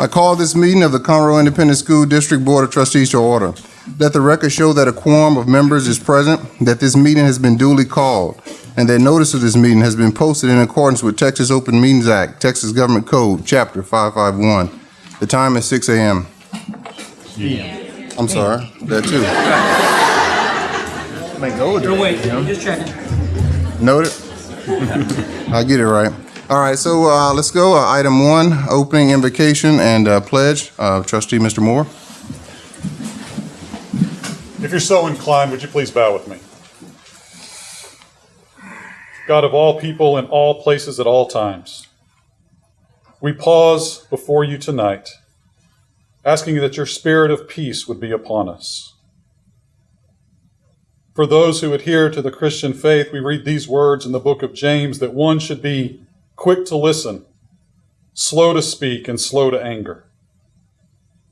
I call this meeting of the Conroe Independent School District Board of Trustees to order. Let the record show that a quorum of members is present, that this meeting has been duly called, and that notice of this meeting has been posted in accordance with Texas Open Meetings Act, Texas Government Code, Chapter 551. The time is 6 a.m. I'm sorry, that too. Wait, I'm just checking. Noted? I get it right. All right, so uh, let's go. Uh, Item one, opening invocation and uh, pledge. Trustee Mr. Moore. If you're so inclined, would you please bow with me? God of all people in all places at all times, we pause before you tonight, asking that your spirit of peace would be upon us. For those who adhere to the Christian faith, we read these words in the book of James that one should be quick to listen, slow to speak, and slow to anger.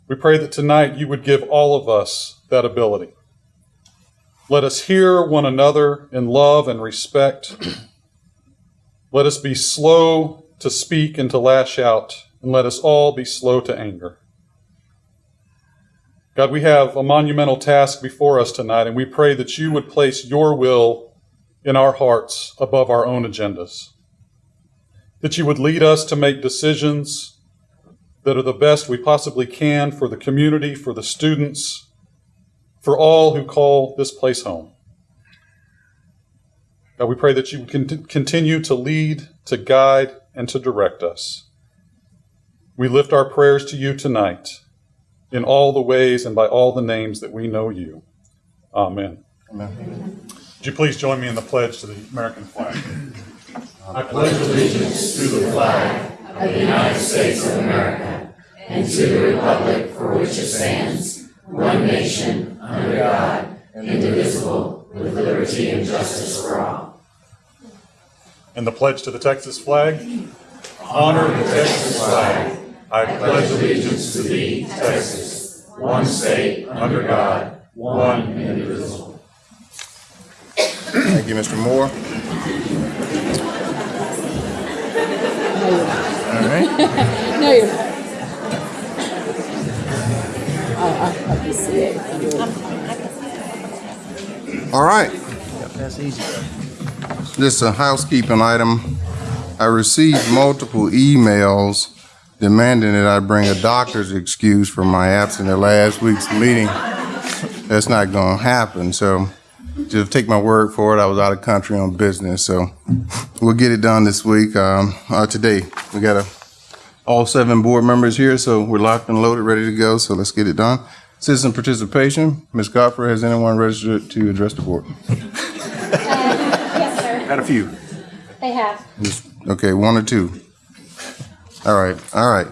We pray that tonight you would give all of us that ability. Let us hear one another in love and respect. Let us be slow to speak and to lash out, and let us all be slow to anger. God, we have a monumental task before us tonight, and we pray that you would place your will in our hearts above our own agendas. That you would lead us to make decisions that are the best we possibly can for the community, for the students, for all who call this place home. God, we pray that you would continue to lead, to guide, and to direct us. We lift our prayers to you tonight in all the ways and by all the names that we know you. Amen. Amen. Would you please join me in the pledge to the American flag? And to the Republic for which it stands, one nation under God, indivisible, with liberty and justice for all. And the pledge to the Texas flag? Honor the Texas flag. I pledge allegiance to thee, Texas, one state, under God, one indivisible. Thank you, Mr. Moore. Right. No, you're not. I'll help see it. if you do it. All right. That's easy. Just a housekeeping item. I received multiple emails demanding that I bring a doctor's excuse for my absence at last week's meeting. That's not going to happen. So just take my word for it. I was out of country on business. So we'll get it done this week. Um, uh, today, we got a, all seven board members here, so we're locked and loaded, ready to go. So let's get it done. Citizen participation. Ms. Godfrey, has anyone registered to address the board? Yes, sir. Got a few. They have. Just- Okay, one or two. All right, all right.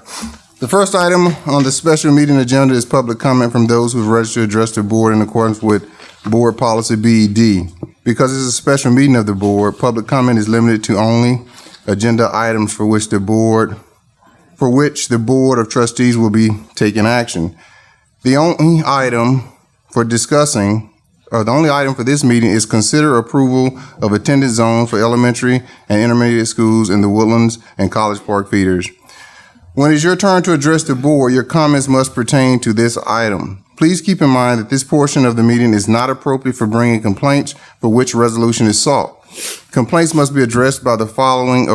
The first item on the special meeting agenda is public comment from those who have registered to address the board in accordance with Board Policy BED. Because it's a special meeting of the board, public comment is limited to only agenda items for which the board, for which the Board of Trustees will be taking action. The only item for discussing or the only item for this meeting is consider approval of attendance zones for elementary and intermediate schools in the Woodlands and College Park feeders. When it's your turn to address the board, your comments must pertain to this item. Please keep in mind that this portion of the meeting is not appropriate for bringing complaints for which resolution is sought. Complaints must be addressed by the following,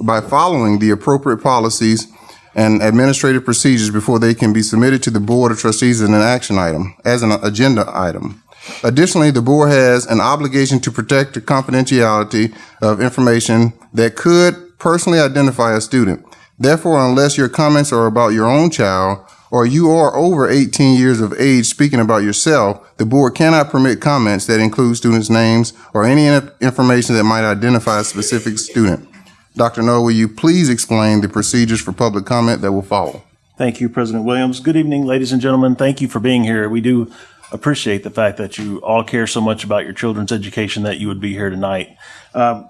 by following the appropriate policies and administrative procedures before they can be submitted to the Board of Trustees as an action item, as an agenda item. Additionally, the board has an obligation to protect the confidentiality of information that could personally identify a student. Therefore, unless your comments are about your own child or you are over 18 years of age speaking about yourself, the board cannot permit comments that include students' names or any information that might identify a specific student. Dr. Null, will you please explain the procedures for public comment that will follow? Thank you, President Williams. Good evening, ladies and gentlemen. Thank you for being here. We do appreciate the fact that you all care so much about your children's education that you would be here tonight. Um,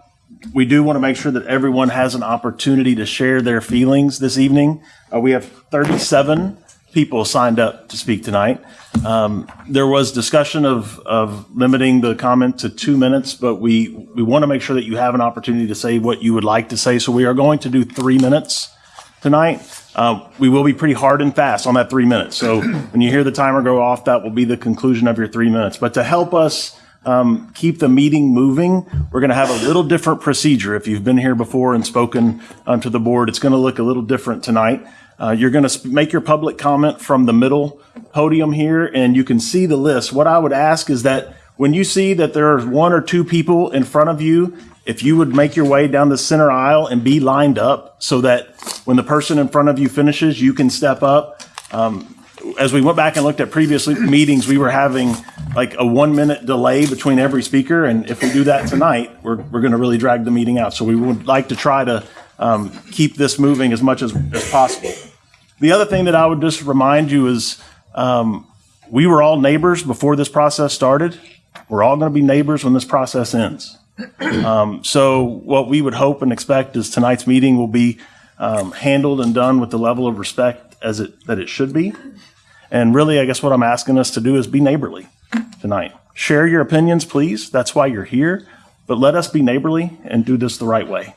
we do want to make sure that everyone has an opportunity to share their feelings this evening. Uh, we have 37 people signed up to speak tonight. Um, there was discussion of, of limiting the comment to two minutes, but we, we want to make sure that you have an opportunity to say what you would like to say. So we are going to do three minutes tonight. Uh, We will be pretty hard and fast on that three minutes. So when you hear the timer go off, that will be the conclusion of your three minutes. But to help us um, keep the meeting moving, we're going to have a little different procedure. If you've been here before and spoken um, to the board, it's going to look a little different tonight. Uh, You're going to make your public comment from the middle podium here, and you can see the list. What I would ask is that when you see that there are one or two people in front of you, if you would make your way down the center aisle and be lined up so that when the person in front of you finishes, you can step up. Um, As we went back and looked at previous meetings, we were having like a one-minute delay between every speaker, and if we do that tonight, we're, we're going to really drag the meeting out. So we would like to try to um, keep this moving as much as, as possible. The other thing that I would just remind you is um, we were all neighbors before this process started. We're all going to be neighbors when this process ends. Um, so what we would hope and expect is tonight's meeting will be um, handled and done with the level of respect as it that it should be. And really, I guess what I'm asking us to do is be neighborly tonight. Share your opinions, please. That's why you're here. But let us be neighborly and do this the right way.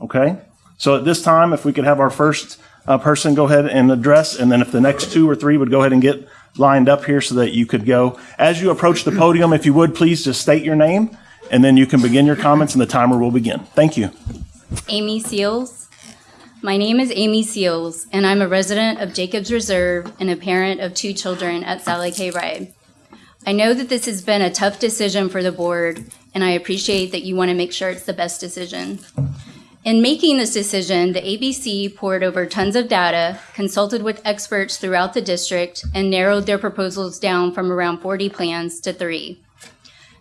Okay? So at this time, if we could have our first uh, person go ahead and address, and then if the next two or three would go ahead and get lined up here so that you could go. As you approach the podium, if you would, please just state your name, and then you can begin your comments, and the timer will begin. Thank you. Amy Seals. My name is Amy Seals, and I'm a resident of Jacobs Reserve and a parent of two children at Sally K. Ride. I know that this has been a tough decision for the board, and I appreciate that you want to make sure it's the best decision. In making this decision, the ABC poured over tons of data, consulted with experts throughout the district, and narrowed their proposals down from around 40 plans to three.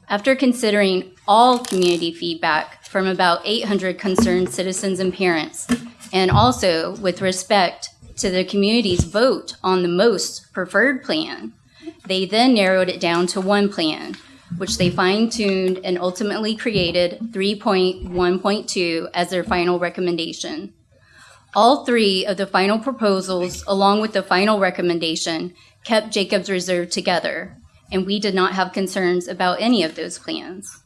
After considering all community feedback from about 800 concerned citizens and parents, and also with respect to the community's vote on the most preferred plan, they then narrowed it down to one plan, which they fine-tuned and ultimately created 3.1.2 as their final recommendation. All three of the final proposals, along with the final recommendation, kept Jacobs Reserve together, and we did not have concerns about any of those plans.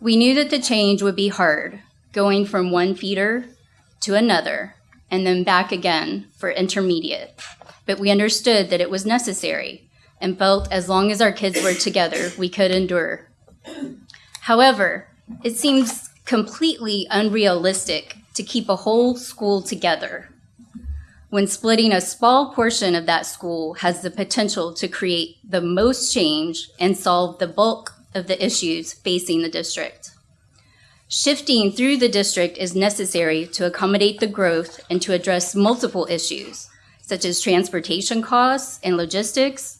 We knew that the change would be hard, going from one feeder to another, and then back again for intermediate. But we understood that it was necessary and felt as long as our kids were together, we could endure. However, it seems completely unrealistic to keep a whole school together when splitting a small portion of that school has the potential to create the most change and solve the bulk of the issues facing the district. Shifting through the district is necessary to accommodate the growth and to address multiple issues, such as transportation costs and logistics,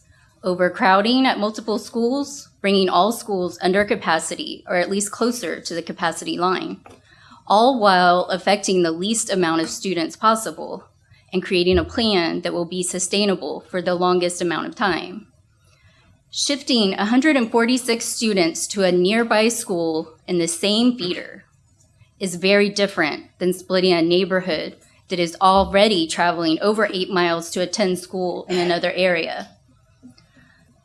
overcrowding at multiple schools, bringing all schools under capacity or at least closer to the capacity line, all while affecting the least amount of students possible and creating a plan that will be sustainable for the longest amount of time. Shifting 146 students to a nearby school in the same feeder is very different than splitting a neighborhood that is already traveling over eight miles to attend school in another area.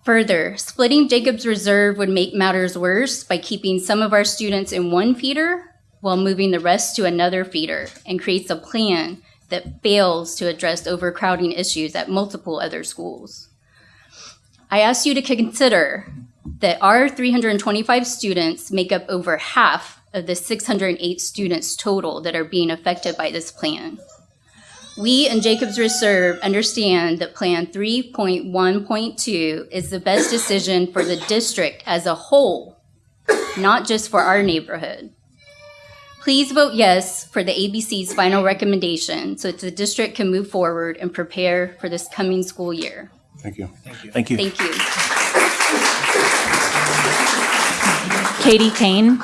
Further, splitting Jacobs Reserve would make matters worse by keeping some of our students in one feeder while moving the rest to another feeder and creates a plan that fails to address overcrowding issues at multiple other schools. I ask you to consider that our 325 students make up over half of the 608 students total that are being affected by this plan. We in Jacobs Reserve understand that Plan 3.1.2 is the best decision for the district as a whole, not just for our neighborhood. Please vote yes for the ABC's final recommendation so that the district can move forward and prepare for this coming school year. Thank you. Thank you. Thank you. Katie Kane.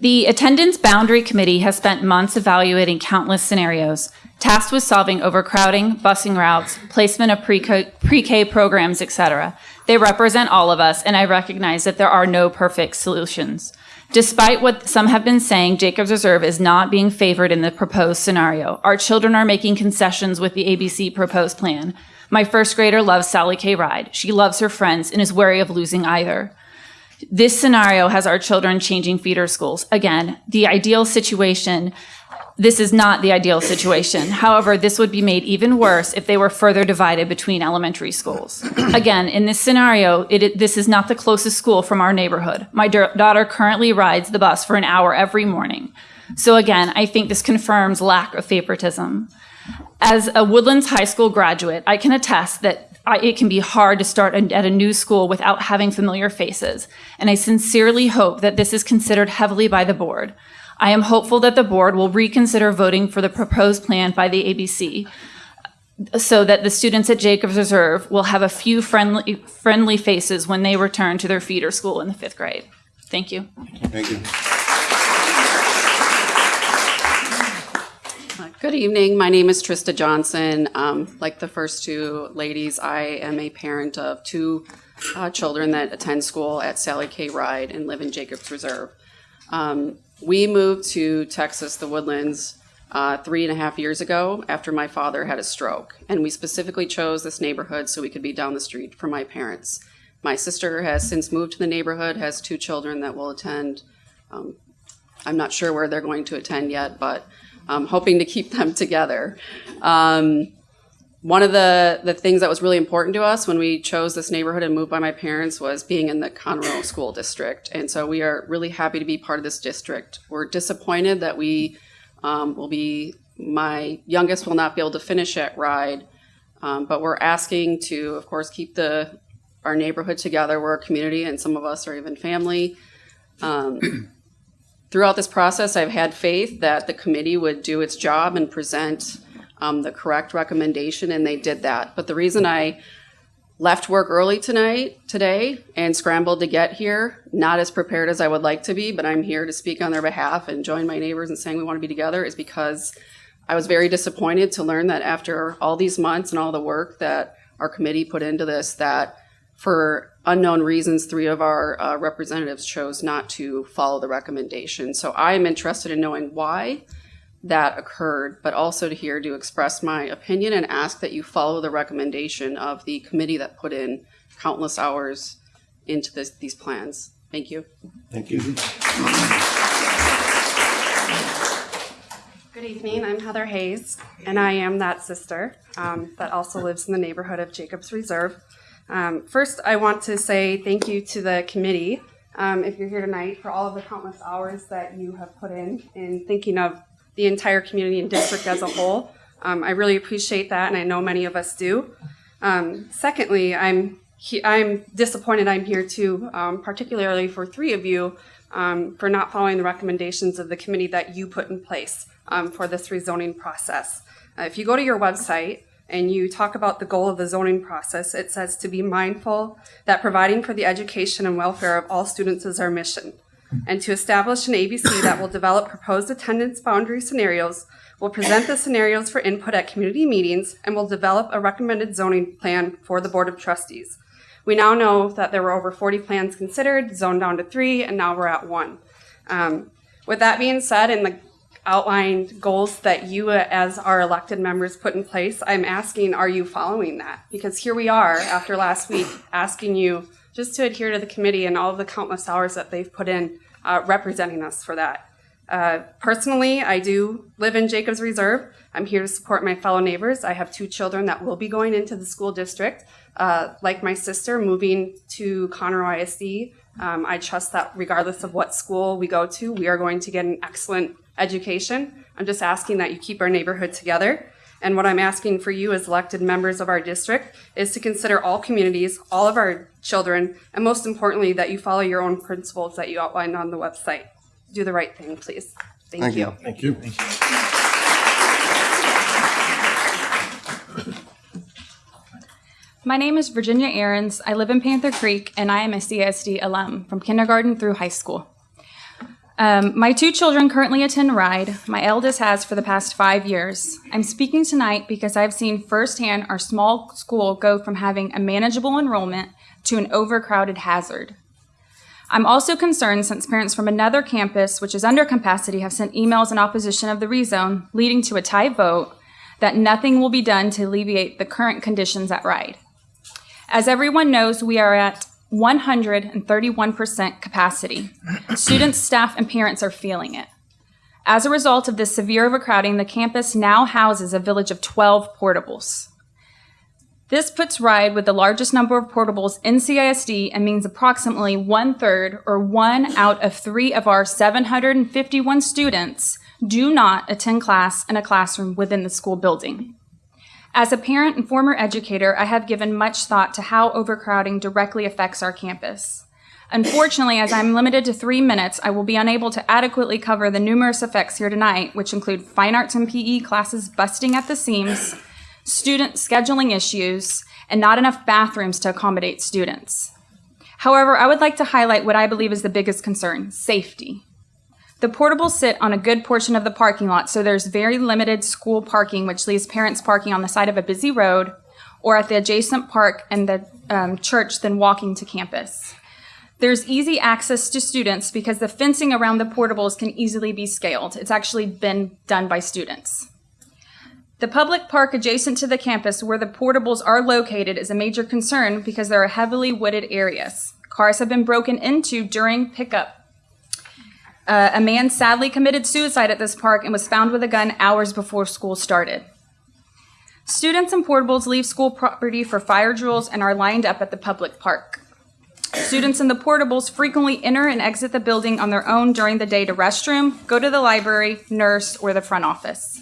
The Attendance Boundary Committee has spent months evaluating countless scenarios, tasked with solving overcrowding, busing routes, placement of pre-K programs, etc. They represent all of us, and I recognize that there are no perfect solutions. Despite what some have been saying, Jacobs Reserve is not being favored in the proposed scenario. Our children are making concessions with the ABC proposed plan. My first grader loves Sally K. Ride. She loves her friends and is wary of losing either. This scenario has our children changing feeder schools. Again, the ideal situation This is not the ideal situation. However, this would be made even worse if they were further divided between elementary schools. Again, in this scenario, it, this is not the closest school from our neighborhood. My daughter currently rides the bus for an hour every morning. So again, I think this confirms lack of favoritism. As a Woodlands High School graduate, I can attest that I, it can be hard to start at a new school without having familiar faces. And I sincerely hope that this is considered heavily by the board. I am hopeful that the board will reconsider voting for the proposed plan by the ABC so that the students at Jacobs Reserve will have a few friendly, friendly faces when they return to their feeder school in the fifth grade. Thank you. Thank you. Good evening. My name is Trista Johnson. Um, like the first two ladies, I am a parent of two uh, children that attend school at Sally K. Ride and live in Jacobs Reserve. Um, we moved to Texas, the Woodlands, uh, three and a half years ago after my father had a stroke. And we specifically chose this neighborhood so we could be down the street from my parents. My sister has since moved to the neighborhood, has two children that will attend. Um, I'm not sure where they're going to attend yet, but I'm hoping to keep them together. Um, one of the, the things that was really important to us when we chose this neighborhood and moved by my parents was being in the Conroe School District. And so we are really happy to be part of this district. We're disappointed that we um, will be, my youngest will not be able to finish at Ride. Um, but we're asking to, of course, keep the, our neighborhood together. We're a community and some of us are even family. Um, throughout this process, I've had faith that the committee would do its job and present um, the correct recommendation, and they did that. But the reason I left work early tonight, today, and scrambled to get here, not as prepared as I would like to be, but I'm here to speak on their behalf and join my neighbors in saying we want to be together, is because I was very disappointed to learn that after all these months and all the work that our committee put into this, that for unknown reasons, three of our uh, representatives chose not to follow the recommendation. So I am interested in knowing why that occurred, but also to here to express my opinion and ask that you follow the recommendation of the committee that put in countless hours into this, these plans. Thank you. Thank you. Good evening. I'm Heather Hayes, and I am that sister um, that also lives in the neighborhood of Jacobs Reserve. Um, first, I want to say thank you to the committee, um, if you're here tonight, for all of the countless hours that you have put in in thinking of the entire community and district as a whole. Um, I really appreciate that, and I know many of us do. Um, secondly, I'm I'm disappointed I'm here too, um, particularly for three of you, um, for not following the recommendations of the committee that you put in place um, for this rezoning process. Uh, if you go to your website and you talk about the goal of the zoning process, it says to be mindful that providing for the education and welfare of all students is our mission, and to establish an ABC that will develop proposed attendance boundary scenarios, will present the scenarios for input at community meetings, and will develop a recommended zoning plan for the Board of Trustees. We now know that there were over 40 plans considered, zoned down to three, and now we're at one. Um, with that being said, and the outlined goals that you as our elected members put in place, I'm asking, are you following that? Because here we are after last week asking you just to adhere to the committee and all the countless hours that they've put in uh, representing us for that. Uh, personally, I do live in Jacobs Reserve. I'm here to support my fellow neighbors. I have two children that will be going into the school district. Uh, like my sister, moving to Conroe ISD, um, I trust that regardless of what school we go to, we are going to get an excellent education. I'm just asking that you keep our neighborhood together. And what I'm asking for you as elected members of our district is to consider all communities, all of our children, and most importantly, that you follow your own principles that you outlined on the website. Do the right thing, please. Thank, you. Thank you. you. Thank you. My name is Virginia Aarons. I live in Panther Creek, and I am a CSD alum from kindergarten through high school. Um, my two children currently attend RIDE. My eldest has for the past five years. I'm speaking tonight because I've seen firsthand our small school go from having a manageable enrollment to an overcrowded hazard. I'm also concerned since parents from another campus, which is under capacity, have sent emails in opposition of the rezone, leading to a tie vote that nothing will be done to alleviate the current conditions at RIDE. As everyone knows, we are at 131% capacity. Students, staff, and parents are feeling it. As a result of this severe overcrowding, the campus now houses a village of 12 portables. This puts RIDE with the largest number of portables in CISD and means approximately one third or one out of three of our 751 students do not attend class in a classroom within the school building. As a parent and former educator, I have given much thought to how overcrowding directly affects our campus. Unfortunately, as I'm limited to three minutes, I will be unable to adequately cover the numerous effects here tonight, which include fine arts and PE classes busting at the seams, student scheduling issues, and not enough bathrooms to accommodate students. However, I would like to highlight what I believe is the biggest concern safety. The portables sit on a good portion of the parking lot, so there's very limited school parking, which leaves parents parking on the side of a busy road or at the adjacent park and the um, church than walking to campus. There's easy access to students because the fencing around the portables can easily be scaled. It's actually been done by students. The public park adjacent to the campus where the portables are located is a major concern because there are heavily wooded areas. Cars have been broken into during pickup. Uh, a man sadly committed suicide at this park and was found with a gun hours before school started. Students and portables leave school property for fire drills and are lined up at the public park. Students in the portables frequently enter and exit the building on their own during the day to restroom, go to the library, nurse, or the front office.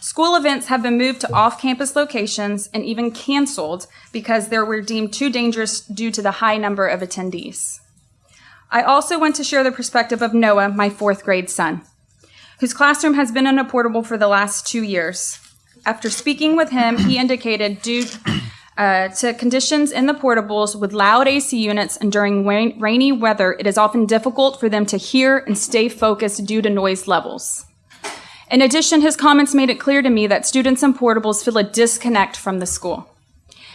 School events have been moved to off campus locations and even canceled because they were deemed too dangerous due to the high number of attendees. I also want to share the perspective of Noah, my fourth grade son, whose classroom has been in a portable for the last two years. After speaking with him, he indicated due uh, to conditions in the portables with loud AC units and during rain- rainy weather, it is often difficult for them to hear and stay focused due to noise levels. In addition, his comments made it clear to me that students in portables feel a disconnect from the school,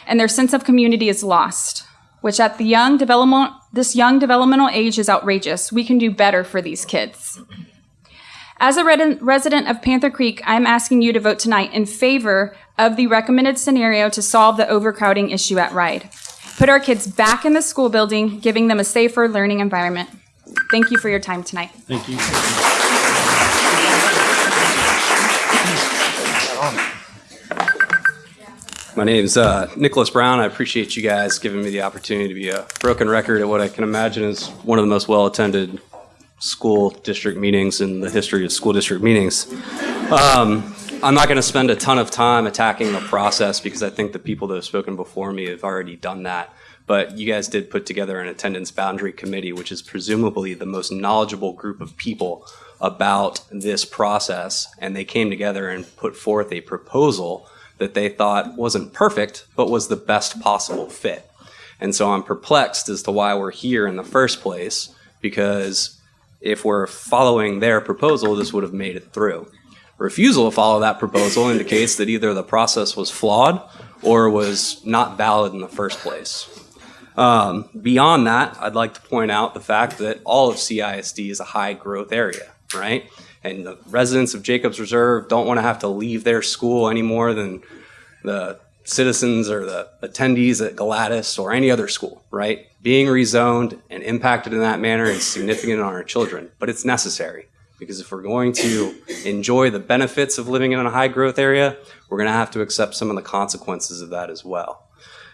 and their sense of community is lost, which at the young development, this young developmental age is outrageous. We can do better for these kids. As a resident of Panther Creek, I'm asking you to vote tonight in favor of the recommended scenario to solve the overcrowding issue at RIDE. Put our kids back in the school building, giving them a safer learning environment. Thank you for your time tonight. Thank you. My name's uh, Nicholas Brown. I appreciate you guys giving me the opportunity to be a broken record at what I can imagine is one of the most well-attended school district meetings in the history of school district meetings. Um, I'm not going to spend a ton of time attacking the process because I think the people that have spoken before me have already done that. But you guys did put together an attendance boundary committee, which is presumably the most knowledgeable group of people about this process. And they came together and put forth a proposal that they thought wasn't perfect, but was the best possible fit. And so I'm perplexed as to why we're here in the first place, because if we're following their proposal, this would have made it through. Refusal to follow that proposal indicates that either the process was flawed or was not valid in the first place. Um, beyond that, I'd like to point out the fact that all of CISD is a high growth area, right? And the residents of Jacobs Reserve don't want to have to leave their school any more than the citizens or the attendees at Galatas or any other school, right? Being rezoned and impacted in that manner is significant on our children, but it's necessary because if we're going to enjoy the benefits of living in a high growth area, we're going to have to accept some of the consequences of that as well.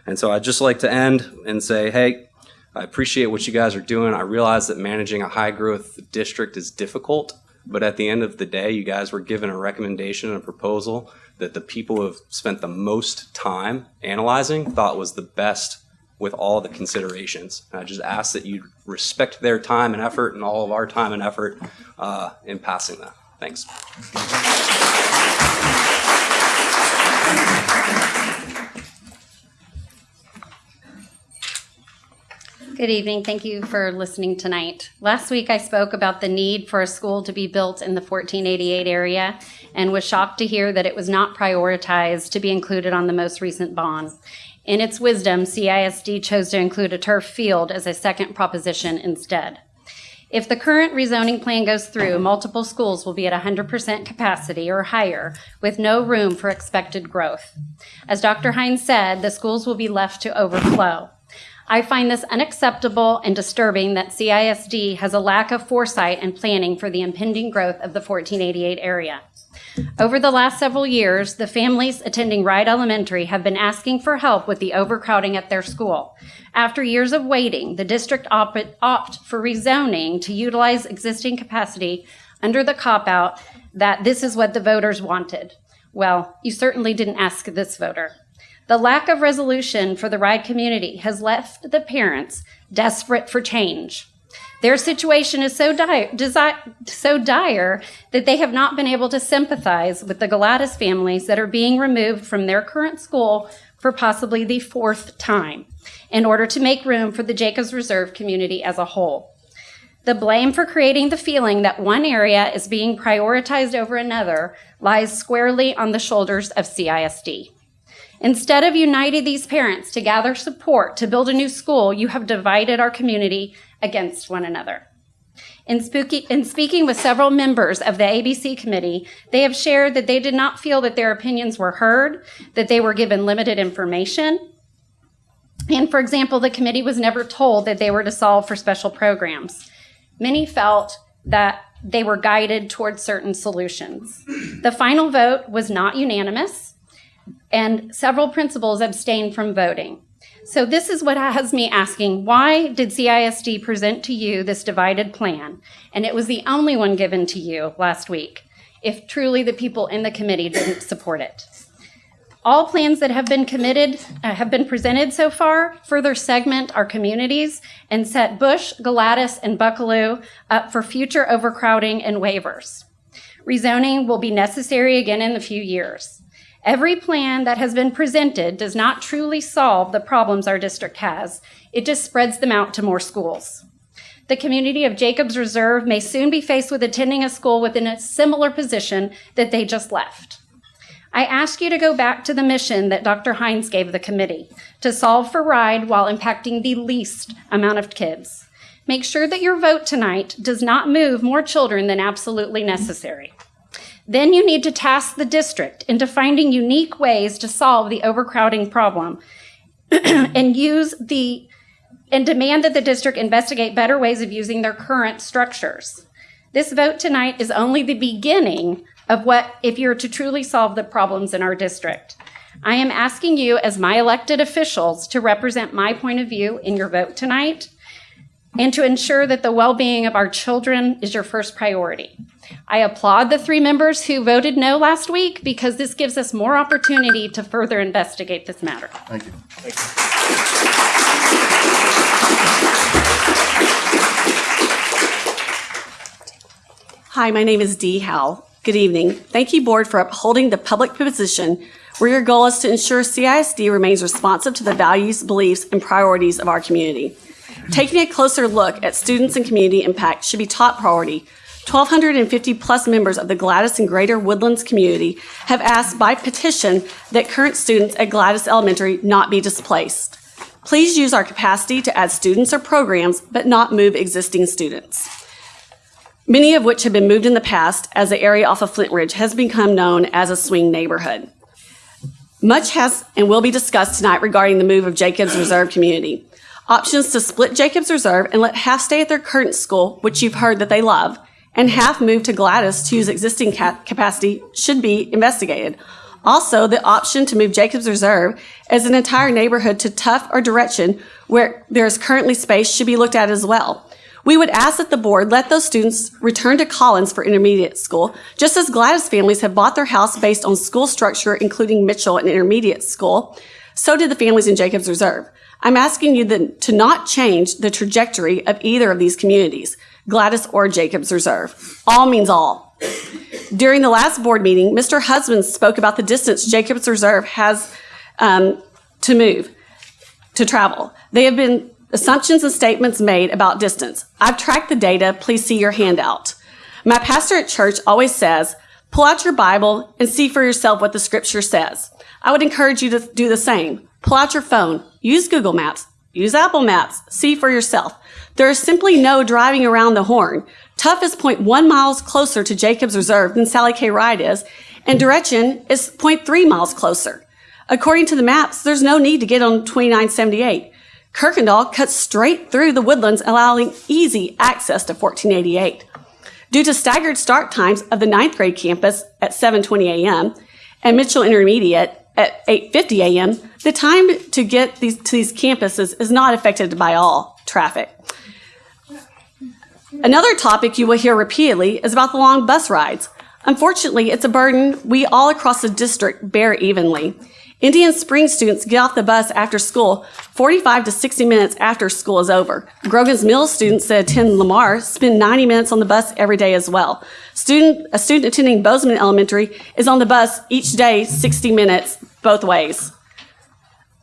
And so I'd just like to end and say, hey, I appreciate what you guys are doing. I realize that managing a high growth district is difficult, but at the end of the day, you guys were given a recommendation and a proposal that the people who have spent the most time analyzing thought was the best with all the considerations. And I just ask that you respect their time and effort and all of our time and effort uh, in passing that. Thanks. Good evening. Thank you for listening tonight. Last week I spoke about the need for a school to be built in the 1488 area and was shocked to hear that it was not prioritized to be included on the most recent bond. In its wisdom, CISD chose to include a turf field as a second proposition instead. If the current rezoning plan goes through, multiple schools will be at 100% capacity or higher, with no room for expected growth. As Dr. Hines said, the schools will be left to overflow. I find this unacceptable and disturbing that CISD has a lack of foresight and planning for the impending growth of the 1488 area. Over the last several years, the families attending Ride Elementary have been asking for help with the overcrowding at their school. After years of waiting, the district opt, opt for rezoning to utilize existing capacity under the cop-out that this is what the voters wanted. Well, you certainly didn't ask this voter. The lack of resolution for the Ride community has left the parents desperate for change. Their situation is so dire, so dire that they have not been able to sympathize with the Galatas families that are being removed from their current school for possibly the fourth time in order to make room for the Jacobs Reserve community as a whole. The blame for creating the feeling that one area is being prioritized over another lies squarely on the shoulders of CISD. Instead of uniting these parents to gather support to build a new school, you have divided our community against one another. In, spooky, in, speaking with several members of the ABC committee, they have shared that they did not feel that their opinions were heard, that they were given limited information. And for example, the committee was never told that they were to solve for special programs. Many felt that they were guided towards certain solutions. The final vote was not unanimous, and several principals abstained from voting. So this is what has me asking, why did CISD present to you this divided plan? And it was the only one given to you last week, if truly the people in the committee didn't support it. All plans that have been committed, uh, have been presented so far, further segment our communities and set Bush, Galatas, and Buckalew up for future overcrowding and waivers. Rezoning will be necessary again in a few years. Every plan that has been presented does not truly solve the problems our district has. It just spreads them out to more schools. The community of Jacobs Reserve may soon be faced with attending a school within a similar position that they just left. I ask you to go back to the mission that Dr. Hines gave the committee to solve for RIDE while impacting the least amount of kids. Make sure that your vote tonight does not move more children than absolutely necessary. Then you need to task the district into finding unique ways to solve the overcrowding problem and use the and demand that the district investigate better ways of using their current structures. This vote tonight is only the beginning of what if you're to truly solve the problems in our district. I am asking you as my elected officials to represent my point of view in your vote tonight and to ensure that the well-being of our children is your first priority. I applaud the three members who voted no last week because this gives us more opportunity to further investigate this matter. Thank you. Hi, my name is Dee Howell. Good evening. Thank you, Board, for upholding the public position where your goal is to ensure CISD remains responsive to the values, beliefs, and priorities of our community. Taking a closer look at students and community impact should be top priority. 1,250 plus members of the Galatas and Greater Woodlands community have asked by petition that current students at Galatas Elementary not be displaced. Please use our capacity to add students or programs, but not move existing students. Many of which have been moved in the past as the area off of Flint Ridge has become known as a swing neighborhood. Much has and will be discussed tonight regarding the move of Jacobs Reserve community. Options to split Jacobs Reserve and let half stay at their current school, which you've heard that they love, and half move to Galatas to use existing ca- capacity should be investigated. Also, the option to move Jacobs Reserve as an entire neighborhood to Tough or Deretchin, where there is currently space, should be looked at as well. We would ask that the board let those students return to Collins for intermediate school, just as Galatas families have bought their house based on school structure, including Mitchell and intermediate school. So did the families in Jacobs Reserve. I'm asking you to not change the trajectory of either of these communities, Galatas or Jacobs Reserve. All means all. During the last board meeting, Mr. Husband spoke about the distance Jacobs Reserve has um, to move, to travel. They have been assumptions and statements made about distance. I've tracked the data. Please see your handout. My pastor at church always says, pull out your Bible and see for yourself what the scripture says. I would encourage you to do the same. Pull out your phone, use Google Maps, use Apple Maps, see for yourself. There is simply no driving around the horn. Tough is 0.1 miles closer to Jacobs Reserve than Sally K. Ride is, and Deretchin is 0.3 miles closer. According to the maps, there's no need to get on 2978. Kuykendahl cuts straight through the woodlands, allowing easy access to 1488. Due to staggered start times of the ninth grade campus at 7:20 a.m. and Mitchell Intermediate at 8:50 a.m., the time to get these to these campuses is not affected by all traffic. Another topic you will hear repeatedly is about the long bus rides. Unfortunately, it's a burden we all across the district bear evenly. Indian Springs students get off the bus after school 45 to 60 minutes after school is over. Grogan's Mills students that attend Lamar spend 90 minutes on the bus every day as well. Student, a student attending Bozman Elementary is on the bus each day 60 minutes both ways.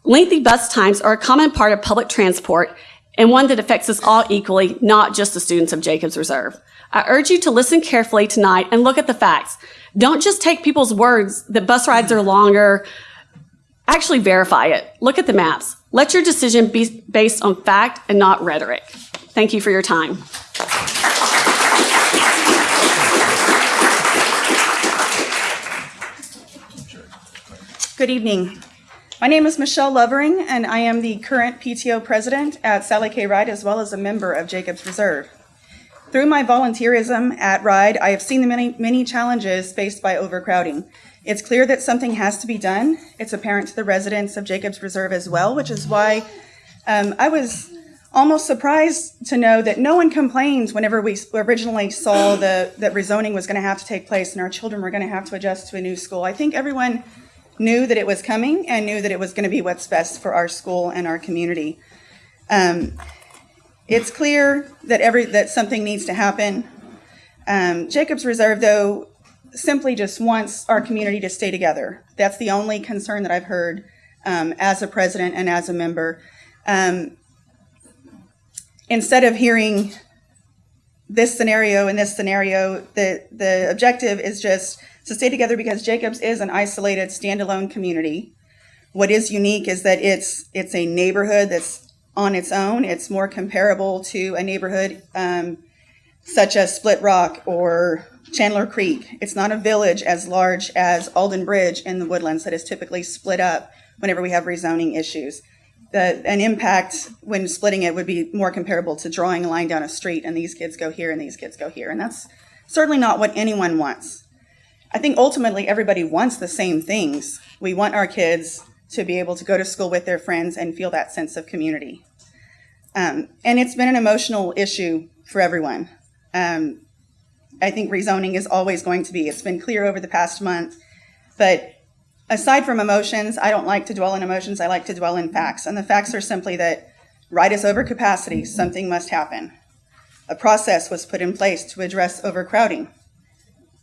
Lengthy bus times are a common part of public transport and one that affects us all equally, not just the students of Jacobs Reserve. I urge you to listen carefully tonight and look at the facts. Don't just take people's words that bus rides are longer. Actually verify it. Look at the maps. Let your decision be based on fact and not rhetoric. Thank you for your time. Good evening. My name is Michelle Lovering, and I am the current PTO president at Sally K. Ride as well as a member of Jacobs Reserve. Through my volunteerism at Ride, I have seen the many, many challenges faced by overcrowding. It's clear that something has to be done. It's apparent to the residents of Jacobs Reserve as well, which is why um, I was almost surprised to know that no one complained whenever we originally saw the, that rezoning was going to have to take place and our children were going to have to adjust to a new school. I think everyone knew that it was coming and knew that it was going to be what's best for our school and our community. Um, it's clear that every that something needs to happen. Um, Jacobs Reserve, though, simply just wants our community to stay together. That's the only concern that I've heard um, as a president and as a member. Um, instead of hearing this scenario and this scenario, the the objective is just to stay together because Jacobs is an isolated, standalone community. What is unique is that it's it's a neighborhood that's on its own. It's more comparable to a neighborhood um, such as Split Rock or Chandler Creek. It's not a village as large as Alden Bridge in the Woodlands that is typically split up whenever we have rezoning issues. The, an impact when splitting it would be more comparable to drawing a line down a street and these kids go here and these kids go here. And that's certainly not what anyone wants. I think ultimately everybody wants the same things. We want our kids to be able to go to school with their friends and feel that sense of community. Um, and it's been an emotional issue for everyone. Um, I think rezoning is always going to be. It's been clear over the past month. But aside from emotions, I don't like to dwell in emotions. I like to dwell in facts. And the facts are simply that right is over capacity, something must happen. A process was put in place to address overcrowding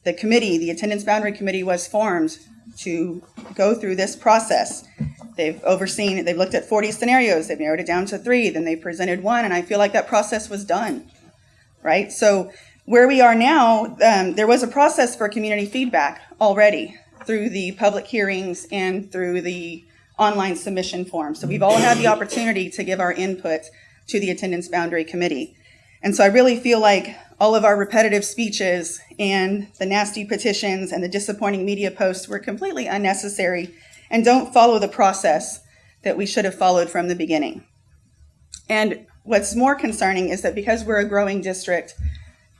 the committee, the attendance boundary committee was formed to go through this process. They've overseen, they've looked at 40 scenarios, they've narrowed it down to three, then they presented one, and I feel like that process was done, right? So where we are now, um, there was a process for community feedback already through the public hearings and through the online submission form. So we've all had the opportunity to give our input to the attendance boundary committee. And so I really feel like all of our repetitive speeches and the nasty petitions and the disappointing media posts were completely unnecessary and don't follow the process that we should have followed from the beginning. And what's more concerning is that because we're a growing district,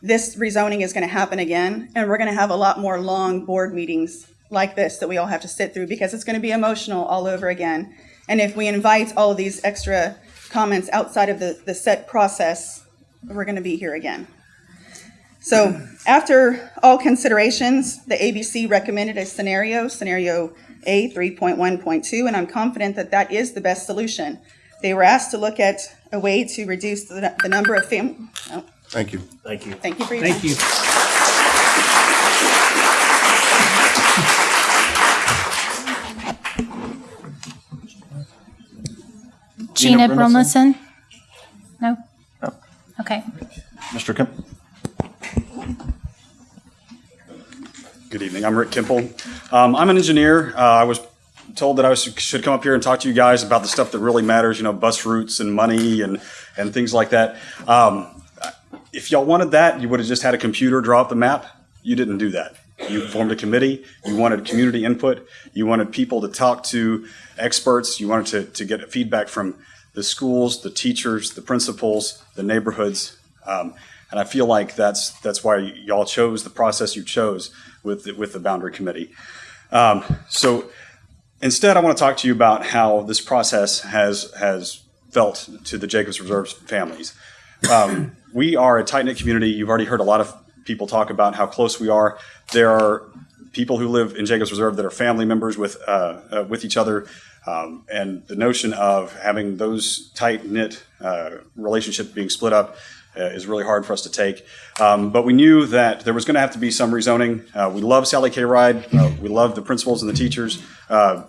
this rezoning is going to happen again, and we're going to have a lot more long board meetings like this that we all have to sit through because it's going to be emotional all over again. And if we invite all of these extra comments outside of the, the set process, we're going to be here again. So after all considerations, the ABC recommended a scenario, scenario A 3.1.2, and I'm confident that that is the best solution. They were asked to look at a way to reduce the, the number of families. Oh, Thank you. Thank you. thank you for your Thank time. you. Gina Gina Brimilson? Brimilson? No? No. Okay. Mr. Kemp? Good evening. I'm Rick Kimple. Um, I'm an engineer. Uh, I was told that I was, should come up here and talk to you guys about the stuff that really matters, you know, bus routes and money and, and things like that. Um, if y'all wanted that, you would have just had a computer draw up the map. You didn't do that. You formed a committee. You wanted community input. You wanted people to talk to experts. You wanted to, to get feedback from the schools, the teachers, the principals, the neighborhoods. Um, and I feel like that's that's why y'all chose the process you chose with the, with the boundary committee. Um, so instead, I want to talk to you about how this process has has felt to the Jacobs Reserve families. Um, we are a tight knit community. You've already heard a lot of people talk about how close we are. There are people who live in Jacobs Reserve that are family members with uh, uh, with each other. Um, and the notion of having those tight knit uh, being split up is really hard for us to take. Um, but we knew that there was going to have to be some rezoning. Uh, we love Sally K. Ride. Uh, we love the principals and the teachers. Uh,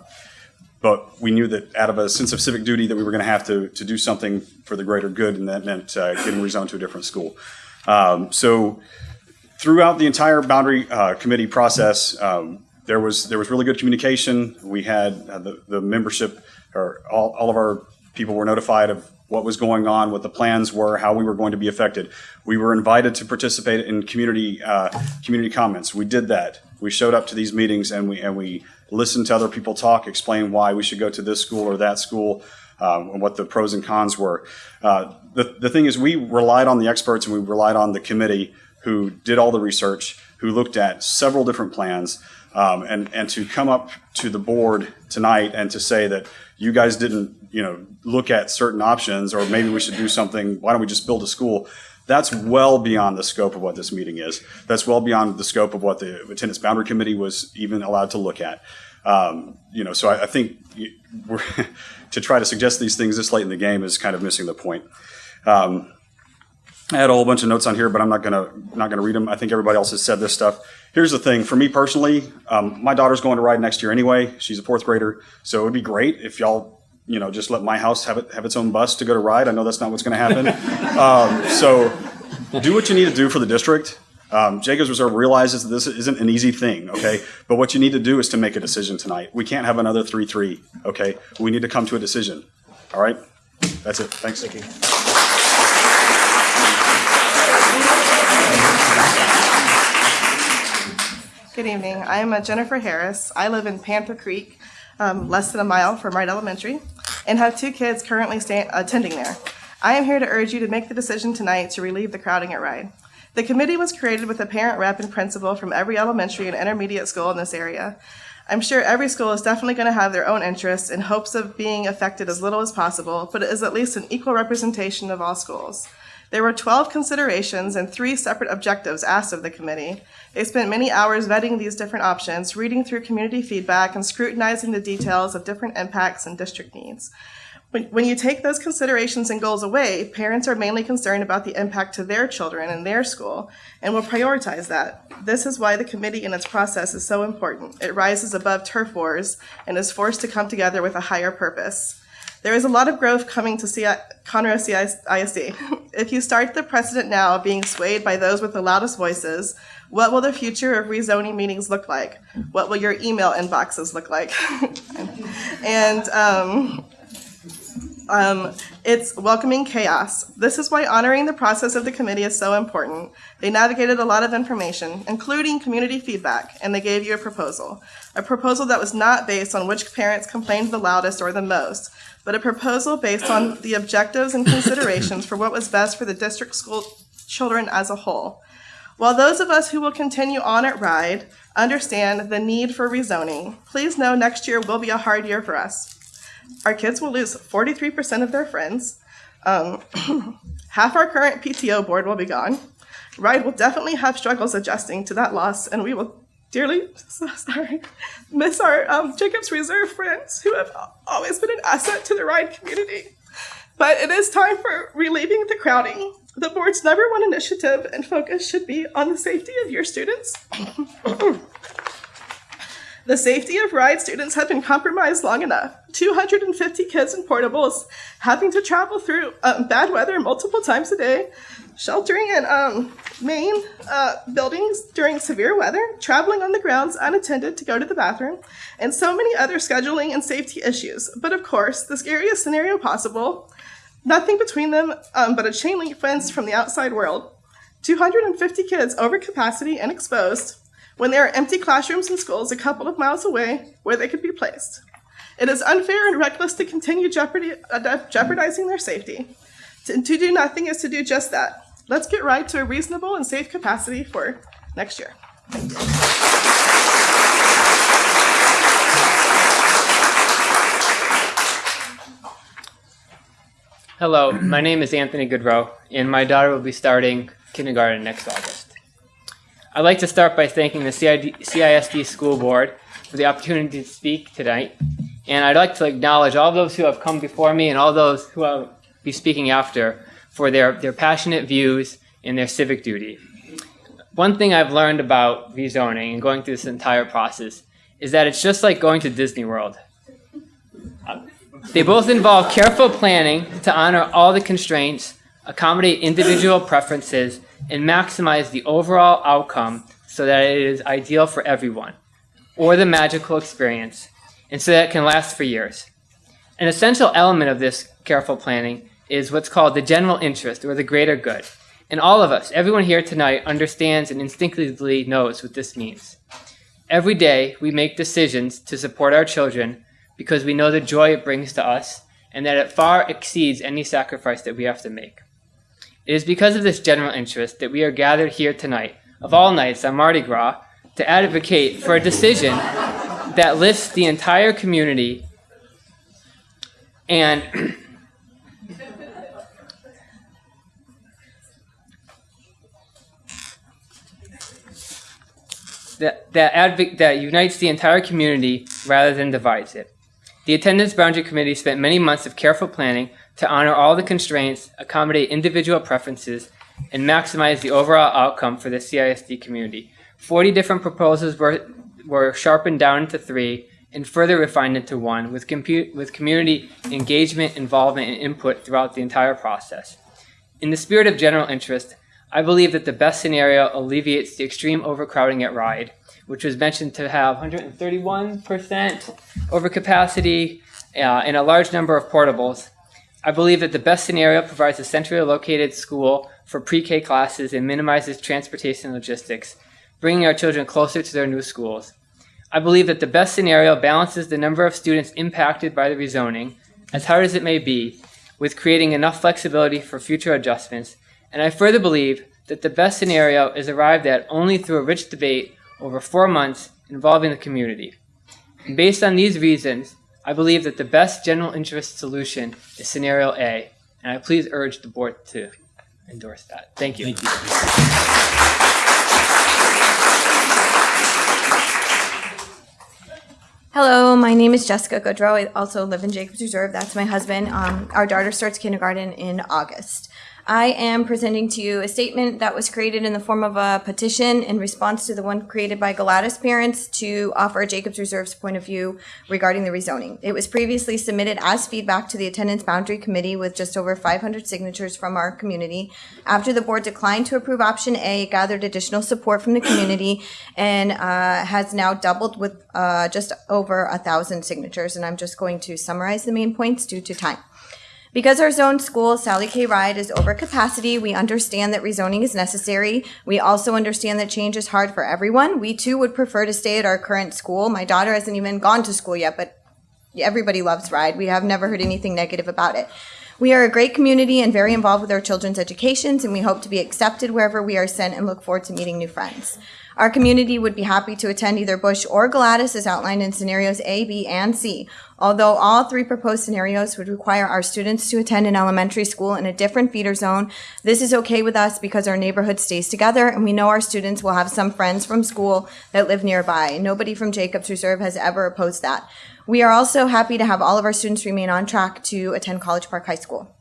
but we knew that out of a sense of civic duty that we were going to have to, to do something for the greater good, and that meant uh, getting rezoned to a different school. Um, so throughout the entire boundary uh, committee process, um, there was there was really good communication. We had uh, the, the membership, or all, all of our people were notified of what was going on, what the plans were, how we were going to be affected. We were invited to participate in community uh, community comments. We did that. We showed up to these meetings and we and we listened to other people talk, explain why we should go to this school or that school, um, and what the pros and cons were. Uh, the the thing is, we relied on the experts and we relied on the committee who did all the research, who looked at several different plans. Um, and and to come up to the board tonight and to say that you guys didn't you know look at certain options or maybe we should do something why don't we just build a school that's well beyond the scope of what this meeting is that's well beyond the scope of what the attendance boundary committee was even allowed to look at um, you know so I, I think to try to suggest these things this late in the game is kind of missing the point um, I had a whole bunch of notes on here, but I'm not gonna not gonna read them. I think everybody else has said this stuff. Here's the thing: for me personally, um, my daughter's going to ride next year anyway. She's a fourth grader, so it would be great if y'all, you know, just let my house have it have its own bus to go to Ride. I know that's not what's going to happen. um, so do what you need to do for the district. Um, Jacobs Reserve realizes that this isn't an easy thing, okay? But what you need to do is to make a decision tonight. We can't have another 3 3, okay? We need to come to a decision, all right? That's it. Thanks. Thank you. Good evening. I am uh, Jennifer Harris. I live in Panther Creek, um, less than a mile from Ride Elementary, and have two kids currently attending there. I am here to urge you to make the decision tonight to relieve the crowding at Ride. The committee was created with a parent rep and principal from every elementary and intermediate school in this area. I'm sure every school is definitely going to have their own interests in hopes of being affected as little as possible, but it is at least an equal representation of all schools. There were 12 considerations and three separate objectives asked of the committee. They spent many hours vetting these different options, reading through community feedback, and scrutinizing the details of different impacts and district needs. When, when you take those considerations and goals away, parents are mainly concerned about the impact to their children and their school and will prioritize that. This is why the committee and its process is so important. It rises above turf wars and is forced to come together with a higher purpose. There is a lot of growth coming to CI, Conroe CISD. if you start the precedent now of being swayed by those with the loudest voices, what will the future of rezoning meetings look like? What will your email inboxes look like? and um, um, it's welcoming chaos. This is why honoring the process of the committee is so important. They navigated a lot of information, including community feedback, and they gave you a proposal. A proposal that was not based on which parents complained the loudest or the most, but a proposal based on the objectives and considerations for what was best for the district school children as a whole. While those of us who will continue on at RIDE understand the need for rezoning, please know next year will be a hard year for us. Our kids will lose 43% of their friends. Um, half our current PTO board will be gone. RIDE will definitely have struggles adjusting to that loss, and we will dearly sorry miss our um, Jacobs Reserve friends who have always been an asset to the RIDE community. But it is time for relieving the crowding. The board's number one initiative and focus should be on the safety of your students. the safety of RIDE students have been compromised long enough. 250 kids in portables having to travel through um, bad weather multiple times a day, sheltering in um, main uh, buildings during severe weather, traveling on the grounds unattended to go to the bathroom, and so many other scheduling and safety issues. But of course, the scariest scenario possible nothing between them um, but a chain link fence from the outside world. 250 kids over capacity and exposed when there are empty classrooms and schools a couple of miles away where they could be placed. It is unfair and reckless to continue uh, jeopardizing their safety. To, to do nothing is to do just that. Let's get right to a reasonable and safe capacity for next year. Hello, my name is Anthony Goodrow, and my daughter will be starting kindergarten next August. I'd like to start by thanking the CID, CISD School Board for the opportunity to speak tonight, and I'd like to acknowledge all those who have come before me and all those who will be speaking after for their, their passionate views and their civic duty. One thing I've learned about rezoning and going through this entire process is that it's just like going to Disney World. They both involve careful planning to honor all the constraints, accommodate individual preferences, and maximize the overall outcome so that it is ideal for everyone, or the magical experience, and so that it can last for years. An essential element of this careful planning is what's called the general interest, or the greater good. And all of us, everyone here tonight, understands and instinctively knows what this means. Every day, we make decisions to support our children because we know the joy it brings to us and that it far exceeds any sacrifice that we have to make. It is because of this general interest that we are gathered here tonight, of all nights on Mardi Gras, to advocate for a decision that lifts the entire community and that, that, that unites the entire community rather than divides it. The Attendance Boundary Committee spent many months of careful planning to honor all the constraints, accommodate individual preferences, and maximize the overall outcome for the CISD community. 40 different proposals were, were sharpened down into three and further refined into one with, with community engagement, involvement, and input throughout the entire process. In the spirit of general interest, I believe that the best scenario alleviates the extreme overcrowding at Ride, which was mentioned to have 131% overcapacity uh, and a large number of portables. I believe that the best scenario provides a centrally located school for pre-K classes and minimizes transportation logistics, bringing our children closer to their new schools. I believe that the best scenario balances the number of students impacted by the rezoning, as hard as it may be, with creating enough flexibility for future adjustments and I further believe that the best scenario is arrived at only through a rich debate over four months involving the community. And based on these reasons, I believe that the best general interest solution is scenario A, and I please urge the board to endorse that. Thank you. Thank you. Hello, my name is Jessica Goodrow. I also live in Jacobs Reserve. That's my husband. Um, our daughter starts kindergarten in August. I am presenting to you a statement that was created in the form of a petition in response to the one created by Galatas parents to offer Jacobs Reserve's point of view regarding the rezoning. It was previously submitted as feedback to the Attendance Boundary Committee with just over 500 signatures from our community. After the board declined to approve option A, it gathered additional support from the community and uh, has now doubled with uh, just over a thousand signatures. And I'm just going to summarize the main points due to time. Because our zone school, Sally K. Ride, is over capacity, we understand that rezoning is necessary. We also understand that change is hard for everyone. We too would prefer to stay at our current school. My daughter hasn't even gone to school yet, but everybody loves Ride. We have never heard anything negative about it. We are a great community and very involved with our children's educations, and we hope to be accepted wherever we are sent and look forward to meeting new friends. Our community would be happy to attend either Bush or Galatas as outlined in scenarios A, B, and C. Although all three proposed scenarios would require our students to attend an elementary school in a different feeder zone, this is okay with us because our neighborhood stays together and we know our students will have some friends from school that live nearby. Nobody from Jacobs Reserve has ever opposed that. We are also happy to have all of our students remain on track to attend College Park High School.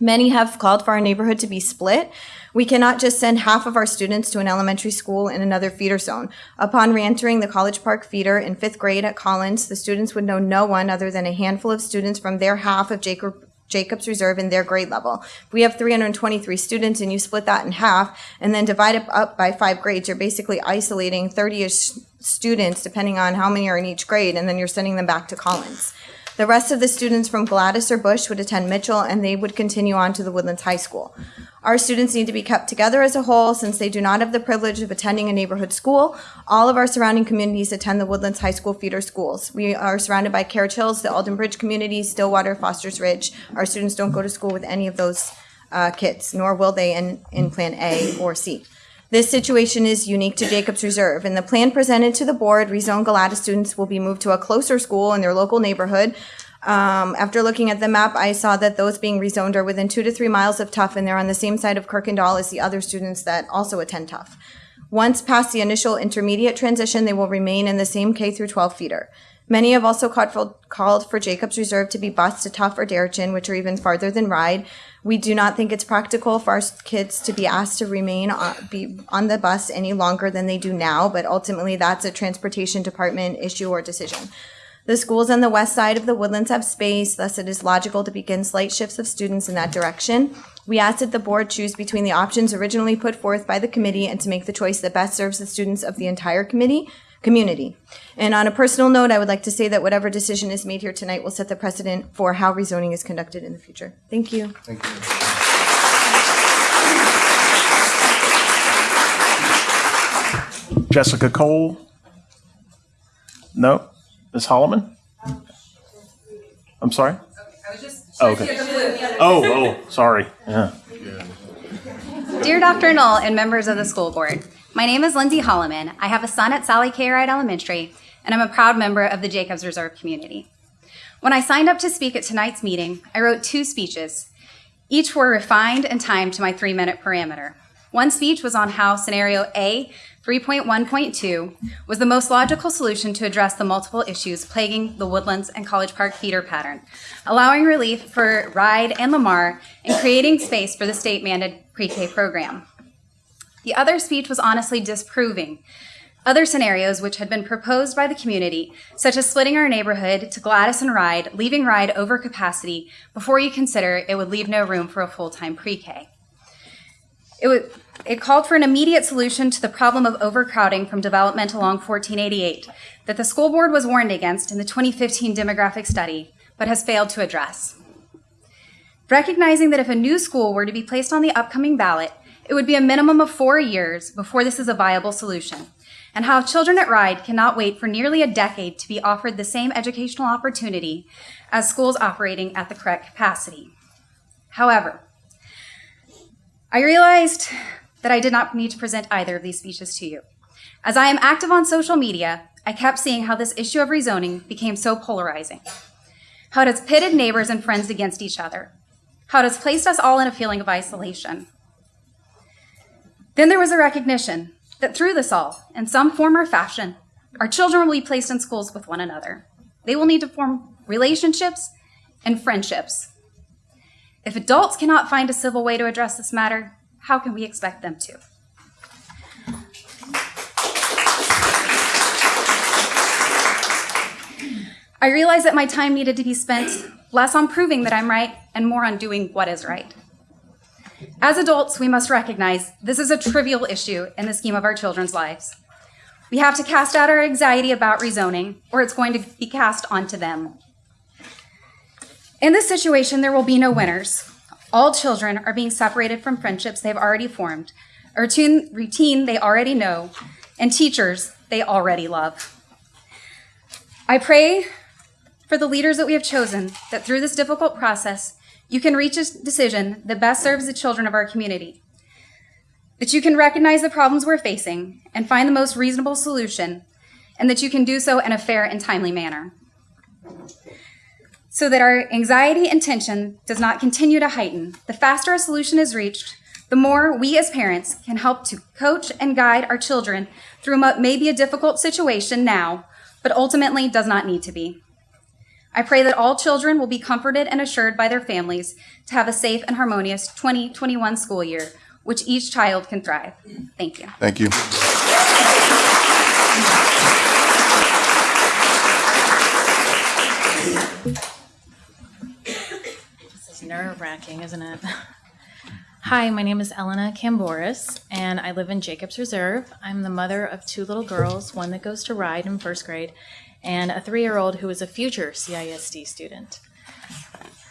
Many have called for our neighborhood to be split. We cannot just send half of our students to an elementary school in another feeder zone. Upon reentering the College Park feeder in fifth grade at Collins, the students would know no one other than a handful of students from their half of Jacob, Jacobs Reserve in their grade level. If we have 323 students and you split that in half and then divide it up by five grades, you're basically isolating 30-ish students depending on how many are in each grade and then you're sending them back to Collins. The rest of the students from Galatas or Bush would attend Mitchell, and they would continue on to the Woodlands High School. Our students need to be kept together as a whole since they do not have the privilege of attending a neighborhood school. All of our surrounding communities attend the Woodlands High School feeder schools. We are surrounded by Carriage Hills, the Alden Bridge community, Stillwater, Foster's Ridge. Our students don't go to school with any of those uh, kids, nor will they in, in Plan A or C. This situation is unique to Jacobs Reserve. In the plan presented to the board, rezoned Galatas students will be moved to a closer school in their local neighborhood. Um, after looking at the map, I saw that those being rezoned are within two to three miles of Tough, and they're on the same side of Kuykendahl as the other students that also attend Tough. Once past the initial intermediate transition, they will remain in the same K through 12 feeder. Many have also called for, called for Jacobs Reserve to be bused to Tough or Deretchin, which are even farther than Ride. We do not think it's practical for our kids to be asked to remain on, be on the bus any longer than they do now, but ultimately that's a transportation department issue or decision. The schools on the west side of the woodlands have space, thus it is logical to begin slight shifts of students in that direction. We ask that the board choose between the options originally put forth by the committee and to make the choice that best serves the students of the entire committee, community. And on a personal note, I would like to say that whatever decision is made here tonight will set the precedent for how rezoning is conducted in the future. Thank you. Thank you. Jessica Cole? No? Ms. Holloman? I'm sorry? Oh, okay. Oh, oh, sorry. Yeah. Dear Dr. Null and members of the school board, my name is Lindsay Holloman. I have a son at Sally K. Ride Elementary, and I'm a proud member of the Jacobs Reserve community. When I signed up to speak at tonight's meeting, I wrote two speeches. Each were refined and timed to my three minute parameter. One speech was on how scenario A 3.1.2 was the most logical solution to address the multiple issues plaguing the Woodlands and College Park feeder pattern, allowing relief for Ride and Lamar and creating space for the state mandated pre K program. The other speech was honestly disproving other scenarios which had been proposed by the community, such as splitting our neighborhood to Galatas and Ride, leaving Ride over capacity before you consider it would leave no room for a full time pre K. It, would, it called for an immediate solution to the problem of overcrowding from development along 1488 that the school board was warned against in the 2015 demographic study, but has failed to address. Recognizing that if a new school were to be placed on the upcoming ballot, it would be a minimum of four years before this is a viable solution, and how children at RIDE cannot wait for nearly a decade to be offered the same educational opportunity as schools operating at the correct capacity. However, I realized that I did not need to present either of these speeches to you. As I am active on social media, I kept seeing how this issue of rezoning became so polarizing, how it has pitted neighbors and friends against each other, how it has placed us all in a feeling of isolation. Then there was a recognition that through this all, in some form or fashion, our children will be placed in schools with one another. They will need to form relationships and friendships if adults cannot find a civil way to address this matter, how can we expect them to? I realized that my time needed to be spent less on proving that I'm right and more on doing what is right. As adults, we must recognize this is a trivial issue in the scheme of our children's lives. We have to cast out our anxiety about rezoning, or it's going to be cast onto them. In this situation, there will be no winners. All children are being separated from friendships they've already formed, a routine, routine they already know, and teachers they already love. I pray for the leaders that we have chosen that through this difficult process, you can reach a decision that best serves the children of our community. That you can recognize the problems we're facing and find the most reasonable solution, and that you can do so in a fair and timely manner so that our anxiety and tension does not continue to heighten. The faster a solution is reached, the more we as parents can help to coach and guide our children through what may be a difficult situation now, but ultimately does not need to be. I pray that all children will be comforted and assured by their families to have a safe and harmonious 2021 school year, which each child can thrive. Thank you. Thank you. This is nerve wracking, isn't it? Hi, my name is Elena Camboris, and I live in Jacobs Reserve. I'm the mother of two little girls, one that goes to Ride in first grade, and a three year old who is a future CISD student.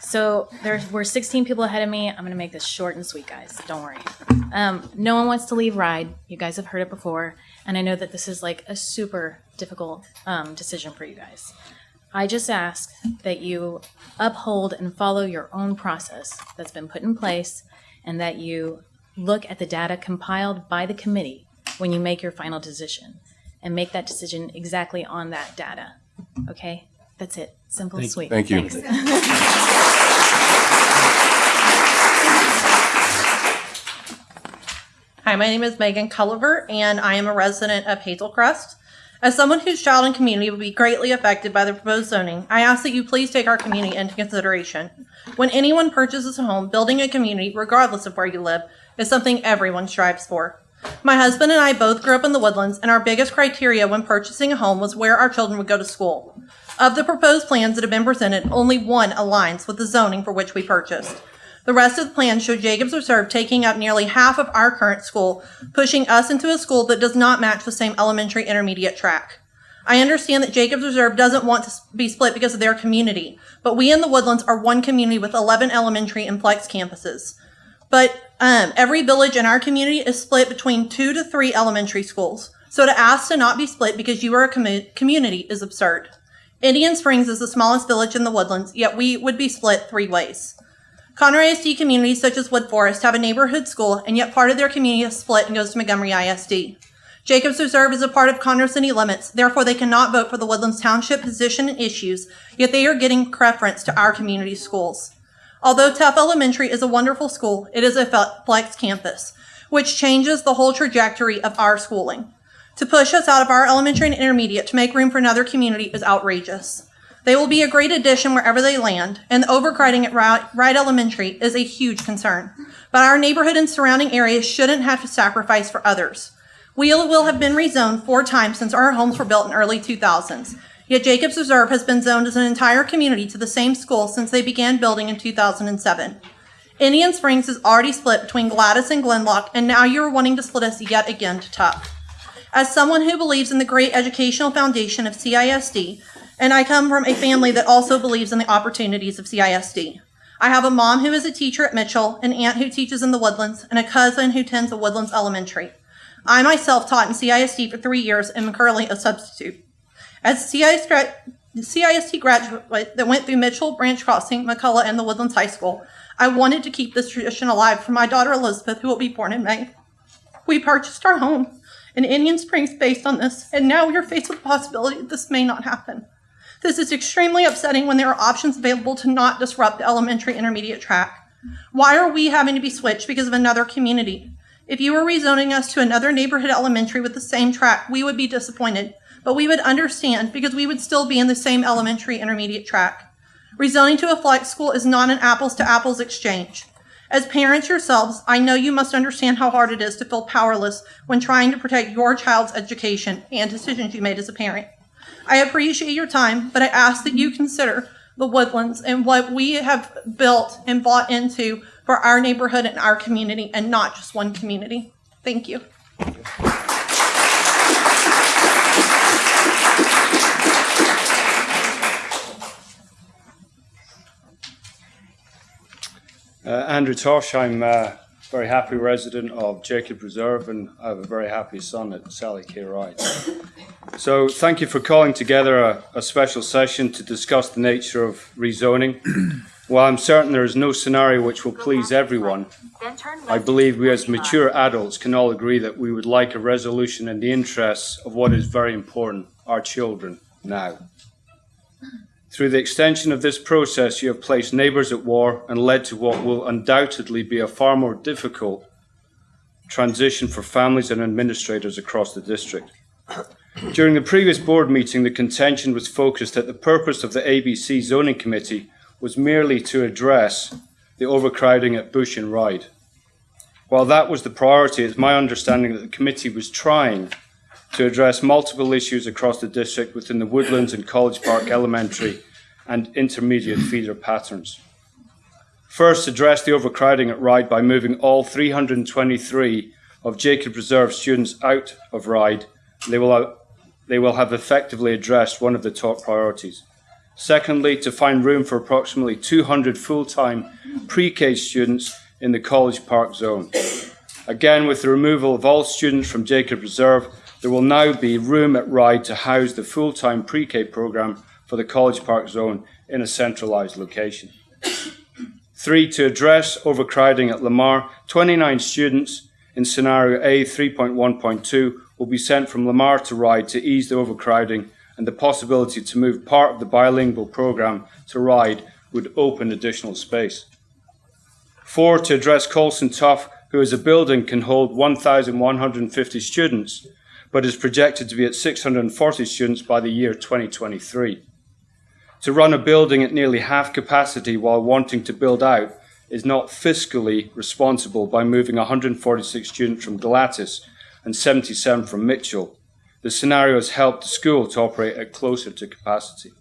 So there were 16 people ahead of me. I'm going to make this short and sweet, guys. Don't worry. Um, no one wants to leave Ride. You guys have heard it before. And I know that this is like a super difficult um, decision for you guys. I just ask that you uphold and follow your own process that's been put in place and that you look at the data compiled by the committee when you make your final decision and make that decision exactly on that data. Okay? That's it. Simple, Thank- sweet. thank you. Hi, my name is Megan Culliver, and I am a resident of Hazelcrest. As someone whose child and community will be greatly affected by the proposed zoning, I ask that you please take our community into consideration. When anyone purchases a home, building a community, regardless of where you live, is something everyone strives for. My husband and I both grew up in the woodlands, and our biggest criteria when purchasing a home was where our children would go to school. Of the proposed plans that have been presented, only one aligns with the zoning for which we purchased. The rest of the plans show Jacobs Reserve taking up nearly half of our current school, pushing us into a school that does not match the same elementary intermediate track. I understand that Jacobs Reserve doesn't want to be split because of their community, but we in the Woodlands are one community with 11 elementary and flex campuses. But um, every village in our community is split between two to three elementary schools. So to ask to not be split because you are a commu- community is absurd. Indian Springs is the smallest village in the Woodlands, yet we would be split three ways. Conroe ISD communities such as Wood Forest have a neighborhood school, and yet part of their community is split and goes to Montgomery ISD. Jacobs Reserve is a part of Conroe city limits, therefore they cannot vote for the Woodlands Township position and issues, yet they are getting preference to our community schools. Although Tough Elementary is a wonderful school, it is a flex campus, which changes the whole trajectory of our schooling. To push us out of our elementary and intermediate to make room for another community is outrageous. They will be a great addition wherever they land, and the overcrowding at Ride Ride Elementary is a huge concern. But our neighborhood and surrounding areas shouldn't have to sacrifice for others. We will have been rezoned four times since our homes were built in early 2000s. Yet Jacobs Reserve has been zoned as an entire community to the same school since they began building in 2007. Indian Springs is already split between Galatas and Glen Loch, and now you are wanting to split us yet again to Tuck. As someone who believes in the great educational foundation of CISD, and I come from a family that also believes in the opportunities of CISD. I have a mom who is a teacher at Mitchell, an aunt who teaches in the Woodlands, and a cousin who tends a Woodlands Elementary. I myself taught in CISD for three years and am currently a substitute. As a CIS gra- graduate that went through Mitchell, Branch Crossing, McCullough, and the Woodlands High School, I wanted to keep this tradition alive for my daughter Elizabeth, who will be born in May. We purchased our home in Indian Springs based on this, and now we are faced with the possibility that this may not happen. This is extremely upsetting when there are options available to not disrupt the elementary intermediate track. Why are we having to be switched because of another community? If you were rezoning us to another neighborhood elementary with the same track, we would be disappointed, but we would understand because we would still be in the same elementary intermediate track. Rezoning to a flex school is not an apples to apples exchange. As parents yourselves, I know you must understand how hard it is to feel powerless when trying to protect your child's education and decisions you made as a parent. I appreciate your time, but I ask that you consider the woodlands and what we have built and bought into for our neighborhood and our community and not just one community. Thank you. Uh, Andrew Tosh, I'm a very happy resident of Jacob Reserve and I have a very happy son at Sally K. Ride. So thank you for calling together a, a special session to discuss the nature of rezoning. While I'm certain there is no scenario which will please everyone, I believe we as mature adults can all agree that we would like a resolution in the interests of what is very important, our children, now. Through the extension of this process, you have placed neighbours at war and led to what will undoubtedly be a far more difficult transition for families and administrators across the district. During the previous board meeting, the contention was focused that the purpose of the ABC zoning committee was merely to address the overcrowding at Bush and Ride. While that was the priority, it's my understanding that the committee was trying to address multiple issues across the district within the Woodlands and College Park elementary and intermediate feeder patterns. First, address the overcrowding at Ride by moving all 323 of Jacob Reserve students out of Ride. They will they will have effectively addressed one of the top priorities. Secondly, to find room for approximately 200 full-time pre-K students in the College Park zone. Again, with the removal of all students from Jacob Reserve, there will now be room at Ride to house the full-time pre-K program for the College Park zone in a centralised location. Three, to address overcrowding at Lamar, 29 students in scenario A 3.1.2 will be sent from Lamar to Ride to ease the overcrowding and the possibility to move part of the bilingual program to Ride would open additional space. Four, to address Coulson Tough, who as a building can hold 1,150 students, but is projected to be at 640 students by the year 2023. To run a building at nearly half capacity while wanting to build out is not fiscally responsible by moving 146 students from Galatas and 77 from Mitchell. The scenario has helped the school to operate at closer to capacity.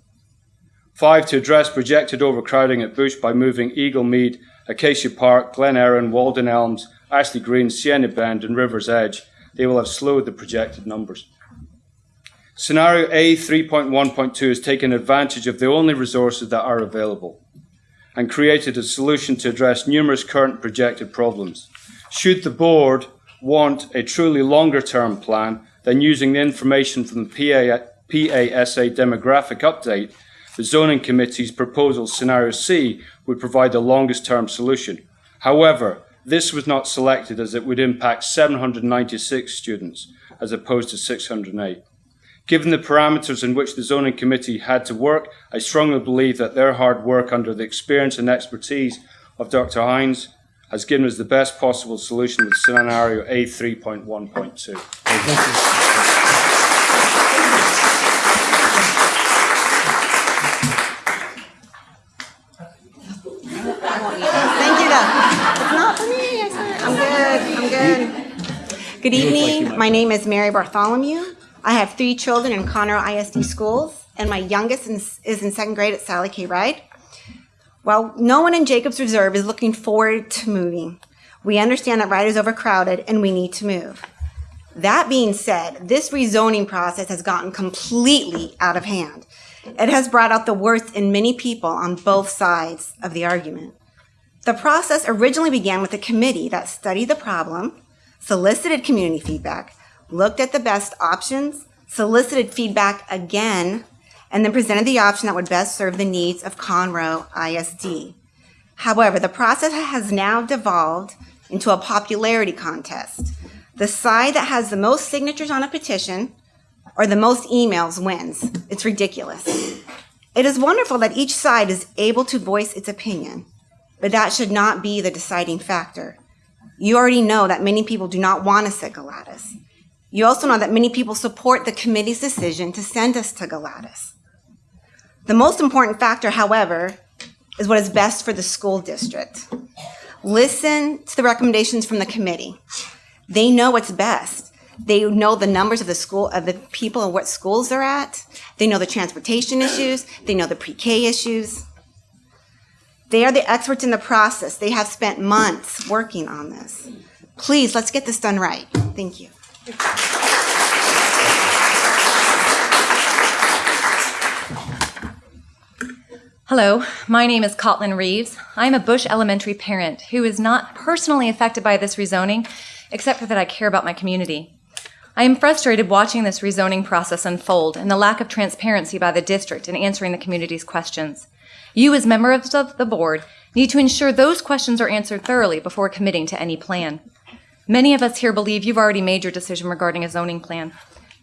Five, to address projected overcrowding at Bush by moving Eagle Mead, Acacia Park, Glen Erin, Walden Elms, Ashley Green, Sienna Bend, and River's Edge. They will have slowed the projected numbers. Scenario A 3.1.2 has taken advantage of the only resources that are available and created a solution to address numerous current projected problems. Should the board want a truly longer term plan then using the information from the PA, PASA demographic update, the zoning committee's proposal scenario C would provide the longest term solution. However, this was not selected as it would impact 796 students as opposed to 608. Given the parameters in which the zoning committee had to work, I strongly believe that their hard work under the experience and expertise of Dr. Hines has given us the best possible solution with scenario A 3.1.2. Thank you, though. It's not for me. I'm good. I'm good. Good evening. My name is Mary Bartholomew. I have three children in Conroe ISD schools, and my youngest is in second grade at Sally K. Ride. While no one in Jacobs Reserve is looking forward to moving, we understand that Ride is overcrowded and we need to move. That being said, this rezoning process has gotten completely out of hand. It has brought out the worst in many people on both sides of the argument. The process originally began with a committee that studied the problem, solicited community feedback, looked at the best options, solicited feedback again, and then presented the option that would best serve the needs of Conroe ISD. However, the process has now devolved into a popularity contest. The side that has the most signatures on a petition or the most emails wins. It's ridiculous. It is wonderful that each side is able to voice its opinion, but that should not be the deciding factor. You already know that many people do not want a at Galatas. You also know that many people support the committee's decision to send us to Galatas. The most important factor, however, is what is best for the school district. Listen to the recommendations from the committee. They know what's best. They know the numbers of the school, of the people and what schools they're at. They know the transportation issues. They know the pre-K issues. They are the experts in the process. They have spent months working on this. Please, let's get this done right. Thank you. Hello, my name is Cotlin Reeves. I'm a Bush Elementary parent who is not personally affected by this rezoning, except for that I care about my community. I am frustrated watching this rezoning process unfold and the lack of transparency by the district in answering the community's questions. You, as members of the board, need to ensure those questions are answered thoroughly before committing to any plan. Many of us here believe you've already made your decision regarding a zoning plan,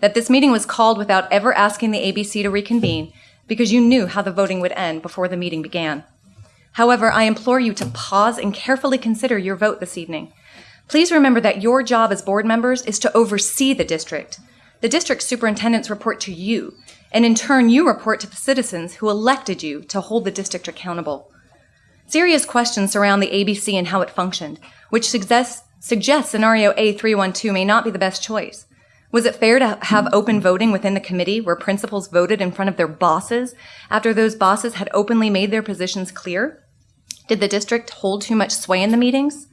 that this meeting was called without ever asking the ABC to reconvene because you knew how the voting would end before the meeting began. However, I implore you to pause and carefully consider your vote this evening. Please remember that your job as board members is to oversee the district. The district superintendents report to you, and in turn, you report to the citizens who elected you to hold the district accountable. Serious questions surround the ABC and how it functioned, which suggests, suggests scenario A312 may not be the best choice. Was it fair to have open voting within the committee where principals voted in front of their bosses after those bosses had openly made their positions clear? Did the district hold too much sway in the meetings?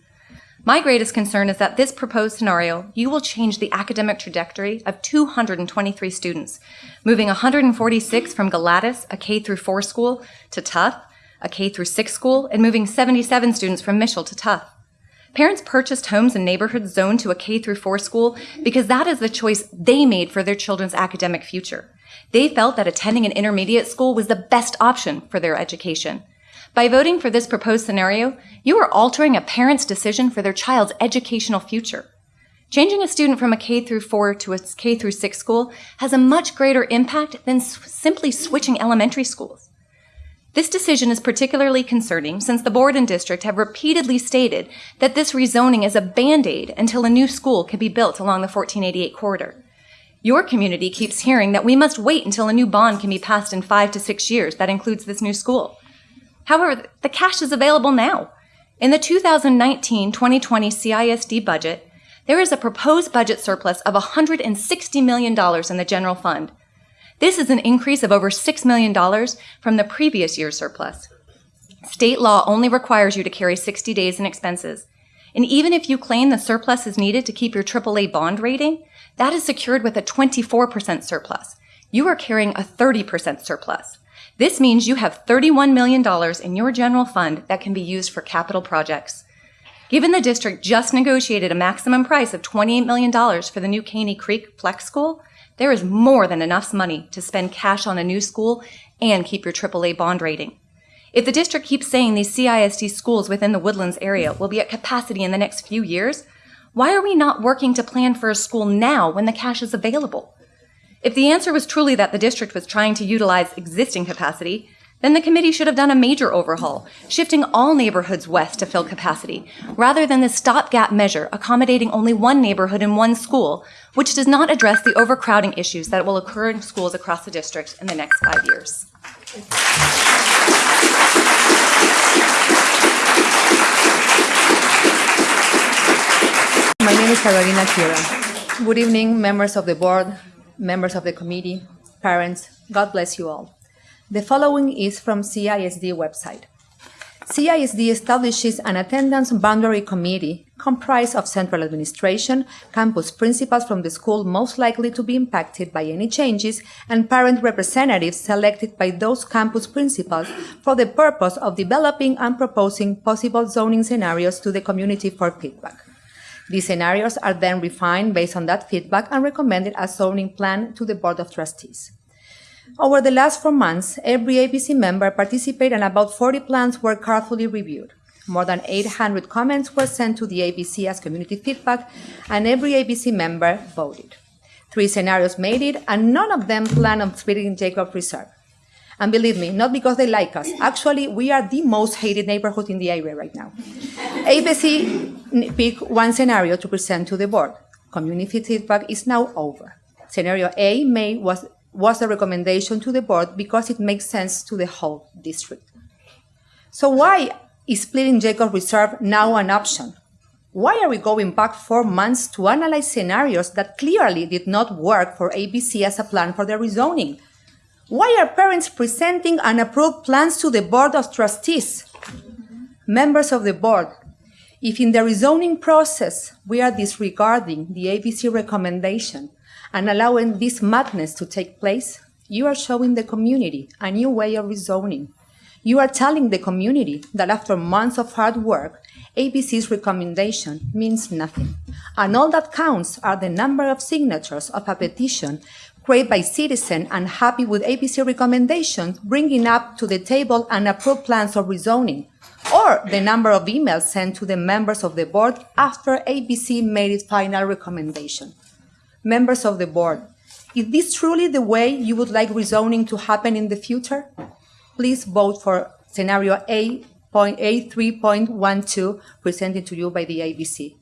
My greatest concern is that this proposed scenario, you will change the academic trajectory of 223 students, moving 146 from Galatas, a K through 4 school, to Tough, a K through 6 school, and moving 77 students from Mitchell to Tough. Parents purchased homes in neighborhoods zoned to a K through 4 school because that is the choice they made for their children's academic future. They felt that attending an intermediate school was the best option for their education. By voting for this proposed scenario, you are altering a parent's decision for their child's educational future. Changing a student from a K through 4 to a K through 6 school has a much greater impact than simply switching elementary schools. This decision is particularly concerning since the board and district have repeatedly stated that this rezoning is a band-aid until a new school can be built along the 1488 corridor. Your community keeps hearing that we must wait until a new bond can be passed in five to six years that includes this new school. However, the cash is available now. In the 2019 2020 CISD budget, there is a proposed budget surplus of $160 million in the general fund. This is an increase of over $6 million from the previous year's surplus. State law only requires you to carry 60 days in expenses. And even if you claim the surplus is needed to keep your AAA bond rating, that is secured with a 24% surplus. You are carrying a 30% surplus. This means you have $31 million in your general fund that can be used for capital projects. Given the district just negotiated a maximum price of $28 million for the new Caney Creek Flex School, there is more than enough money to spend cash on a new school and keep your AAA bond rating. If the district keeps saying these CISD schools within the Woodlands area will be at capacity in the next few years, why are we not working to plan for a school now when the cash is available? If the answer was truly that the district was trying to utilize existing capacity, then the committee should have done a major overhaul, shifting all neighborhoods west to fill capacity, rather than the stopgap measure accommodating only one neighborhood in one school, which does not address the overcrowding issues that will occur in schools across the district in the next five years. My name is Carolina Kira. Good evening, members of the board, members of the committee, parents. God bless you all. The following is from CISD website. CISD establishes an attendance boundary committee comprised of central administration, campus principals from the school most likely to be impacted by any changes, and parent representatives selected by those campus principals for the purpose of developing and proposing possible zoning scenarios to the community for feedback. These scenarios are then refined based on that feedback and recommended as zoning plan to the Board of Trustees. Over the last four months, every ABC member participated and about 40 plans were carefully reviewed. More than 800 comments were sent to the ABC as community feedback, and every ABC member voted. Three scenarios made it, and none of them plan on splitting Jacob Reserve. And believe me, not because they like us. Actually, we are the most hated neighborhood in the area right now. ABC picked one scenario to present to the board. Community feedback is now over. Scenario A May was, was a recommendation to the board because it makes sense to the whole district. So why is splitting Jacob Reserve now an option? Why are we going back four months to analyze scenarios that clearly did not work for ABC as a plan for the rezoning? Why are parents presenting unapproved plans to the Board of Trustees? Members of the board, if in the rezoning process we are disregarding the ABC recommendation and allowing this madness to take place, you are showing the community a new way of rezoning. You are telling the community that after months of hard work, ABC's recommendation means nothing. And all that counts are the number of signatures of a petition created by citizens unhappy with ABC recommendations, bringing up to the table unapproved plans of rezoning, or the number of emails sent to the members of the board after ABC made its final recommendation. Members of the board, is this truly the way you would like rezoning to happen in the future? Please vote for scenario A.A3.12 presented to you by the ABC.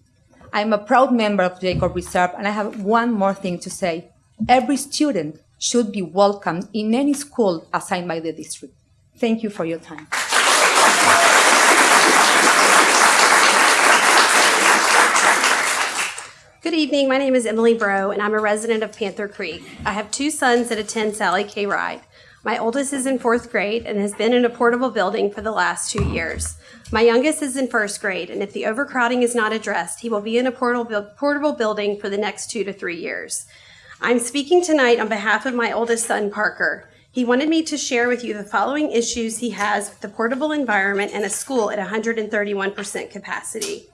I'm a proud member of Jacob Reserve, and I have one more thing to say. Every student should be welcomed in any school assigned by the district. Thank you for your time. Evening. My name is Emily Bro, and I'm a resident of Panther Creek. I have two sons that attend Sally K. Ride. My oldest is in fourth grade and has been in a portable building for the last two years. My youngest is in first grade, and if the overcrowding is not addressed, he will be in a portable, portable building for the next two to three years. I'm speaking tonight on behalf of my oldest son, Parker. He wanted me to share with you the following issues he has with the portable environment and a school at 131% capacity.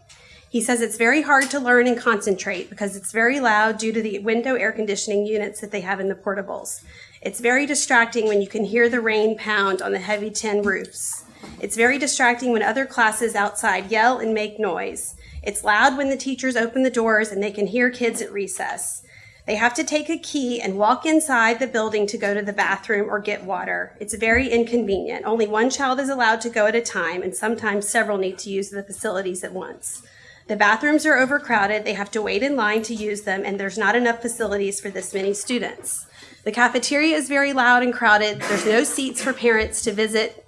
He says it's very hard to learn and concentrate because it's very loud due to the window air conditioning units that they have in the portables. It's very distracting when you can hear the rain pound on the heavy tin roofs. It's very distracting when other classes outside yell and make noise. It's loud when the teachers open the doors and they can hear kids at recess. They have to take a key and walk inside the building to go to the bathroom or get water. It's very inconvenient. Only one child is allowed to go at a time, and sometimes several need to use the facilities at once. The bathrooms are overcrowded, they have to wait in line to use them, and there's not enough facilities for this many students. The cafeteria is very loud and crowded. There's no seats for parents to visit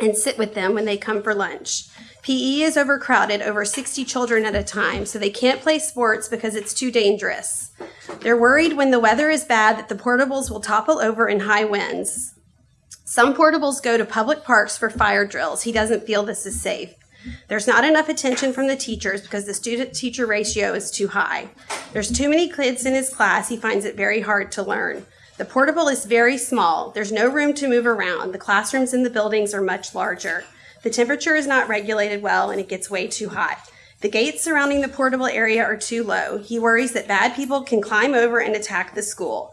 and sit with them when they come for lunch. PE is overcrowded, over 60 children at a time, so they can't play sports because it's too dangerous. They're worried when the weather is bad that the portables will topple over in high winds. Some portables go to public parks for fire drills. He doesn't feel this is safe. There's not enough attention from the teachers because the student teacher ratio is too high. There's too many kids in his class. He finds it very hard to learn. The portable is very small. There's no room to move around. The classrooms in the buildings are much larger. The temperature is not regulated well and it gets way too hot. The gates surrounding the portable area are too low. He worries that bad people can climb over and attack the school.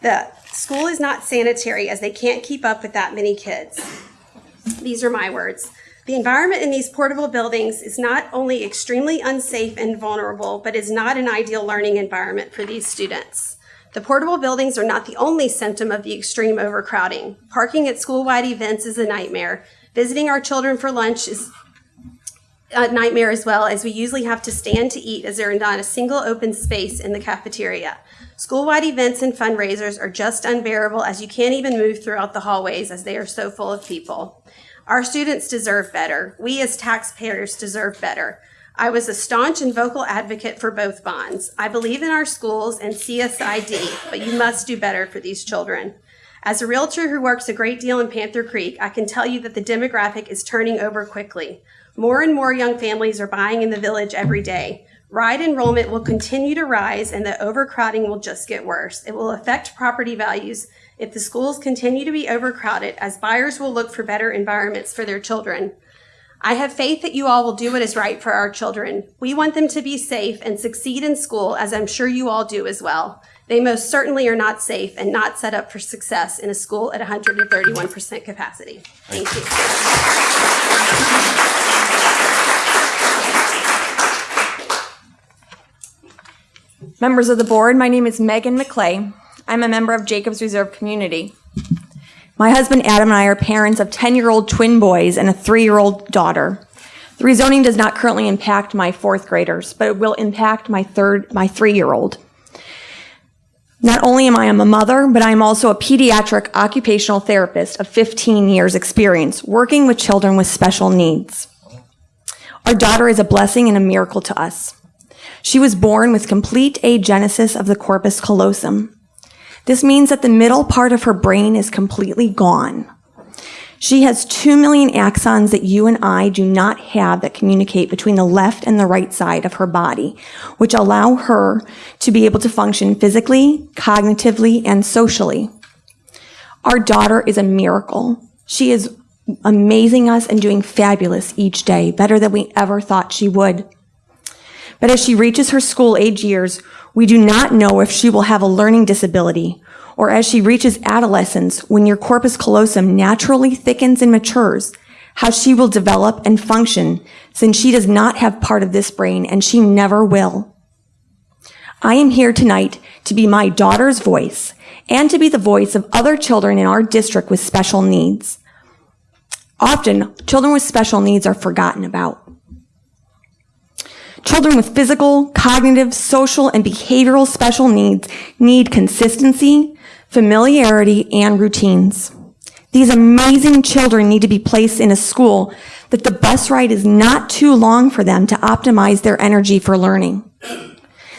The school is not sanitary as they can't keep up with that many kids. These are my words. The environment in these portable buildings is not only extremely unsafe and vulnerable, but is not an ideal learning environment for these students. The portable buildings are not the only symptom of the extreme overcrowding. Parking at school-wide events is a nightmare. Visiting our children for lunch is a nightmare as well, as we usually have to stand to eat as there is not a single open space in the cafeteria. School-wide events and fundraisers are just unbearable as you can't even move throughout the hallways as they are so full of people. Our students deserve better. We as taxpayers deserve better. I was a staunch and vocal advocate for both bonds. I believe in our schools and CSID, but you must do better for these children. As a realtor who works a great deal in Panther Creek, I can tell you that the demographic is turning over quickly. More and more young families are buying in the village every day. Ride enrollment will continue to rise and the overcrowding will just get worse. It will affect property values if the schools continue to be overcrowded as buyers will look for better environments for their children. I have faith that you all will do what is right for our children. We want them to be safe and succeed in school, as I'm sure you all do as well. They most certainly are not safe and not set up for success in a school at 131% capacity. Thank you. Members of the board, my name is Megan McClay. I'm a member of Jacobs Reserve Community. My husband Adam and I are parents of 10 year old twin boys and a three year old daughter. The rezoning does not currently impact my fourth graders, but it will impact my third, my three year old. Not only am I a mother, but I am also a pediatric occupational therapist of 15 years experience working with children with special needs. Our daughter is a blessing and a miracle to us. She was born with complete agenesis of the corpus callosum. This means that the middle part of her brain is completely gone. She has 2 million axons that you and I do not have that communicate between the left and the right side of her body, which allow her to be able to function physically, cognitively, and socially. Our daughter is a miracle. She is amazing us and doing fabulous each day, better than we ever thought she would. But as she reaches her school age years, we do not know if she will have a learning disability or as she reaches adolescence when your corpus callosum naturally thickens and matures, how she will develop and function since she does not have part of this brain and she never will. I am here tonight to be my daughter's voice and to be the voice of other children in our district with special needs. Often, children with special needs are forgotten about. Children with physical, cognitive, social, and behavioral special needs need consistency, familiarity, and routines. These amazing children need to be placed in a school that the bus ride is not too long for them to optimize their energy for learning.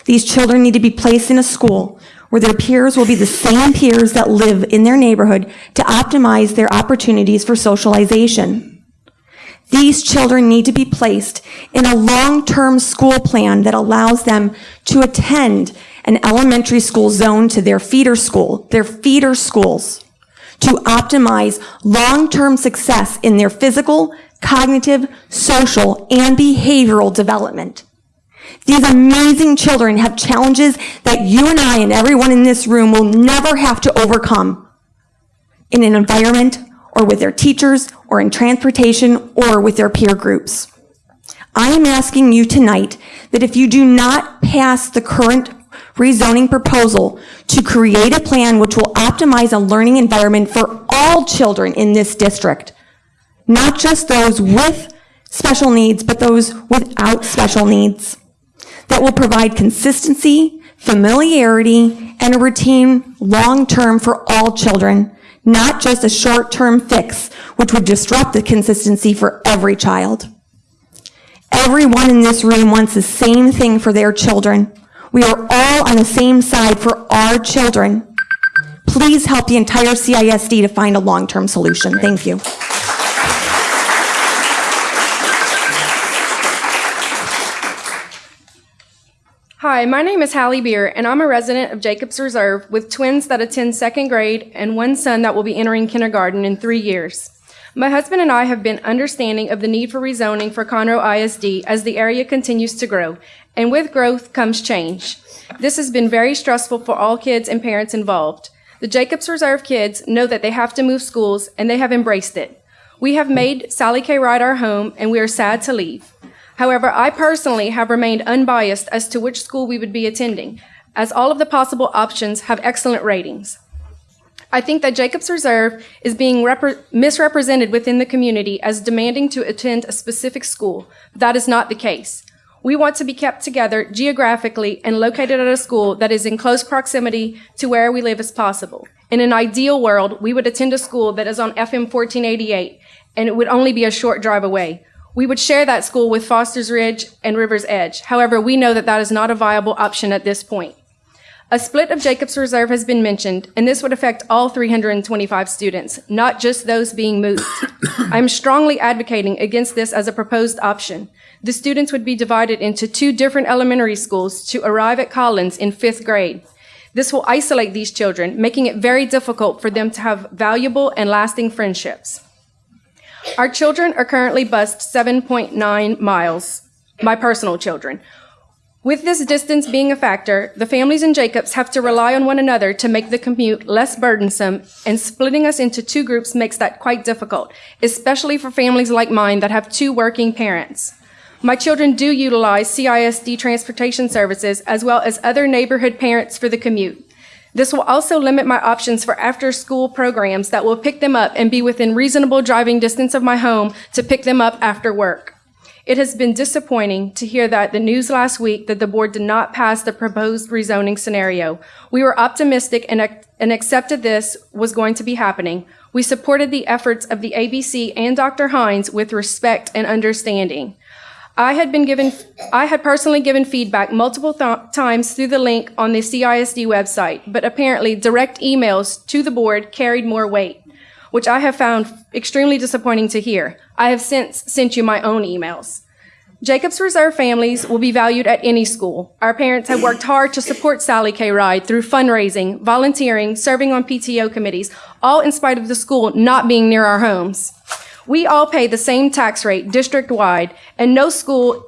These children need to be placed in a school where their peers will be the same peers that live in their neighborhood to optimize their opportunities for socialization. These children need to be placed in a long-term school plan that allows them to attend an elementary school zone to their feeder school, their feeder schools, to optimize long-term success in their physical, cognitive, social, and behavioral development. These amazing children have challenges that you and I and everyone in this room will never have to overcome in an environment or with their teachers or in transportation or with their peer groups. I am asking you tonight that if you do not pass the current rezoning proposal to create a plan which will optimize a learning environment for all children in this district, not just those with special needs, but those without special needs, that will provide consistency, familiarity, and a routine long-term for all children, not just a short-term fix, which would disrupt the consistency for every child. Everyone in this room wants the same thing for their children. We are all on the same side for our children. Please help the entire CISD to find a long-term solution. Thank you. Hi, my name is Hallie Beer, and I'm a resident of Jacobs Reserve with twins that attend second grade and one son that will be entering kindergarten in three years. My husband and I have been understanding of the need for rezoning for Conroe ISD as the area continues to grow, and with growth comes change. This has been very stressful for all kids and parents involved. The Jacobs Reserve kids know that they have to move schools, and they have embraced it. We have made Sally K. Ride our home, and we are sad to leave. However, I personally have remained unbiased as to which school we would be attending, as all of the possible options have excellent ratings. I think that Jacobs Reserve is being misrepresented within the community as demanding to attend a specific school. That is not the case. We want to be kept together geographically and located at a school that is in close proximity to where we live as possible. In an ideal world, we would attend a school that is on FM 1488 and it would only be a short drive away. We would share that school with Foster's Ridge and River's Edge. However, we know that that is not a viable option at this point. A split of Jacobs Reserve has been mentioned, and this would affect all 325 students, not just those being moved. I'm strongly advocating against this as a proposed option. The students would be divided into two different elementary schools to arrive at Collins in fifth grade. This will isolate these children, making it very difficult for them to have valuable and lasting friendships. Our children are currently bused 7.9 miles, my personal children. With this distance being a factor, the families in Jacobs have to rely on one another to make the commute less burdensome, and splitting us into two groups makes that quite difficult, especially for families like mine that have two working parents. My children do utilize CISD transportation services as well as other neighborhood parents for the commute. This will also limit my options for after school programs that will pick them up and be within reasonable driving distance of my home to pick them up after work. It has been disappointing to hear that the news last week that the board did not pass the proposed rezoning scenario. We were optimistic and, and accepted this was going to be happening. We supported the efforts of the ABC and Dr. Hines with respect and understanding. I had been given, I had personally given feedback multiple times through the link on the CISD website, but apparently direct emails to the board carried more weight, which I have found extremely disappointing to hear. I have since sent you my own emails. Jacobs Reserve families will be valued at any school. Our parents have worked hard to support Sally K. Ride through fundraising, volunteering, serving on PTO committees, all in spite of the school not being near our homes. We all pay the same tax rate district-wide, and no school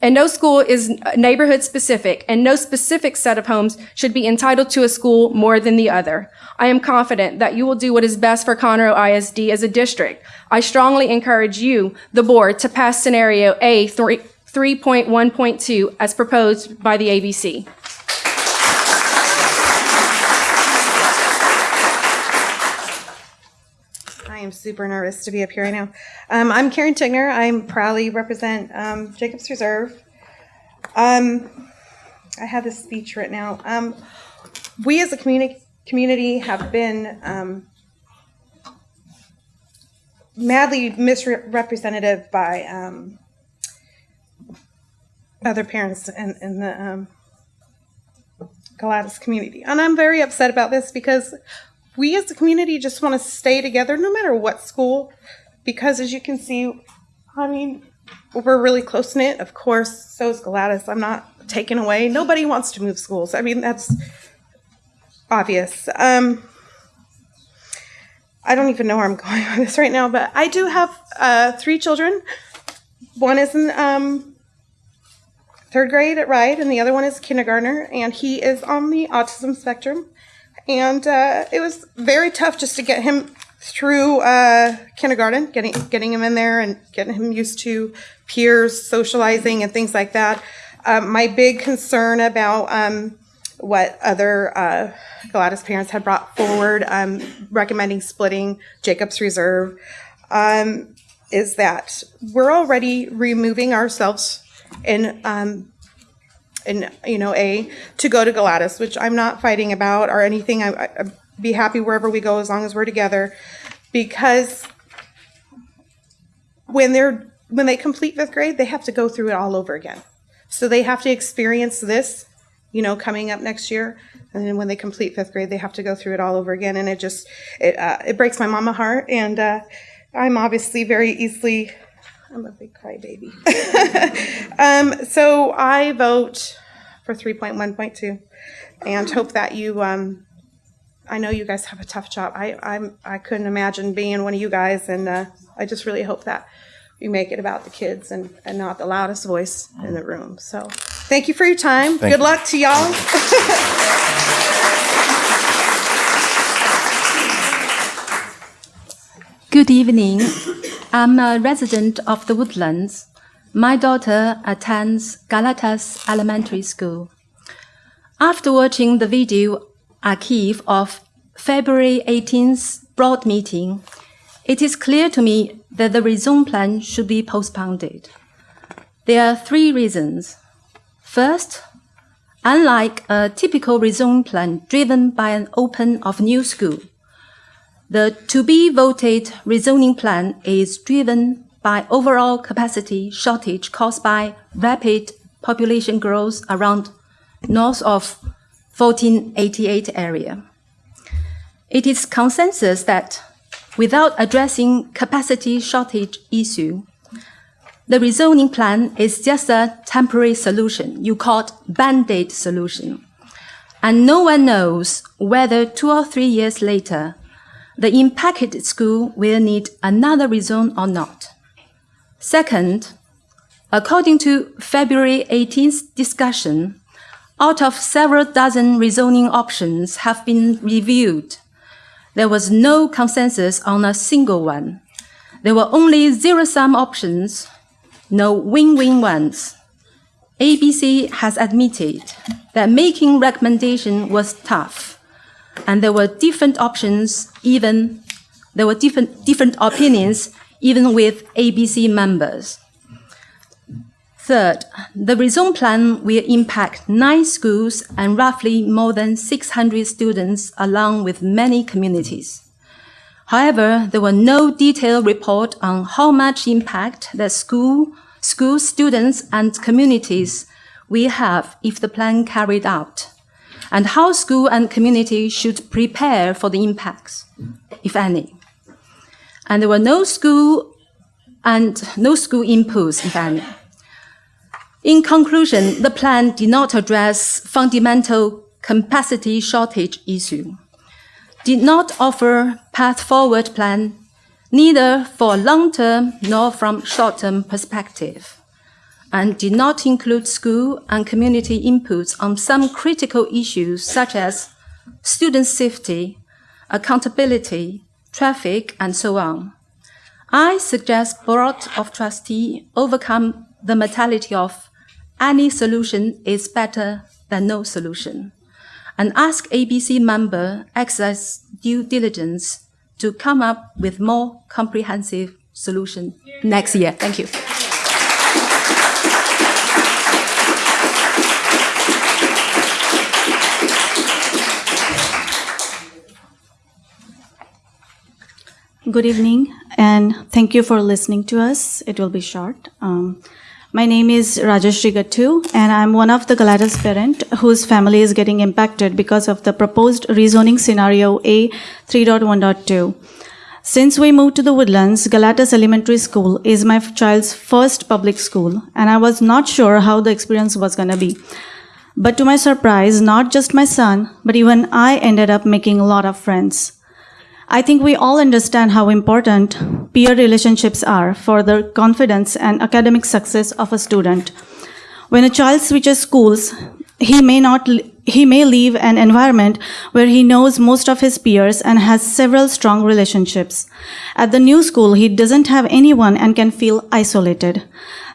and no school is neighborhood specific, and no specific set of homes should be entitled to a school more than the other. I am confident that you will do what is best for Conroe ISD as a district. I strongly encourage you, the board, to pass scenario A 3.1.2 as proposed by the ABC. Am super nervous to be up here right now. Um, I'm Karen Tigner. I proudly represent um, Jacobs Reserve. Um, I have this speech written out. Um, we as a community community have been um, madly misrepresented by um, other parents in, in the Galatas community. And I'm very upset about this because we as a community just want to stay together no matter what school. Because as you can see, I mean, we're really close knit. Of course, so is Galatas. I'm not taken away. Nobody wants to move schools. I mean, that's obvious. Um, I don't even know where I'm going with this right now, but I do have uh, three children. One is in um, third grade at Ride, and the other one is kindergartner, and he is on the autism spectrum. And uh, it was very tough just to get him through uh, kindergarten, getting getting him in there and getting him used to peers, socializing, and things like that. Um, my big concern about um, what other uh, Galatas parents had brought forward, um, recommending splitting Jacob's Reserve, um, is that we're already removing ourselves in um, in you know a to go to Galatas, which I'm not fighting about or anything. I, I, I'd be happy wherever we go as long as we're together, because when they're when they complete fifth grade, they have to go through it all over again. So they have to experience this, you know, coming up next year, and then when they complete fifth grade, they have to go through it all over again, and it just it uh, it breaks my mama heart, and uh, I'm obviously very easily. I'm a big crybaby. um, so I vote for 3.1.2 and hope that you, um, I know you guys have a tough job. I, I'm, I couldn't imagine being one of you guys, and uh, I just really hope that you make it about the kids and, and not the loudest voice in the room. So thank you for your time. Thank Good you. luck to y'all. Good evening. I'm a resident of the Woodlands. My daughter attends Galatas Elementary School. After watching the video archive of February 18th board meeting, it is clear to me that the rezone plan should be postponed. There are three reasons. First, unlike a typical rezone plan driven by an open of new school, the to be voted rezoning plan is driven by overall capacity shortage caused by rapid population growth around north of 1488 area. It is consensus that without addressing capacity shortage issue, the rezoning plan is just a temporary solution. You call it band-aid solution. And no one knows whether two or three years later, the impacted school will need another rezone or not. Second, according to February 18th discussion, out of several dozen rezoning options have been reviewed, there was no consensus on a single one. There were only zero-sum options, no win-win ones. ABC has admitted that making recommendation was tough, and there were different options, even there were different, different opinions, even with ABC members. Third, the rezone plan will impact nine schools and roughly more than 600 students along with many communities. However, there were no detailed report on how much impact the school, school students and communities will have if the plan carried out, and how school and community should prepare for the impacts, if any. And there were no school and no school inputs, if any. In conclusion, the plan did not address fundamental capacity shortage issue, did not offer path forward plan, neither for long-term nor from short-term perspective, and did not include school and community inputs on some critical issues such as student safety, accountability, traffic, and so on. I suggest Board of Trustee overcome the mentality of any solution is better than no solution, and ask ABC member exercise due diligence to come up with more comprehensive solution next year. Thank you. Good evening, and thank you for listening to us. It will be short. Um, My name is Rajashri Gattu, and I'm one of the Galatas parent whose family is getting impacted because of the proposed rezoning scenario A 3.1.2. Since we moved to the Woodlands, Galatas Elementary School is my child's first public school, and I was not sure how the experience was going to be. But to my surprise, not just my son, but even I ended up making a lot of friends. I think we all understand how important peer relationships are for the confidence and academic success of a student. When a child switches schools, he may not he may leave an environment where he knows most of his peers and has several strong relationships. At the new school, he doesn't have anyone and can feel isolated.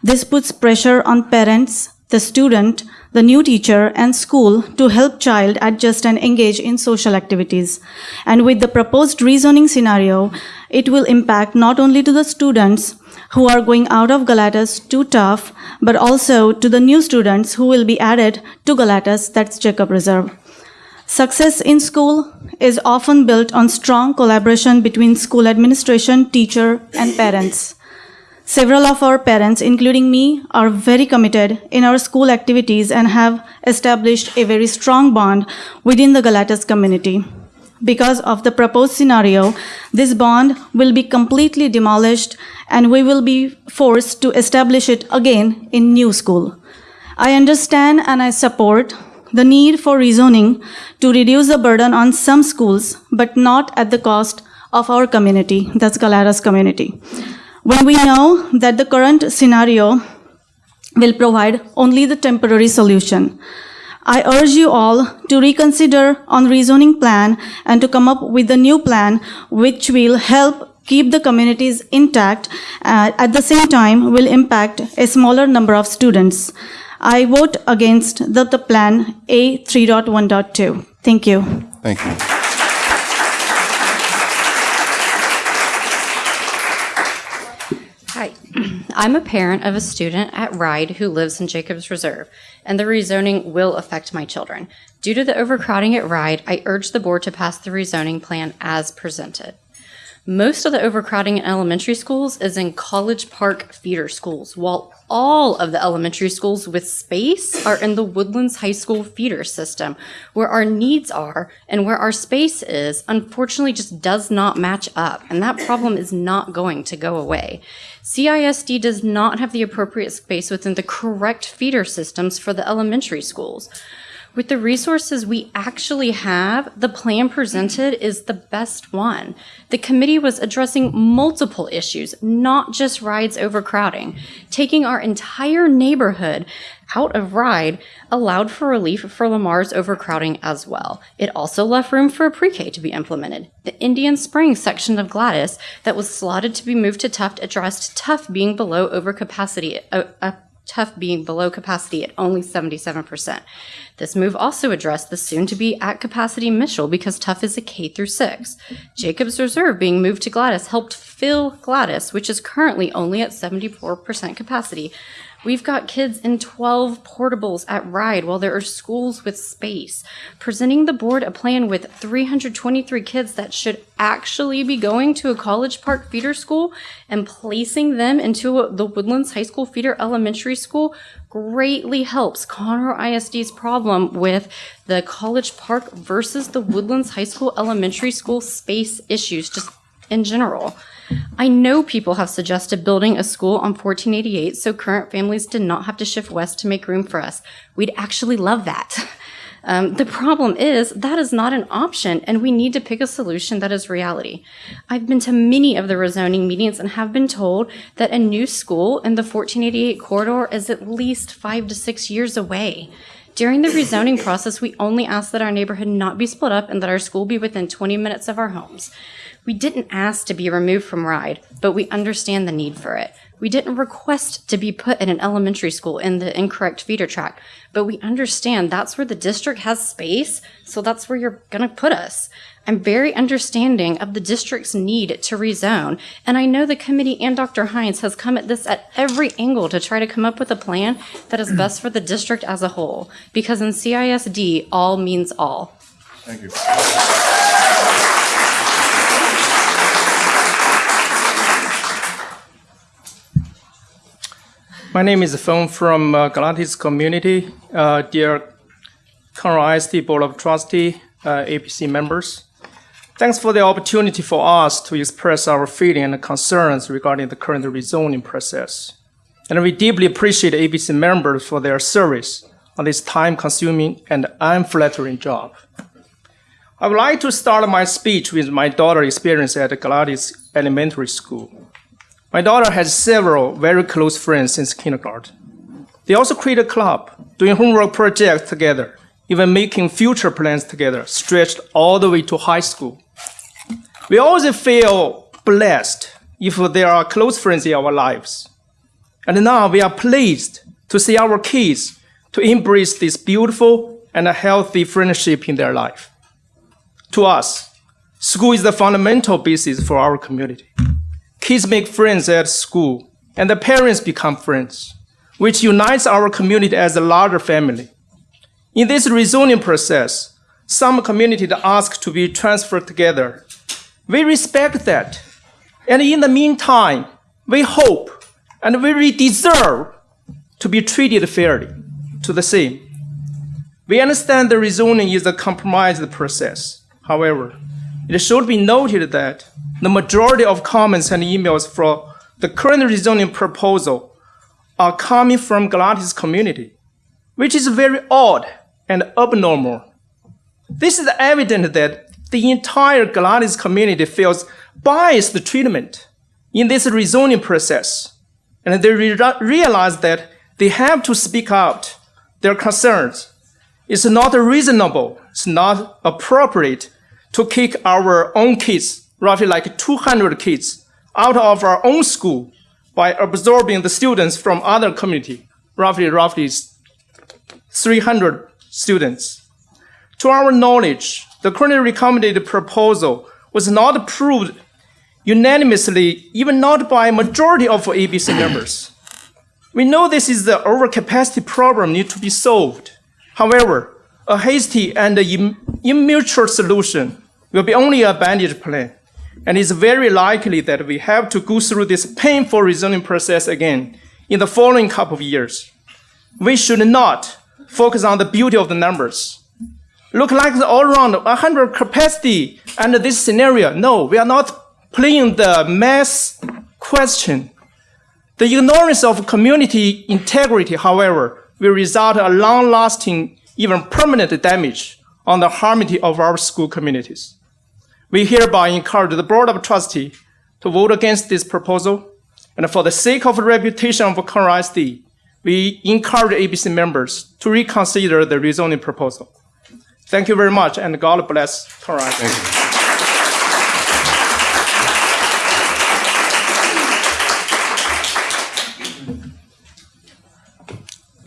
This puts pressure on parents, the student, the new teacher, and school to help child adjust and engage in social activities. And with the proposed rezoning scenario, it will impact not only to the students who are going out of Galatas to Tough, but also to the new students who will be added to Galatas, that's Jacob Reserve. Success in school is often built on strong collaboration between school administration, teacher, and parents. Several of our parents, including me, are very committed in our school activities and have established a very strong bond within the Galatas community. Because of the proposed scenario, this bond will be completely demolished and we will be forced to establish it again in new school. I understand and I support the need for rezoning to reduce the burden on some schools, but not at the cost of our community, that's Galatas community. When we know that the current scenario will provide only the temporary solution. I urge you all to reconsider on rezoning plan and to come up with a new plan which will help keep the communities intact uh, at the same time will impact a smaller number of students. I vote against the, the plan A 3.1.2. Thank you. Thank you. Hi, I'm a parent of a student at RIDE who lives in Jacobs Reserve, and the rezoning will affect my children. Due to the overcrowding at RIDE, I urge the board to pass the rezoning plan as presented. Most of the overcrowding in elementary schools is in College Park feeder schools, while all of the elementary schools with space are in the Woodlands High School feeder system, where our needs are and where our space is, unfortunately, just does not match up. And that problem is not going to go away. CISD does not have the appropriate space within the correct feeder systems for the elementary schools. With the resources we actually have, the plan presented is the best one. The committee was addressing multiple issues, not just Ride's overcrowding. Taking our entire neighborhood out of Ride allowed for relief for Lamar's overcrowding as well. It also left room for a pre-K to be implemented. The Indian Springs section of Galatas that was slotted to be moved to Tough addressed Tough being below overcapacity, uh, uh, Tough being below capacity at only 77%. This move also addressed the soon to be at capacity Mitchell because Tough is a K through 6. Jacobs Reserve being moved to Galatas helped fill Galatas, which is currently only at 74% capacity. We've got kids in 12 portables at Ride while there are schools with space. Presenting the board a plan with 323 kids that should actually be going to a College Park feeder school and placing them into the Woodlands High School feeder elementary school greatly helps Conroe ISD's problem with the College Park versus the Woodlands High School elementary school space issues just in general. I know people have suggested building a school on 1488 so current families did not have to shift west to make room for us. We'd actually love that. Um, the problem is that is not an option, and we need to pick a solution that is reality. I've been to many of the rezoning meetings and have been told that a new school in the 1488 corridor is at least five to six years away. During the rezoning process, we only asked that our neighborhood not be split up and that our school be within 20 minutes of our homes. We didn't ask to be removed from RIDE, but we understand the need for it. We didn't request to be put in an elementary school in the incorrect feeder track, but we understand that's where the district has space, so that's where you're going to put us. I'm very understanding of the district's need to rezone, and I know the committee and Dr. Hines has come at this at every angle to try to come up with a plan that is best for the district as a whole, because in CISD, all means all. Thank you. My name is Feng from uh, Galatas community. Uh, dear Conroe ISD Board of Trustee, uh, ABC members, thanks for the opportunity for us to express our feeling and concerns regarding the current rezoning process. And we deeply appreciate ABC members for their service on this time-consuming and unflattering job. I would like to start my speech with my daughter's experience at Galatas Elementary School. My daughter has several very close friends since kindergarten. They also create a club, doing homework projects together, even making future plans together, stretched all the way to high school. We always feel blessed if there are close friends in our lives. And now we are pleased to see our kids to embrace this beautiful and healthy friendship in their life. To us, school is the fundamental basis for our community. Kids make friends at school, and the parents become friends, which unites our community as a larger family. In this rezoning process, some communities ask to be transferred together. We respect that. And in the meantime, we hope and we deserve to be treated fairly to the same. We understand the rezoning is a compromised process. However, it should be noted that the majority of comments and emails for the current rezoning proposal are coming from Galatas community, which is very odd and abnormal. This is evident that the entire Galatas community feels biased treatment in this rezoning process, and they re realize that they have to speak out their concerns. It's not reasonable, it's not appropriate to kick our own kids, roughly like 200 kids, out of our own school by absorbing the students from other community, roughly, roughly 300 students. To our knowledge, the currently recommended proposal was not approved unanimously, even not by majority of ABC members. We know this is the overcapacity problem need to be solved. However, a hasty and immature solution will be only a bandage plan, and it's very likely that we have to go through this painful rezoning process again in the following couple of years. We should not focus on the beauty of the numbers. Look like the all-around 100 capacity and this scenario. No, we are not playing the math question. The ignorance of community integrity, however, will result a long-lasting, even permanent damage on the harmony of our school communities. We hereby encourage the Board of Trustees to vote against this proposal, and for the sake of the reputation of Conroe ISD, we encourage ABC members to reconsider the rezoning proposal. Thank you very much, and God bless Conroe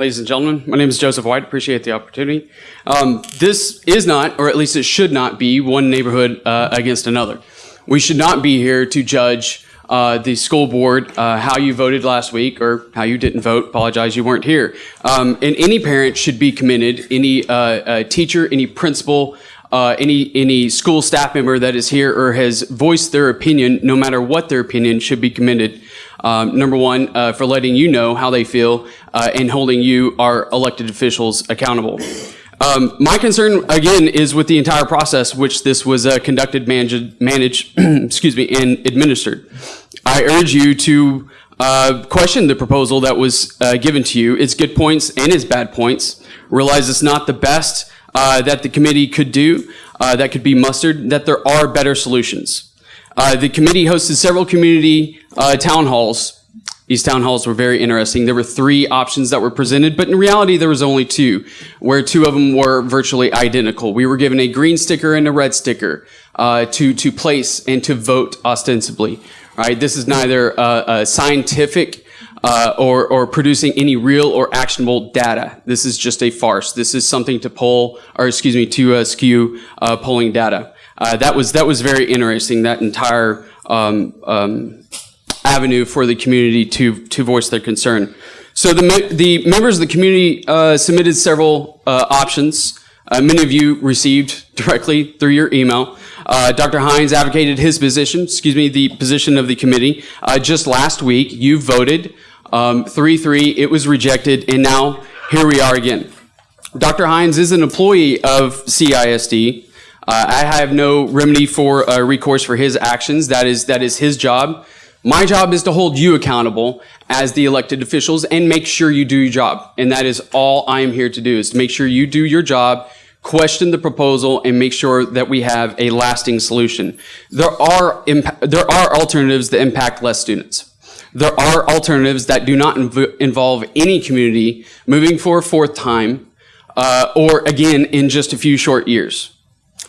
Ladies and gentlemen, my name is Joseph White. Appreciate the opportunity. Um, this is not, or at least it should not be, one neighborhood uh, against another. We should not be here to judge uh, the school board uh, how you voted last week or how you didn't vote. Apologize, you weren't here. Um, and any parent should be commended. Any uh, uh, teacher, any principal, uh, any any school staff member that is here or has voiced their opinion, no matter what their opinion, should be commended. Um, number one, uh, for letting you know how they feel uh, and holding you, our elected officials, accountable. Um, my concern, again, is with the entire process which this was uh, conducted, managed, managed excuse me, and administered. I urge you to uh, question the proposal that was uh, given to you, its good points and its bad points. Realize it's not the best uh, that the committee could do, that could be mustered, that there are better solutions. Uh, the committee hosted several community uh, town halls. These town halls were very interesting. There were three options that were presented, but in reality, there was only two, where two of them were virtually identical. We were given a green sticker and a red sticker uh, to, to place and to vote ostensibly. Right? This is neither uh, scientific uh, or, or producing any real or actionable data. This is just a farce. This is something to poll, or excuse me, to uh, skew uh, polling data uh, that was that was very interesting. That entire um, um, avenue for the community to to voice their concern. So the the members of the community uh, submitted several uh, options. Uh, many of you received directly through your email. Uh, Dr. Hines advocated his position, excuse me, the position of the committee. Uh, just last week, you voted Um, 3-3, it was rejected, and now here we are again. Dr. Hines is an employee of CISD. Uh, I have no remedy for uh, recourse for his actions. That is, that is his job. My job is to hold you accountable as the elected officials and make sure you do your job. And that is all I am here to do is to make sure you do your job, question the proposal, and make sure that we have a lasting solution. There are, there are alternatives that impact less students. There are alternatives that do not inv- involve any community moving for a fourth time uh, or again in just a few short years.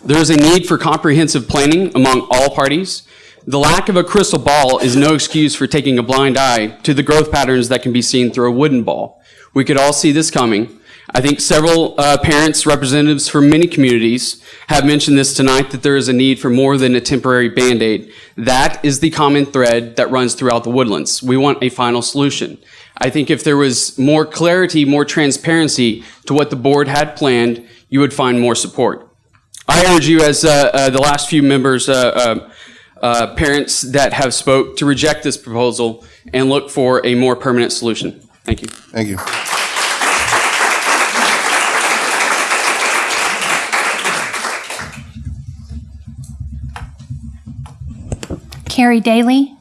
There is a need for comprehensive planning among all parties. The lack of a crystal ball is no excuse for taking a blind eye to the growth patterns that can be seen through a wooden ball. We could all see this coming. I think several uh, parents, representatives from many communities have mentioned this tonight that there is a need for more than a temporary band aid. That is the common thread that runs throughout the woodlands. We want a final solution. I think if there was more clarity, more transparency to what the board had planned, you would find more support. I urge you, as uh, uh, the last few members, uh, uh, uh, parents that have spoke, to reject this proposal and look for a more permanent solution. Thank you. Thank you. Carrie Daly.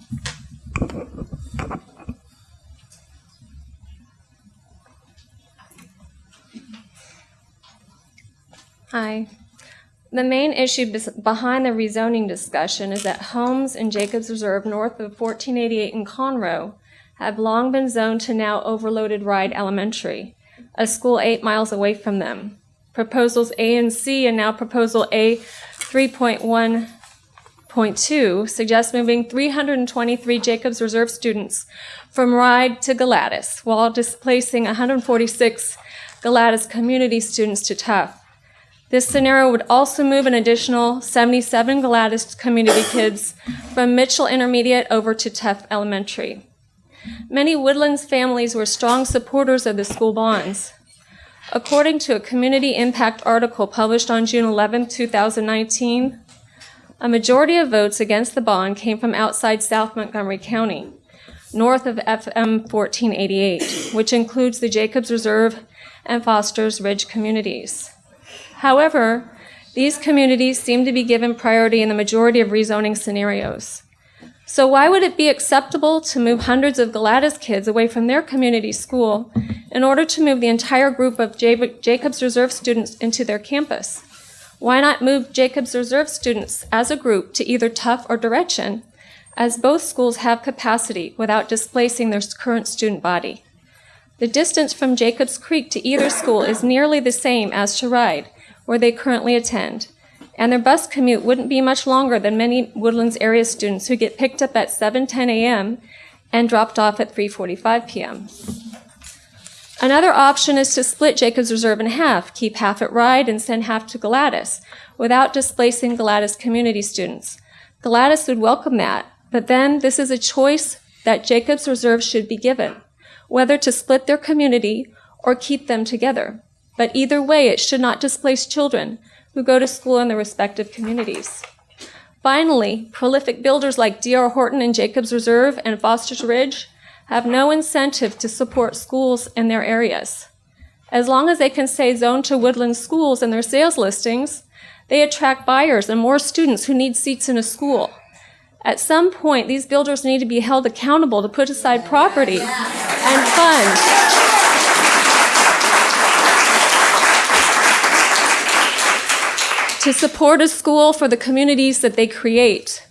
The main issue behind the rezoning discussion is that homes in Jacobs Reserve north of 1488 in Conroe have long been zoned to now overloaded Ride Elementary, a school eight miles away from them. Proposals A and C and now proposal A 3.1.2 suggest moving 323 Jacobs Reserve students from Ride to Galatas while displacing 146 Galatas community students to Tough. This scenario would also move an additional 77 Galatas community kids from Mitchell Intermediate over to Tough Elementary. Many Woodlands families were strong supporters of the school bonds. According to a community impact article published on June 11, 2019, a majority of votes against the bond came from outside South Montgomery County, north of FM 1488, which includes the Jacobs Reserve and Foster's Ridge communities. However, these communities seem to be given priority in the majority of rezoning scenarios. So why would it be acceptable to move hundreds of Galatas kids away from their community school in order to move the entire group of Jacobs Reserve students into their campus? Why not move Jacobs Reserve students as a group to either Tough or Deretchin, as both schools have capacity without displacing their current student body? The distance from Jacobs Creek to either school is nearly the same as to Ride, where they currently attend, and their bus commute wouldn't be much longer than many Woodlands area students who get picked up at 7:10 a.m. and dropped off at 3:45 p.m. Another option is to split Jacobs Reserve in half, keep half at Ride and send half to Galatas, without displacing Galatas community students. Galatas would welcome that, but then this is a choice that Jacobs Reserve should be given, whether to split their community or keep them together. But either way, it should not displace children who go to school in their respective communities. Finally, prolific builders like D.R. Horton and Jacobs Reserve and Foster's Ridge have no incentive to support schools in their areas. As long as they can say zone to woodland schools in their sales listings, they attract buyers and more students who need seats in a school. At some point, these builders need to be held accountable to put aside property and funds to support a school for the communities that they create.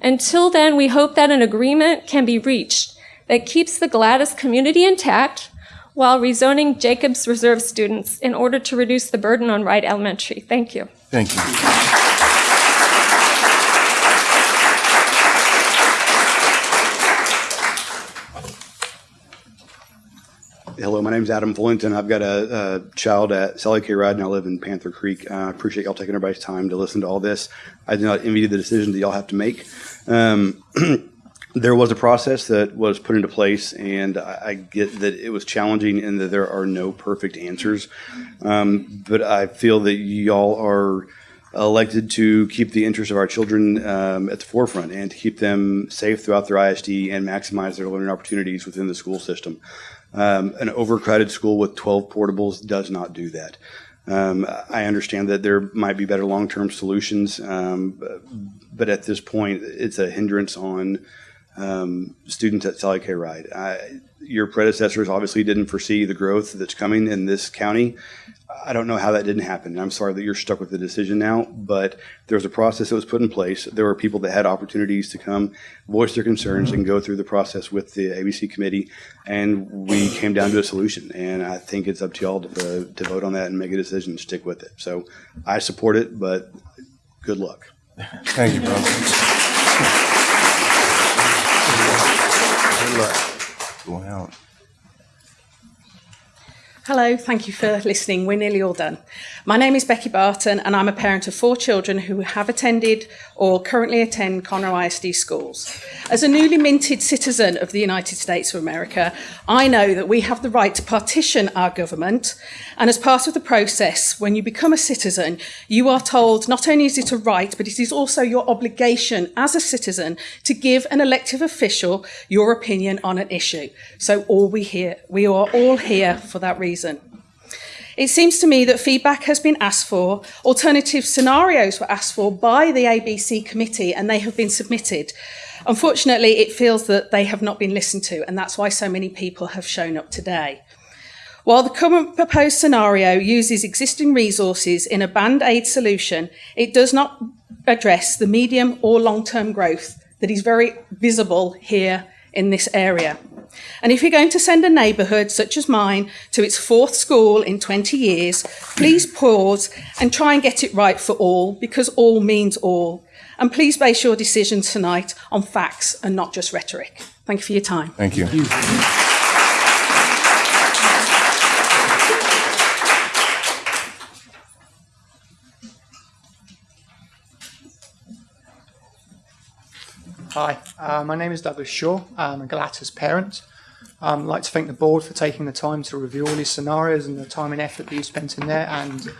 Until then, we hope that an agreement can be reached that keeps the Galatas community intact while rezoning Jacobs Reserve students in order to reduce the burden on Ride Elementary. Thank you. Thank you. Hello, my name is Adam Fullington. I've got a, a child at Sally K. Ride, and I live in Panther Creek. Uh, I appreciate y'all taking everybody's time to listen to all this. I do not envy the decision that y'all have to make. Um, there was a process that was put into place, and I, I get that it was challenging and that there are no perfect answers. Um, but I feel that y'all are elected to keep the interests of our children um, at the forefront and to keep them safe throughout their ISD and maximize their learning opportunities within the school system. Um, an overcrowded school with 12 portables does not do that. Um, I understand that there might be better long-term solutions, um, but at this point, it's a hindrance on um, students at Sally K. Ride. I, your predecessors obviously didn't foresee the growth that's coming in this county. I don't know how that didn't happen. I'm sorry that you're stuck with the decision now, but there was a process that was put in place. There were people that had opportunities to come voice their concerns and go through the process with the ABC committee, and we came down to a solution. And I think it's up to y'all to, uh, to vote on that and make a decision, to stick with it. So I support it, but good luck. Thank you, bro. Good luck. Going out. Hello, thank you for listening. We're nearly all done. My name is Becky Barton, and I'm a parent of four children who have attended or currently attend Conroe ISD schools. As a newly minted citizen of the United States of America, I know that we have the right to partition our government, and as part of the process, when you become a citizen, you are told not only is it a right, but it is also your obligation as a citizen to give an elective official your opinion on an issue. So all we here, we are all here for that reason. It seems to me that feedback has been asked for, alternative scenarios were asked for by the ABC committee, and they have been submitted. Unfortunately, it feels that they have not been listened to, and that's why so many people have shown up today. While the current proposed scenario uses existing resources in a band aid solution, it does not address the medium or long term growth that is very visible here in this area. And if you're going to send a neighbourhood such as mine to its fourth school in 20 years, please pause and try and get it right for all, because all means all. And please base your decision tonight on facts and not just rhetoric. Thank you for your time. Thank you. Hi, uh, my name is Douglas Shaw. I'm a Galatas parent. Um, I'd like to thank the board for taking the time to review all these scenarios and the time and effort that you spent in there, and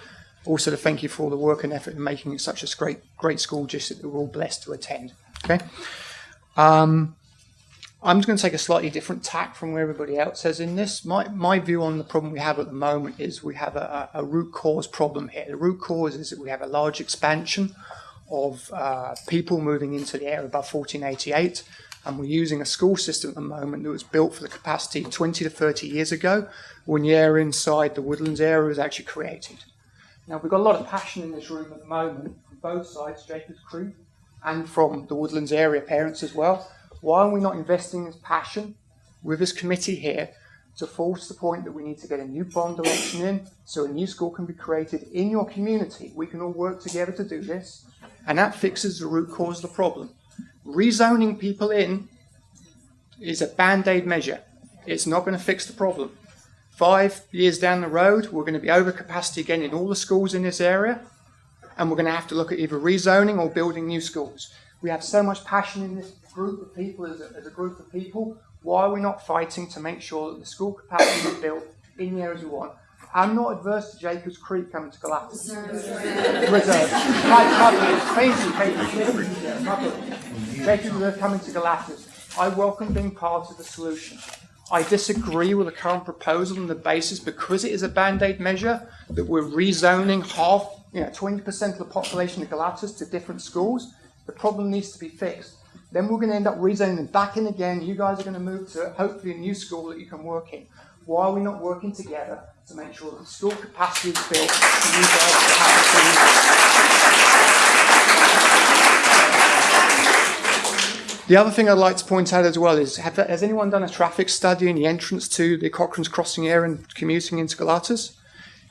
also to thank you for all the work and effort in making it such a great, great school just that we're all blessed to attend. Okay. Um, I'm just going to take a slightly different tack from where everybody else has in this. My, my view on the problem we have at the moment is we have a, a root cause problem here. The root cause is that we have a large expansion of uh, people moving into the area above 1488. And we're using a school system at the moment that was built for the capacity 20 to 30 years ago when the area inside the woodlands area was actually created. Now, we've got a lot of passion in this room at the moment from both sides, Jacobs Creek and from the woodlands area parents as well. Why are we not investing this passion with this committee here to force the point that we need to get a new bond election in so a new school can be created in your community? We can all work together to do this, and that fixes the root cause of the problem. Rezoning people in is a band aid measure. It's not going to fix the problem. Five years down the road, we're going to be over capacity again in all the schools in this area, and we're going to have to look at either rezoning or building new schools. We have so much passion in this group of people as a, as a group of people. Why are we not fighting to make sure that the school capacity is built in the areas we want? I'm not adverse to Jacobs Creek coming to Galatas. Reserve. Jacobs Reserve coming to Galatas. I welcome being part of the solution. I disagree with the current proposal on the basis because it is a band-aid measure that we're rezoning half, you know, 20% of the population of Galatas to different schools. The problem needs to be fixed. Then we're going to end up rezoning them back in again. You guys are going to move to hopefully a new school that you can work in. Why are we not working together to make sure that the school capacity is built for you guys to have The other thing I'd like to point out as well is, have, has anyone done a traffic study in the entrance to the Cochran's Crossing area and commuting into Galatas?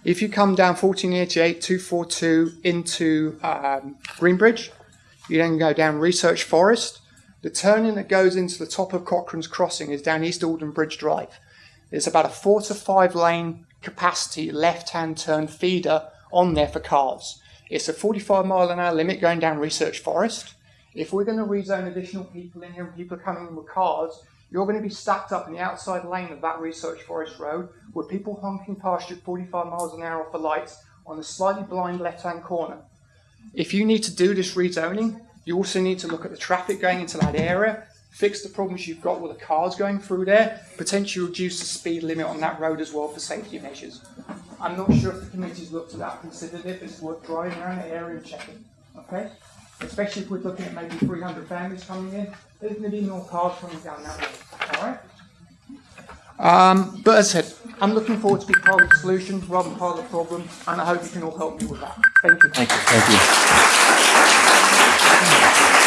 If you come down 1488, 242 into um, Greenbridge, you then go down Research Forest. The turning that goes into the top of Cochran's Crossing is down East Alden Bridge Drive. It's about a four to five lane capacity left-hand turn feeder on there for cars. It's a 45 mile an hour limit going down Research Forest. If we're going to rezone additional people in here and people are coming in with cars, you're going to be stacked up in the outside lane of that Research Forest Road with people honking past you at 45 miles an hour off the lights on a slightly blind left-hand corner. If you need to do this rezoning, you also need to look at the traffic going into that area, fix the problems you've got with the cars going through there, potentially reduce the speed limit on that road as well for safety measures. I'm not sure if the committee's looked at that, considered it, but it's worth driving around the area and checking, okay? Especially if we're looking at maybe 300 families coming in, there's going to be more cars coming down that road, all right? Um, but as I said, I'm looking forward to be part of the solution rather than part of the problem, and I hope you can all help me with that. Thank you. Thank you. Thank you.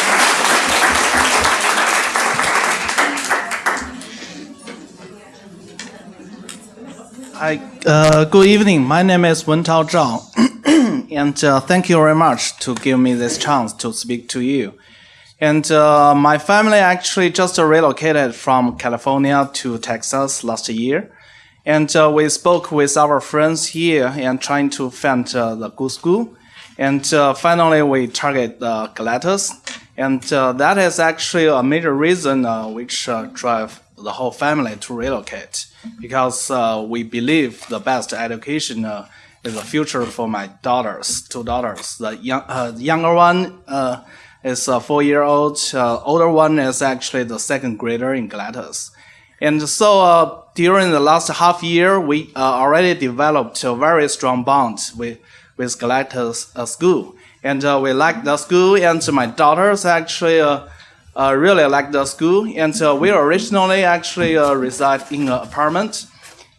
Hi, uh, good evening. My name is Wentao Zhao, and uh, thank you very much to give me this chance to speak to you. And uh, my family actually just relocated from California to Texas last year, and uh, we spoke with our friends here and trying to find uh, the good school. And uh, finally, we target uh, Galatas, and that is actually a major reason which drive the whole family to relocate because uh, we believe the best education uh, is the future for my daughters, two daughters. The young, uh, younger one uh, is a four-year-old. Uh, older one is actually the second grader in Galatas. And so uh, during the last half year, we already developed a very strong bond with, with Galatas school. And we like the school, and my daughters actually really like the school. And uh, we originally actually uh, reside in an apartment.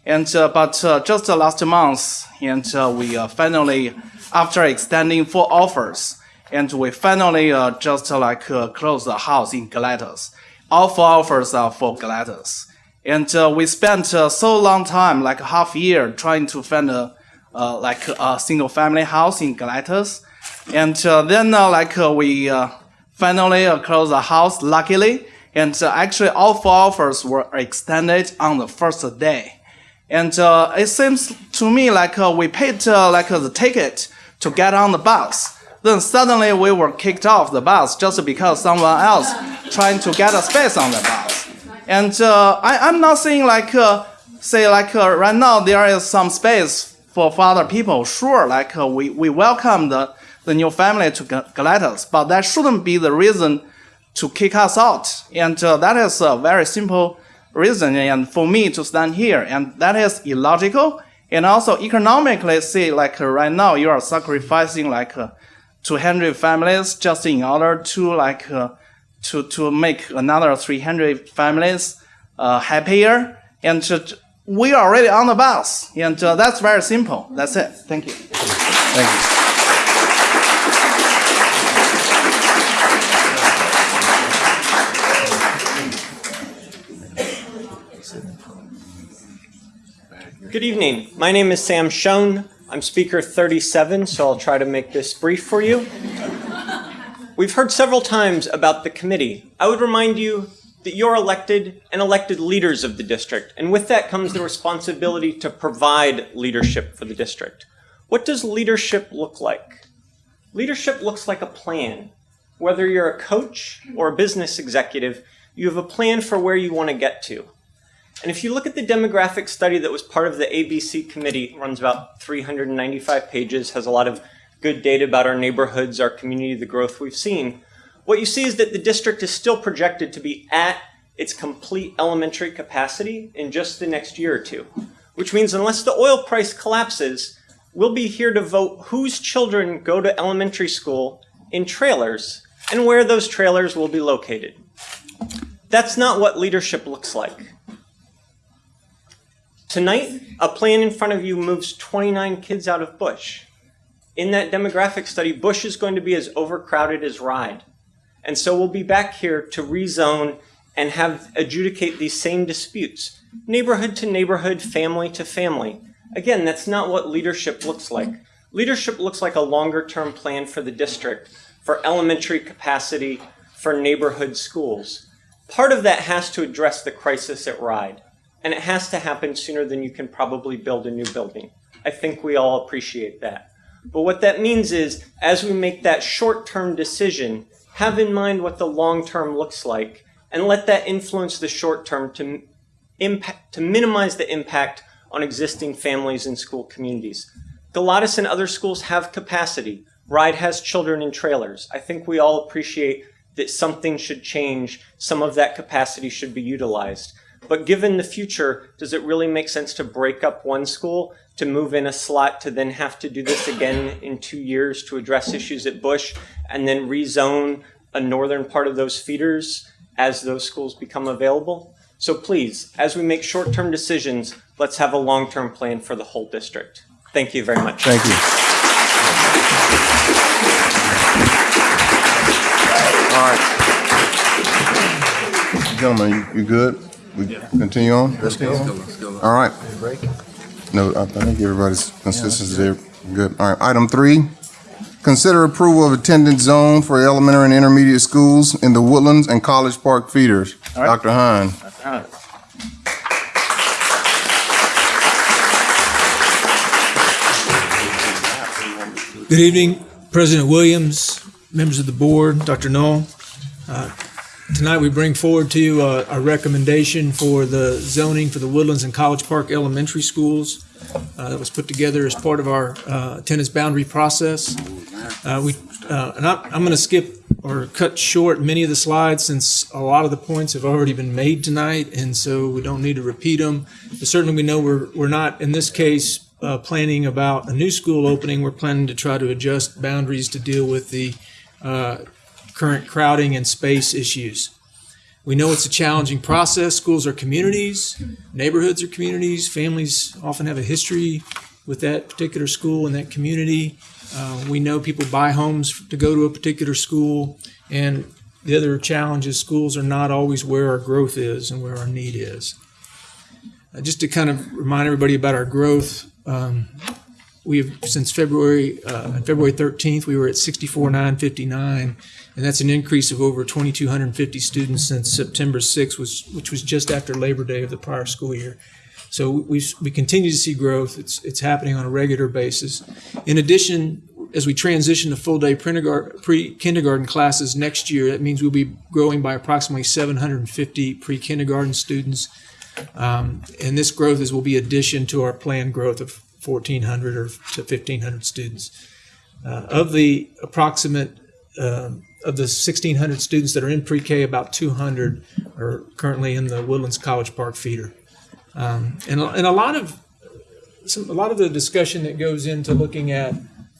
And uh, but uh, just last month, and uh, we uh, finally, after extending four offers, and we finally uh, just uh, like uh, close the house in Galatas. All four offers are for Galatas. And uh, we spent uh, so long time, like half year, trying to find a uh, like a single family house in Galatas. And uh, then uh, like uh, we uh, finally closed the house, luckily. And uh, actually, all four offers were extended on the first day. And uh, it seems to me like uh, we paid uh, like the ticket to get on the bus. Then suddenly we were kicked off the bus just because someone else trying to get a space on the bus. And uh, I, I'm not saying like uh, say like right now there is some space for, other people. Sure, like we, we welcome the, the new family to Ga- Galatas, but that shouldn't be the reason to kick us out. And uh, that is a very simple reason and for me to stand here. And that is illogical. And also economically, see, like uh, right now, you are sacrificing like uh, 200 families just in order to like uh, to, to make another 300 families uh, happier. And to, we are already on the bus. And uh, that's very simple. That's it. Thank you. Thank you. Good evening. My name is Sam Schoen. I'm speaker 37, so I'll try to make this brief for you. We've heard several times about the committee. I would remind you that you're elected and elected leaders of the district, and with that comes the responsibility to provide leadership for the district. What does leadership look like? Leadership looks like a plan. Whether you're a coach or a business executive, you have a plan for where you want to get to. And if you look at the demographic study that was part of the ABC committee, it runs about 395 pages, has a lot of good data about our neighborhoods, our community, the growth we've seen. What you see is that the district is still projected to be at its complete elementary capacity in just the next year or two, which means unless the oil price collapses, we'll be here to vote whose children go to elementary school in trailers and where those trailers will be located. That's not what leadership looks like. Tonight, a plan in front of you moves 29 kids out of Bush. In that demographic study, Bush is going to be as overcrowded as Ride. And so we'll be back here to rezone and have adjudicate these same disputes, neighborhood to neighborhood, family to family. Again, that's not what leadership looks like. Leadership looks like a longer term plan for the district, for elementary capacity, for neighborhood schools. Part of that has to address the crisis at Ride and it has to happen sooner than you can probably build a new building. I think we all appreciate that. But what that means is, as we make that short term decision, have in mind what the long term looks like and let that influence the short term to, impact, to minimize the impact on existing families and school communities. Galatas and other schools have capacity. Ride has children in trailers. I think we all appreciate that something should change, some of that capacity should be utilized. But given the future, does it really make sense to break up one school, to move in a slot, to then have to do this again in two years to address issues at Bush, and then rezone a northern part of those feeders as those schools become available? So please, as we make short-term decisions, let's have a long-term plan for the whole district. Thank you very much. Thank you. All right. Gentlemen, you, you good? We continue on? Let's go. All right. No, I I think everybody's consistency there. Good. All right. Item three, consider approval of attendance zone for elementary and intermediate schools in the Woodlands and College Park feeders. All right. Dr. Hine. Good evening, President Williams, members of the board, Dr. Null. Uh, Tonight, we bring forward to you uh, a recommendation for the zoning for the Woodlands and College Park Elementary Schools uh, that was put together as part of our uh, attendance boundary process. Uh, We, uh, and I'm, I'm going to skip or cut short many of the slides since a lot of the points have already been made tonight, and so we don't need to repeat them. But certainly, we know we're, we're not, in this case, uh, planning about a new school opening. We're planning to try to adjust boundaries to deal with the current crowding and space issues. We know it's a challenging process. Schools are communities, neighborhoods are communities, families often have a history with that particular school and that community. Uh, we know people buy homes to go to a particular school, and the other challenge is schools are not always where our growth is and where our need is. Uh, just to kind of remind everybody about our growth, um, we've since February, uh, February 13th, we were at 64,959, and that's an increase of over 2,250 students since September 6th, was, which was just after Labor Day of the prior school year. So we, we continue to see growth. It's, it's happening on a regular basis. In addition, as we transition to full day pre kindergarten classes next year, that means we'll be growing by approximately 750 pre kindergarten students. Um, and this growth is will be addition to our planned growth of 1,400 or to 1,500 students. Uh, of the approximate uh, of the 1,600 students that are in pre-K, about 200 are currently in the Woodlands College Park feeder. Um, and, and a lot of some, a lot of the discussion that goes into looking at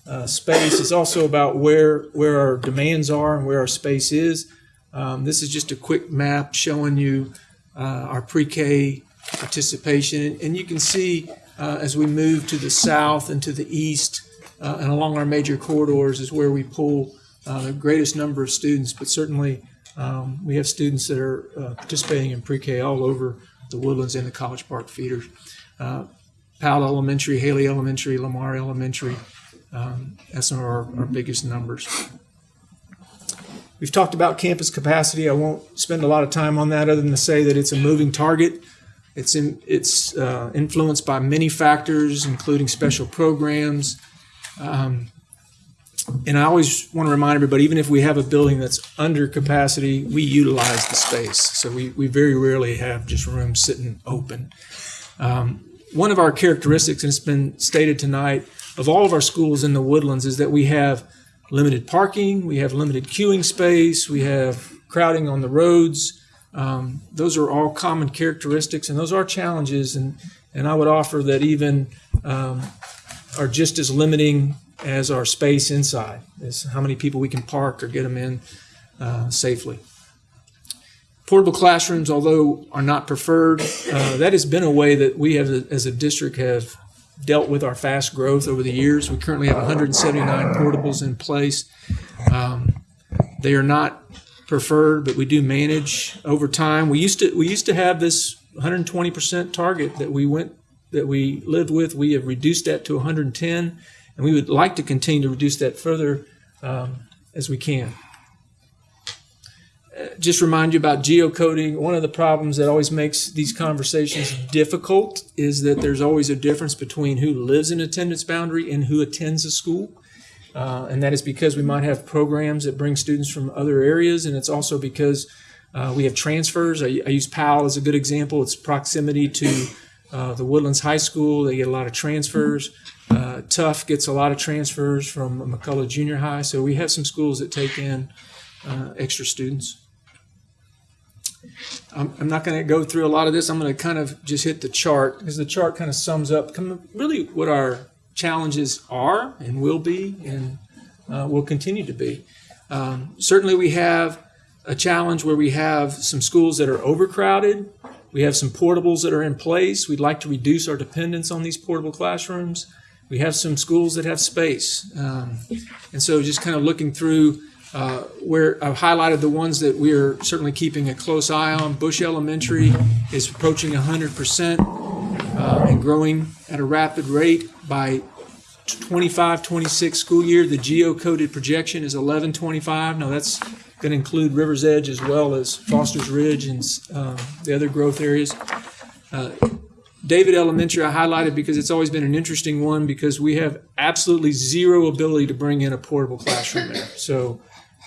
uh, space is also about where where our demands are and where our space is. Um, this is just a quick map showing you uh, our pre-K participation, and you can see uh, as we move to the south and to the east uh, and along our major corridors is where we pull uh, the greatest number of students. But certainly, um, we have students that are uh, participating in pre-K all over the Woodlands and the College Park feeders. Uh, Powell Elementary, Haley Elementary, Lamar Elementary, um, that's some of our, our biggest numbers. We've talked about campus capacity. I won't spend a lot of time on that other than to say that it's a moving target. It's, in, it's uh, influenced by many factors, including special programs. Um, and I always want to remind everybody, even if we have a building that's under capacity, we utilize the space. So we, we very rarely have just rooms sitting open. Um, one of our characteristics, and it's been stated tonight, of all of our schools in the woodlands is that we have limited parking, we have limited queuing space, we have crowding on the roads. Um, those are all common characteristics, and those are challenges. And, and I would offer that even um, are just as limiting as our space inside, is how many people we can park or get them in uh, safely. Portable classrooms, although are not preferred, uh, that has been a way that we have, as a district, have dealt with our fast growth over the years. We currently have 179 portables in place. Um, they are not preferred, but we do manage over time. We used to we used to have this 120% target that we went that we lived with. We have reduced that to 110, and we would like to continue to reduce that further um, as we can. Uh, Just remind you about geocoding. One of the problems that always makes these conversations difficult is that there's always a difference between who lives in attendance boundary and who attends a school. Uh, and that is because we might have programs that bring students from other areas, and it's also because uh, we have transfers. I, I use Powell as a good example. It's proximity to uh, the Woodlands High School. They get a lot of transfers. Uh, Tough gets a lot of transfers from McCullough Junior High, so we have some schools that take in uh, extra students. I'm, I'm not going to go through a lot of this. I'm going to kind of just hit the chart because the chart kind of sums up really what our challenges are and will be and uh, will continue to be. Um, certainly, we have a challenge where we have some schools that are overcrowded. We have some portables that are in place. We'd like to reduce our dependence on these portable classrooms. We have some schools that have space. Um, and so, just kind of looking through uh, where I've highlighted the ones that we are certainly keeping a close eye on. Bush Elementary is approaching 100% uh, and growing at a rapid rate by 25 26 school year. The geocoded projection is 1125. Now, that's going to include River's Edge as well as Foster's Ridge and um, the other growth areas. David Elementary I highlighted because it's always been an interesting one because we have absolutely zero ability to bring in a portable classroom there. So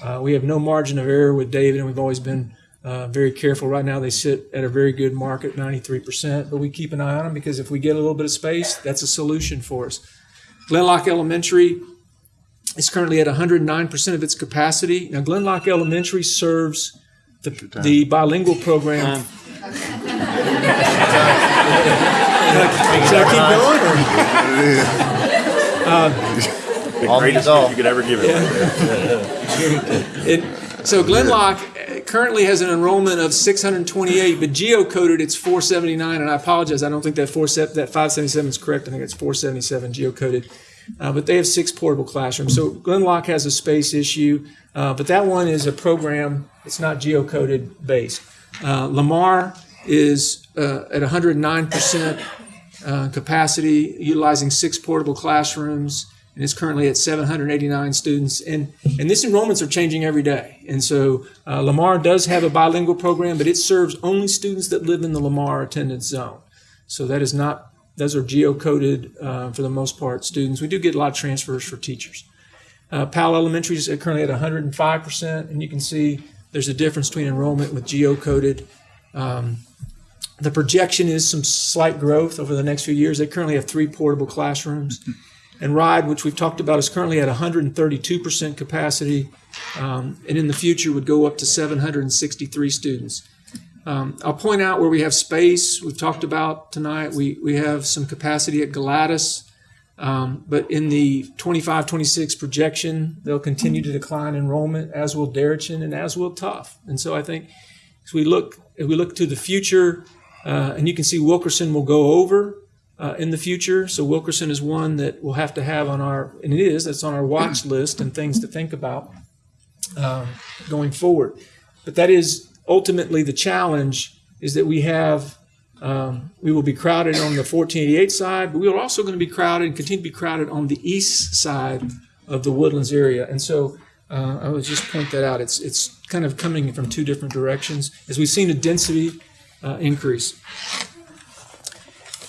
uh, we have no margin of error with David, and we've always been uh, very careful. Right now, they sit at a very good mark at 93%, but we keep an eye on them because if we get a little bit of space, that's a solution for us. Glen Loch Elementary is currently at 109% of its capacity. Now, Glen Loch Elementary serves the, the bilingual program. Should I keep going? Or? The greatest gift you could ever give it. it so Glen Loch uh, currently has an enrollment of 628, but geocoded it's 479. And I apologize, I don't think that four that 577 is correct. I think it's 477 geocoded. Uh, but they have six portable classrooms. So Glen Loch has a space issue, uh, but that one is a program. It's not geocoded based. Uh, Lamar is uh, at 109% uh, capacity, utilizing six portable classrooms and it's currently at 789 students. And, and this enrollments are changing every day. And so uh, Lamar does have a bilingual program, but it serves only students that live in the Lamar attendance zone. So that is not, those are geocoded uh, for the most part students. We do get a lot of transfers for teachers. Uh, Powell Elementary is currently at 105%, and you can see there's a difference between enrollment with geocoded. Um, the projection is some slight growth over the next few years. They currently have three portable classrooms. And RIDE, which we've talked about, is currently at 132% capacity, um, and in the future would go up to 763 students. Um, I'll point out where we have space. We've talked about tonight. We, we have some capacity at Galatas, um, but in the 25 26 projection, they'll continue to decline enrollment, as will Deretchin and as will Tough. And so I think as we look, as we look to the future, uh, and you can see Wilkerson will go over uh, in the future. So Wilkerson is one that we'll have to have on our, and it is, that's on our watch list and things to think about um, going forward. But that is ultimately the challenge is that we have, um, we will be crowded on the 1488 side, but we are also going to be crowded and continue to be crowded on the east side of the Woodlands area. And so uh, I would just point that out. It's, it's kind of coming from two different directions as we've seen a density uh, increase.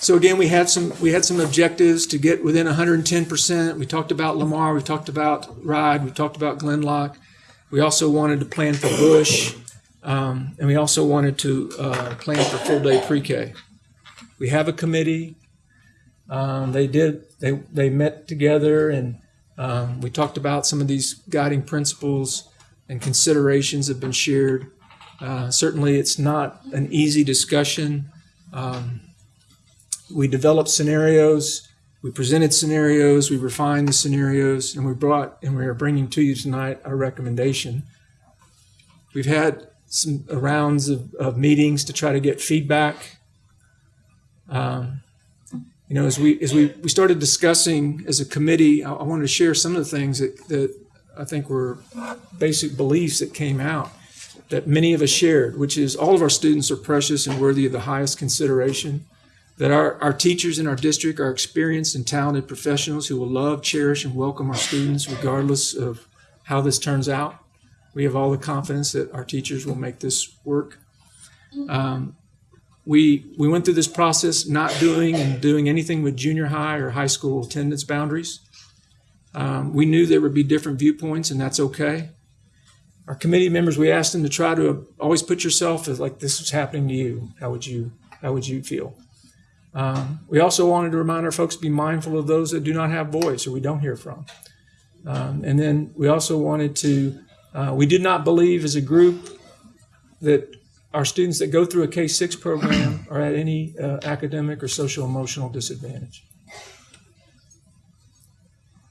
So again, we had some we had some objectives to get within 110%. We talked about Lamar, we talked about Ride, we talked about Glen Loch. We also wanted to plan for Bush, um, and we also wanted to uh, plan for full day pre-K. We have a committee. Um, they did they they met together and um, we talked about some of these guiding principles and considerations have been shared. Uh, certainly, it's not an easy discussion. Um, we developed scenarios, we presented scenarios, we refined the scenarios, and we brought and we are bringing to you tonight our recommendation. We've had some rounds of, of meetings to try to get feedback. Um, you know, as we as we, we started discussing as a committee, I, I wanted to share some of the things that, that I think were basic beliefs that came out that many of us shared, which is all of our students are precious and worthy of the highest consideration that our, our teachers in our district are experienced and talented professionals who will love, cherish, and welcome our students regardless of how this turns out. We have all the confidence that our teachers will make this work. Um, we, we went through this process not doing and doing anything with junior high or high school attendance boundaries. Um, we knew there would be different viewpoints, and that's okay. Our committee members, we asked them to try to always put yourself as like this was happening to you. How would you how would you feel? Um, we also wanted to remind our folks to be mindful of those that do not have voice or we don't hear from. Um, and then we also wanted to, uh, we did not believe as a group that our students that go through a K 6 program are at any uh, academic or social emotional disadvantage.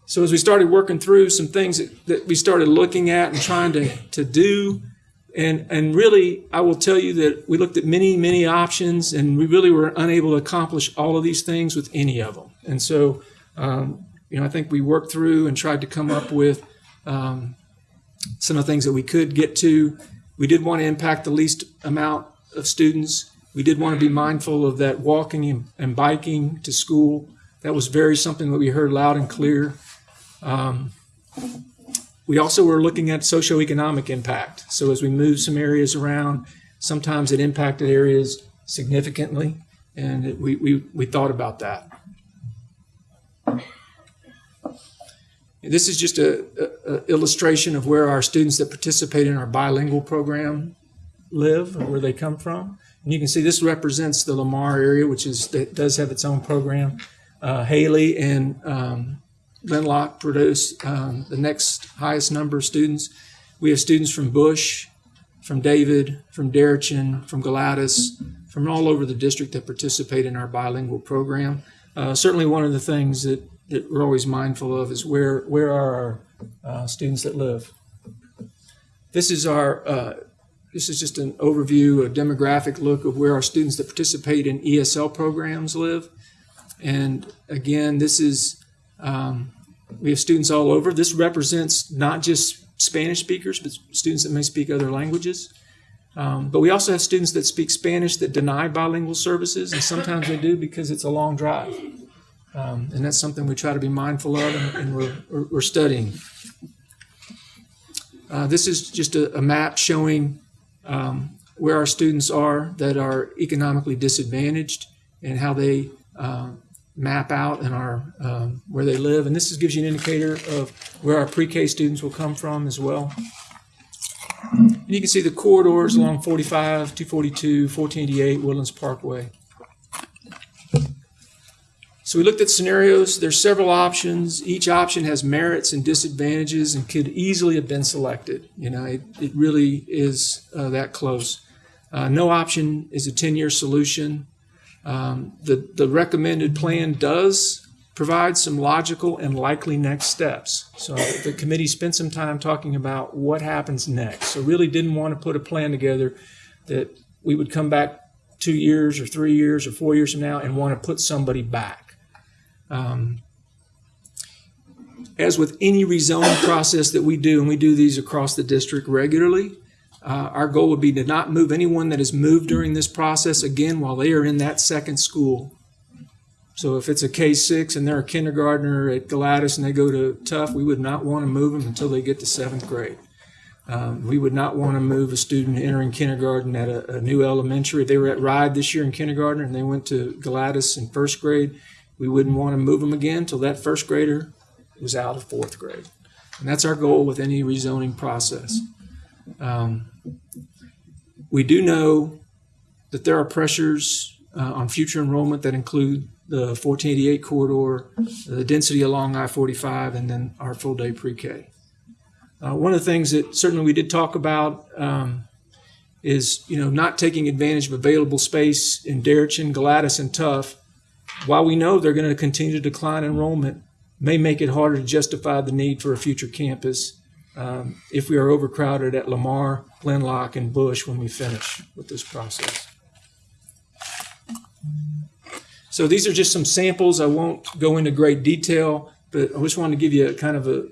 So as we started working through some things that, that we started looking at and trying to, to do, and, and really, I will tell you that we looked at many, many options, and we really were unable to accomplish all of these things with any of them. And so, um, you know, I think we worked through and tried to come up with um, some of the things that we could get to. We did want to impact the least amount of students. We did want to be mindful of that walking and, biking to school. That was very something that we heard loud and clear. Um, we also were looking at socioeconomic impact. So as we moved some areas around, sometimes it impacted areas significantly, and it, we, we, we thought about that. This is just a, a, a illustration of where our students that participate in our bilingual program live or where they come from. And you can see this represents the Lamar area, which is that does have its own program. Uh, Haley and um, Glen Loch produce um, the next highest number of students. We have students from Bush, from David, from Deretchin, from Galatas, from all over the district that participate in our bilingual program. Uh, certainly, one of the things that, that we're always mindful of is where where are our uh, students that live. This is our uh, this is just an overview, a demographic look of where our students that participate in ESL programs live. And again, this is um, we have students all over. This represents not just Spanish speakers, but students that may speak other languages. Um, but we also have students that speak Spanish that deny bilingual services, and sometimes they do because it's a long drive. Um, and that's something we try to be mindful of, and, and we're, we're, studying. Uh, this is just a, a map showing um, where our students are that are economically disadvantaged and how they uh, map out and our um, where they live. And this is, gives you an indicator of where our pre-K students will come from as well. And you can see the corridors along 45, 242, 1488, Woodlands Parkway. So we looked at scenarios. There's several options. Each option has merits and disadvantages and could easily have been selected. You know, it, it really is uh, that close. Uh, no option is a 10-year solution. Um, the, the recommended plan does provide some logical and likely next steps. So the committee spent some time talking about what happens next. So really didn't want to put a plan together that we would come back two years or three years or four years from now and want to put somebody back. Um, as with any rezoning process that we do, and we do these across the district regularly, uh, our goal would be to not move anyone that has moved during this process again while they are in that second school. So if it's a K6 and they're a kindergartner at Galatas and they go to Tough, we would not want to move them until they get to seventh grade. Um, we would not want to move a student entering kindergarten at a, a, new elementary. They were at Ride this year in kindergarten and they went to Galatas in first grade, we wouldn't want to move them again until that first grader was out of fourth grade. And that's our goal with any rezoning process. Um, we do know that there are pressures uh, on future enrollment that include the 1488 corridor, the density along I-45, and then our full-day pre-K. Uh, one of the things that certainly we did talk about um, is, you know, not taking advantage of available space in Deretchin, Galatas, and Tough. While we know they're going to continue to decline enrollment, may make it harder to justify the need for a future campus um, if we are overcrowded at Lamar, Glen Loch, and Bush when we finish with this process. So these are just some samples. I won't go into great detail, but I just wanted to give you a kind of a,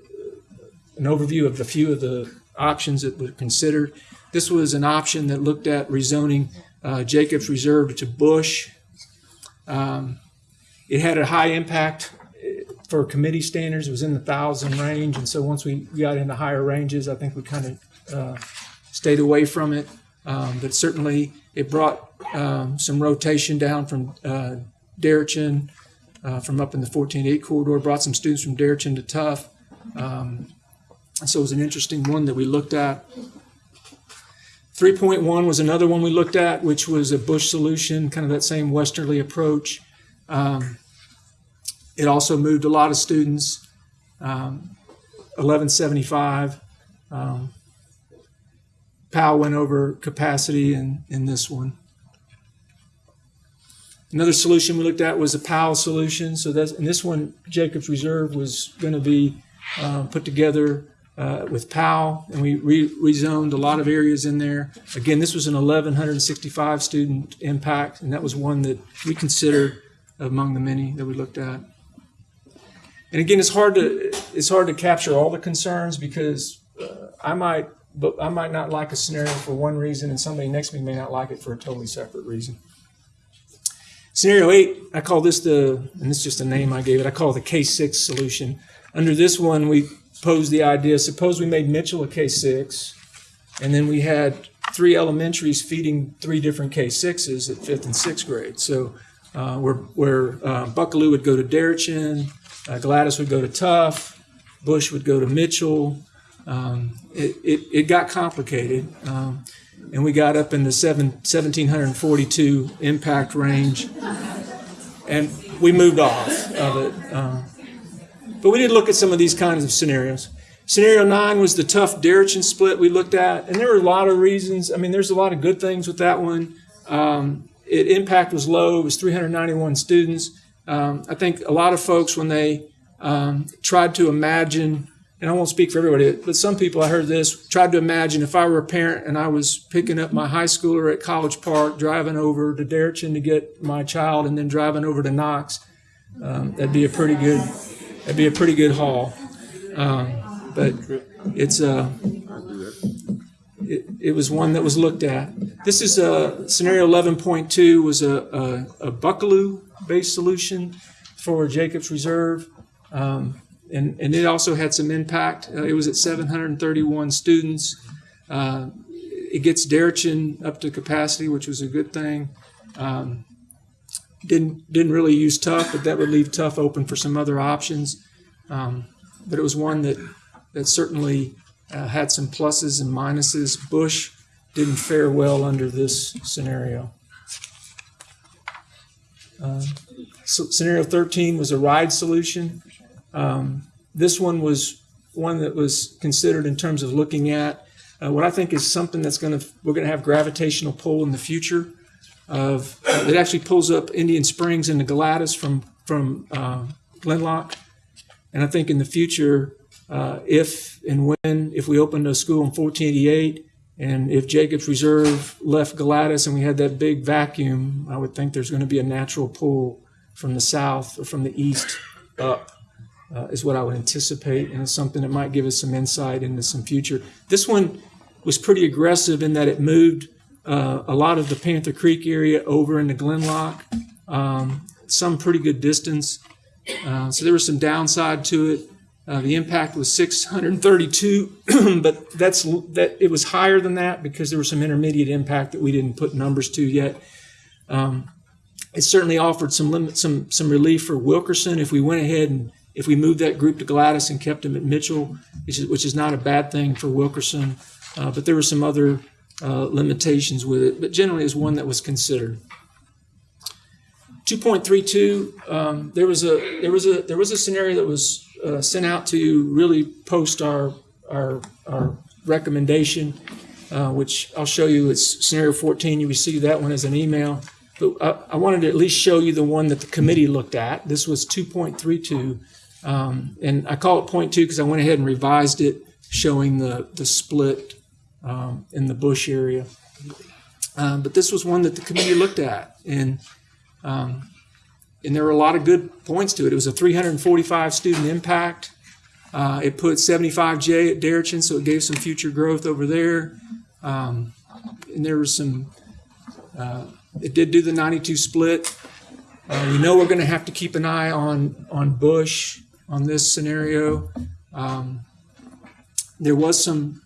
an overview of a few of the options that were considered. This was an option that looked at rezoning uh, Jacobs Reserve to Bush. Um, it had a high impact for committee standards, it was in the thousand range. And so once we got into higher ranges, I think we kind of uh, stayed away from it. Um, but certainly it brought um, some rotation down from uh, uh, from up in the 14-8 corridor, brought some students from Deretchin to Tough. Um, so it was an interesting one that we looked at. 3.1 was another one we looked at, which was a Bush solution, kind of that same westerly approach. Um, it also moved a lot of students. Um, 1175. Um, Powell went over capacity in, in this one. Another solution we looked at was a Powell solution. So that's, and this one, Jacobs Reserve was going to be uh, put together uh, with Powell, and we re- rezoned a lot of areas in there. Again, this was an 1,165 student impact, and that was one that we considered among the many that we looked at. And again, it's hard to it's hard to capture all the concerns because uh, I might but I might not like a scenario for one reason, and somebody next to me may not like it for a totally separate reason. Scenario eight, I call this the, and this is just a name I gave it, I call it the K6 solution. Under this one, we posed the idea, suppose we made Mitchell a K6, and then we had three elementaries feeding three different K6s at fifth and sixth grade. So uh, where, where uh, Buckalew would go to Deretchin, uh, Galatas would go to Tough, Bush would go to Mitchell. Um, it, it, it got complicated. Um, and we got up in the seven, 1742 impact range, and we moved off of it. Uh, but we did look at some of these kinds of scenarios. Scenario nine was the Tough Deretchin split we looked at, and there were a lot of reasons. I mean, there's a lot of good things with that one. Um, it impact was low; it was 391 students. Um, I think a lot of folks, when they um, tried to imagine and I won't speak for everybody, but some people I heard this tried to imagine if I were a parent and I was picking up my high schooler at College Park, driving over to Deretchin to get my child, and then driving over to Knox. Um, that'd be a pretty good. That'd be a pretty good haul. Um, but it's uh, it, was one that was looked at. This is a scenario 11.2 was a, a, a Buckalew based solution for Jacobs Reserve. Um, and, and it also had some impact. Uh, it was at 731 students. Uh, it gets Deretchin up to capacity, which was a good thing. Um, didn't didn't really use Tough, but that would leave Tough open for some other options. Um, but it was one that that certainly uh, had some pluses and minuses. Bush didn't fare well under this scenario. Uh, so scenario 13 was a Ride solution. Um, this one was one that was considered in terms of looking at uh, what I think is something that's going to we're going to have gravitational pull in the future. Of uh, it actually pulls up Indian Springs into Galatas from from uh, Glen Loch, and I think in the future, uh, if and when if we opened a school in 1488. And if Jacobs Reserve left Galatas and we had that big vacuum, I would think there's going to be a natural pull from the south or from the east up uh, is what I would anticipate, and it's something that might give us some insight into some future. This one was pretty aggressive in that it moved uh, a lot of the Panther Creek area over into Glen Loch, um, some pretty good distance. Uh, so there was some downside to it. Uh, the impact was 632, but that's that it was higher than that because there was some intermediate impact that we didn't put numbers to yet. Um, it certainly offered some limit, some some relief for Wilkerson if we went ahead and if we moved that group to Galatas and kept them at Mitchell, which is, which is not a bad thing for Wilkerson. Uh, but there were some other uh, limitations with it, but generally is one that was considered. 2.32, um, there was a there was a there was a scenario that was uh, sent out to really post our our, our recommendation, uh, which I'll show you. It's scenario 14. You received that one as an email. But I, I wanted to at least show you the one that the committee looked at. This was 2.32. Um, and I call it point two because I went ahead and revised it, showing the, the split um, in the bush area. Um, but this was one that the committee looked at, and um, and there were a lot of good points to it. It was a 345 student impact. Uh, it put 75J at Deretchin, so it gave some future growth over there. Um, and there was some. Uh, it did do the 92 split. Uh, we know we're going to have to keep an eye on on Bush on this scenario. Um, there was some,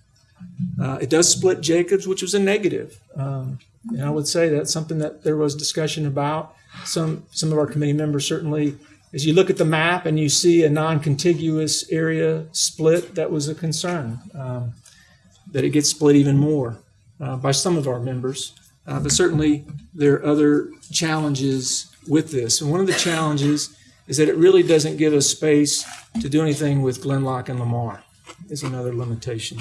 uh, it does split Jacobs, which was a negative. Um, and I would say that's something that there was discussion about. Some, some of our committee members certainly, as you look at the map and you see a non-contiguous area split, that was a concern, um, that it gets split even more uh, by some of our members. Uh, but certainly there are other challenges with this. And one of the challenges is that it really doesn't give us space to do anything with Glen Loch and Lamar. Is another limitation.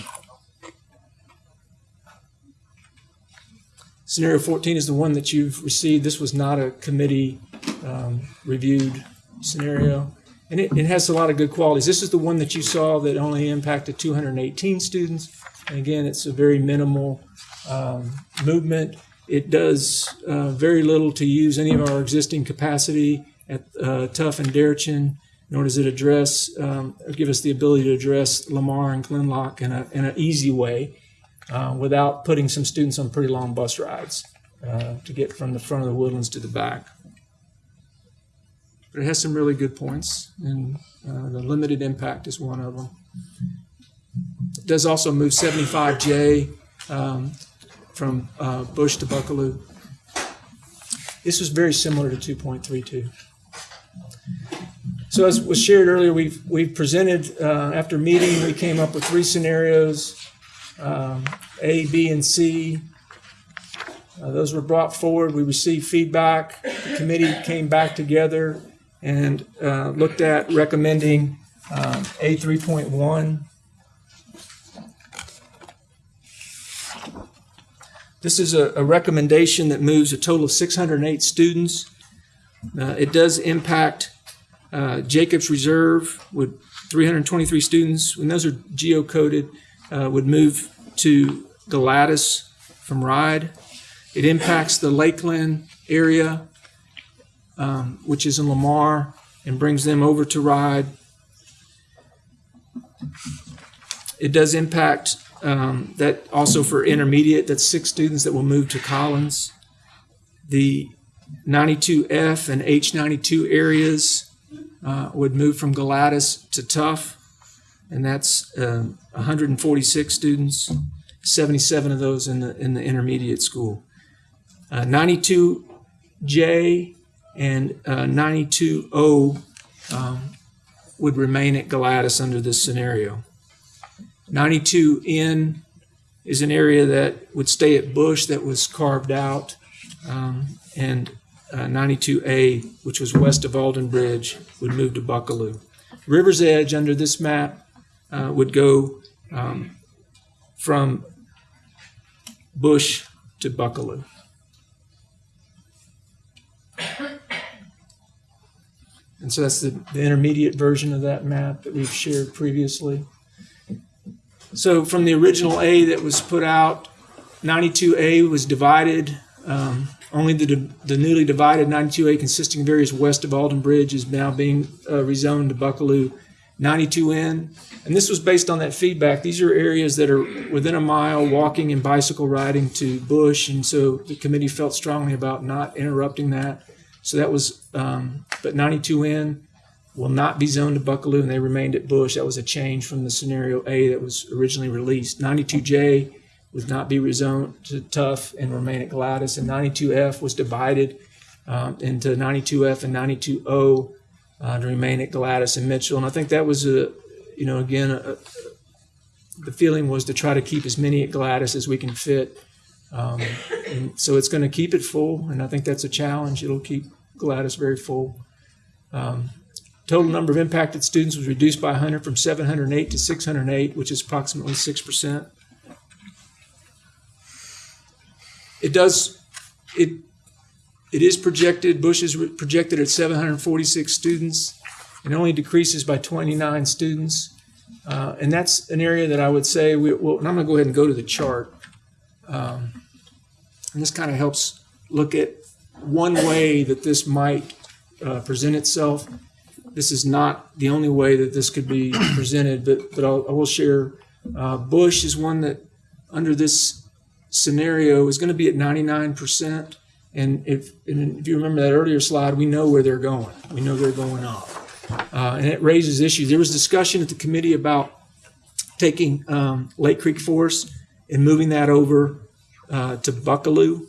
Scenario 14 is the one that you've received. This was not a committee um, reviewed scenario. And it, it has a lot of good qualities. This is the one that you saw that only impacted 218 students. And again, it's a very minimal um, movement. It does uh, very little to use any of our existing capacity at uh, Tough and Deretchin, nor does it address, um, or give us the ability to address Lamar and Glen Loch in, a, in an easy way uh, without putting some students on pretty long bus rides uh, to get from the front of the woodlands to the back. But it has some really good points, and uh, the limited impact is one of them. It does also move 75J um, from uh, Bush to Buckalew. This was very similar to 2.32. So as was shared earlier, we've, we've presented, uh, after meeting, we came up with three scenarios, um, A, B, and C. Uh, Those were brought forward. We received feedback. The committee came back together and uh, looked at recommending um, A 3.1. This is a, a recommendation that moves a total of 608 students. Uh, It does impact uh, Jacobs Reserve with 323 students, and those are geocoded, uh, would move to Galatas from Ride. It impacts the Lakeland area, um, which is in Lamar, and brings them over to Ride. It does impact um, that also for intermediate, that's six students that will move to Collins. The 92F and H92 areas uh, would move from Galatas to Tough, and that's um, 146 students, 77 of those in the in the intermediate school. Uh, 92J and uh, 92O um, would remain at Galatas under this scenario. 92N is an area that would stay at Bush that was carved out, um, and uh, 92A, which was west of Alden Bridge, would move to Buckalew. River's Edge under this map uh, would go um, from Bush to Buckalew. And so that's the, the intermediate version of that map that we've shared previously. So from the original A that was put out, 92A was divided. Um, only the, the newly divided 92A, consisting of areas west of Alden Bridge, is now being uh, rezoned to Buckalew 92N. And this was based on that feedback. These are areas that are within a mile walking and bicycle riding to Bush. And so the committee felt strongly about not interrupting that. So that was, um, but 92N will not be zoned to Buckalew and they remained at Bush. That was a change from the scenario A that was originally released. 92J would not be rezoned to Tough and remain at Galatas. And 92F was divided um, into 92F and 92O uh, to remain at Galatas and Mitchell. And I think that was a, you know, again, a, a, the feeling was to try to keep as many at Galatas as we can fit. Um, and so it's going to keep it full, and I think that's a challenge. It'll keep Galatas very full. Um, total number of impacted students was reduced by 100 from 708 to 608, which is approximately 6%. It does, it, it is projected, Bush is projected at 746 students. It only decreases by 29 students. Uh, and that's an area that I would say, we, well, and I'm going to go ahead and go to the chart. Um, and this kind of helps look at one way that this might uh, present itself. This is not the only way that this could be presented, but, but I'll, I will share. Uh, Bush is one that, under this scenario, is going to be at 99%. And if, and if you remember that earlier slide, we know where they're going. We know they're going up. Uh, and it raises issues. There was discussion at the committee about taking um, Lake Creek Forest and moving that over uh, to Buckalew.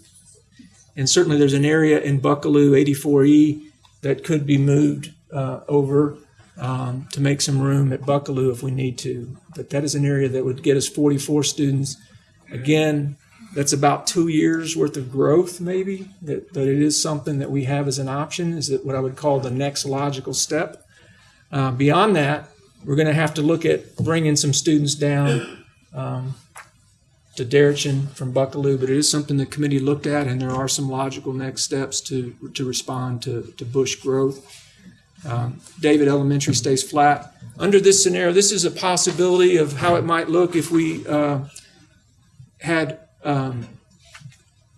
And certainly there's an area in Buckalew 84E that could be moved uh, over um, to make some room at Buckalew if we need to. But that is an area that would get us 44 students. Again, that's about two years worth of growth, maybe, that, that it is something that we have as an option, is that what I would call the next logical step. Uh, beyond that, we're going to have to look at bringing some students down um, to Deretchin from Buckalew, but it is something the committee looked at, and there are some logical next steps to, to respond to, to bush growth. Um, David Elementary stays flat. Under this scenario, this is a possibility of how it might look if we uh, had um,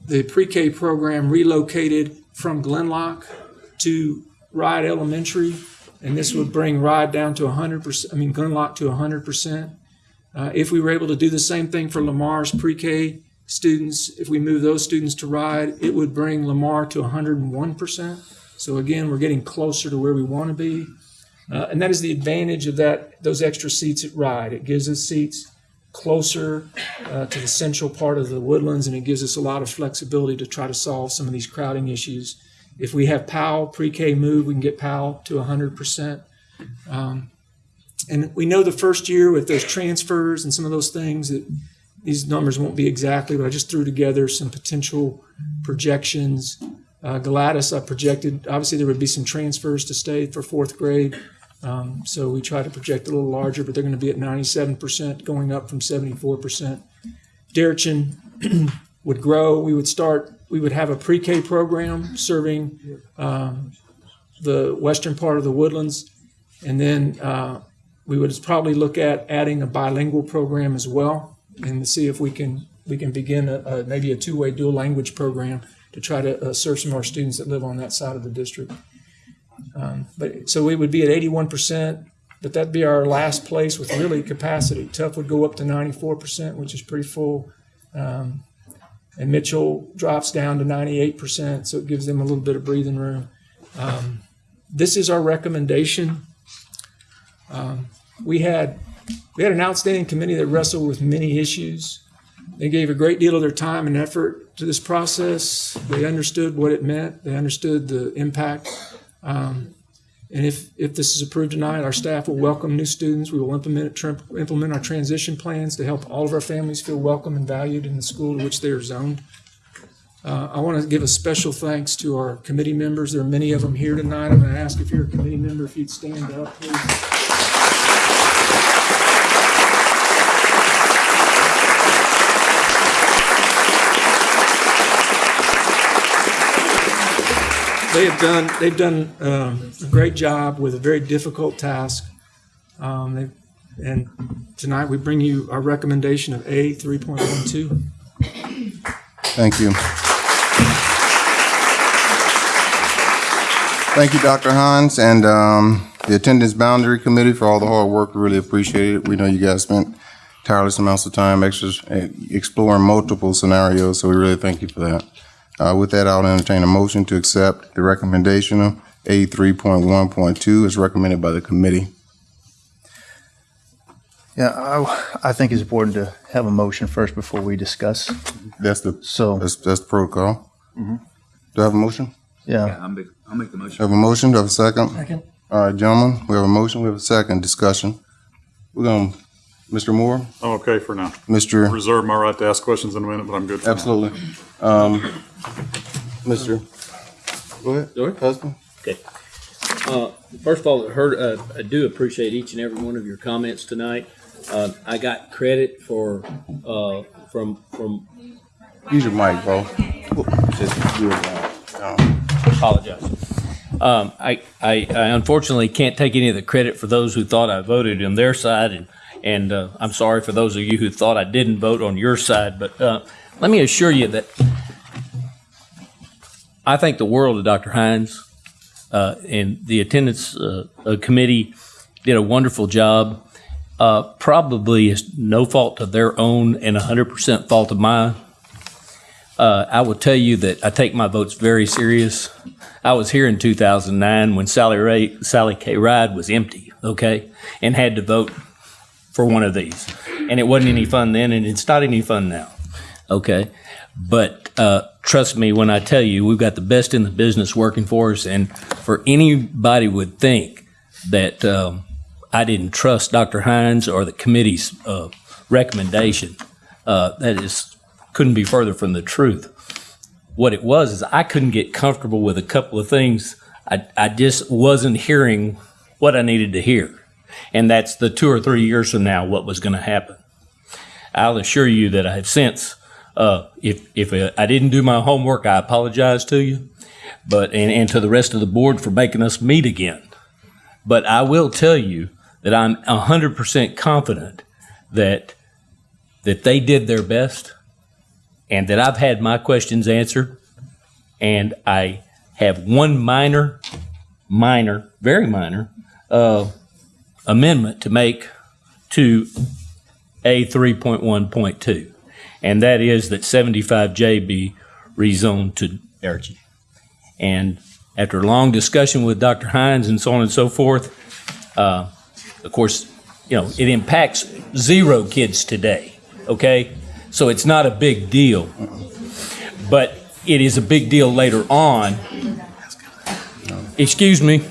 the pre-K program relocated from Glen Loch to Ride Elementary, and this would bring Ride down to 100%, I mean, Glen Loch to 100%. Uh, if we were able to do the same thing for Lamar's pre-K students, if we move those students to Ride, it would bring Lamar to 101%. So again, we're getting closer to where we want to be. Uh, and that is the advantage of that those extra seats at Ride. It gives us seats closer uh, to the central part of the woodlands, and it gives us a lot of flexibility to try to solve some of these crowding issues. If we have Powell pre-K move, we can get Powell to 100%. Um, and we know the first year with those transfers and some of those things that these numbers won't be exactly, but I just threw together some potential projections. Uh, Galatas, I projected, obviously there would be some transfers to stay for fourth grade. Um, so we try to project a little larger, but they're going to be at 97%, going up from 74%. Deretchin would grow. We would start, we would have a pre-K program serving um, the western part of the woodlands. And then uh, we would probably look at adding a bilingual program as well and see if we can we can begin a, a maybe a two-way dual language program to try to uh, serve some of our students that live on that side of the district. Um, but so we would be at 81%, but that'd be our last place with really capacity. Tough would go up to 94%, which is pretty full. Um, and Mitchell drops down to 98%, so it gives them a little bit of breathing room. Um, this is our recommendation. Um, we had we had an outstanding committee that wrestled with many issues. They gave a great deal of their time and effort to this process. They understood what it meant. They understood the impact. Um, and if, if this is approved tonight, our staff will welcome new students. We will implement, implement our transition plans to help all of our families feel welcome and valued in the school to which they are zoned. Uh, I want to give a special thanks to our committee members. There are many of them here tonight. I'm going to ask if you're a committee member, if you'd stand up, please. They have done they've done um, a great job with a very difficult task. Um, and tonight we bring you our recommendation of A three point one two. Thank you. Thank you, Dr. Hines, and um, the Attendance Boundary Committee for all the hard work. We really appreciate it. We know you guys spent tireless amounts of time eh, exploring multiple scenarios, so we really thank you for that. Uh, With that, I'll entertain a motion to accept the recommendation of A 3.1.2 as recommended by the committee. Yeah, I, I think it's important to have a motion first before we discuss. That's the, So, that's, that's the protocol. Mhm. Do I have a motion? yeah, I'll make, I'll make the motion. I Have a motion, do I have a second? Second. All right, gentlemen, we have a motion, we have a second, discussion. We're going, Mr. Moore? I'm okay for now. Mr. Reserve my right to ask questions in a minute, but I'm good for now. Absolutely. Um, Mr. Go ahead. Go ahead. Husband? Okay. Uh, First of all, I heard, uh, I do appreciate each and every one of your comments tonight. Uh, I got credit for, uh, from, from, Use your mic, bro. Just apologize. Um, I, I I unfortunately can't take any of the credit for those who thought I voted on their side, and, and uh, I'm sorry for those of you who thought I didn't vote on your side, but uh, let me assure you that I think the world of Dr. Hines, uh, and the attendance uh, uh, committee did a wonderful job. Uh, probably is no fault of their own and 100% fault of mine. Uh, I will tell you that I take my votes very serious. I was here in 2009 when Sally Ray, Sally K. Ride was empty, okay, and had to vote for one of these. And it wasn't any fun then, and it's not any fun now, okay? But uh, trust me when I tell you, we've got the best in the business working for us. And for anybody would think that um, I didn't trust Dr. Hines or the committee's uh, recommendation, uh, that is couldn't be further from the truth. What it was is I couldn't get comfortable with a couple of things. I, I just wasn't hearing what I needed to hear. And that's the two or three years from now, what was going to happen. I'll assure you that I have since, uh, if, if I didn't do my homework, I apologize to you, but, and, and to the rest of the board for making us meet again. But I will tell you that I'm 100% confident that, that they did their best and that I've had my questions answered. And I have one minor, minor, very minor, uh, amendment to make to A 3.1.2. And that is that 75J be rezoned to Dairy. And after a long discussion with Dr. Hines and so on and so forth, uh, of course, you know, it impacts zero kids today, okay? So it's not a big deal. But it is a big deal later on. Excuse me?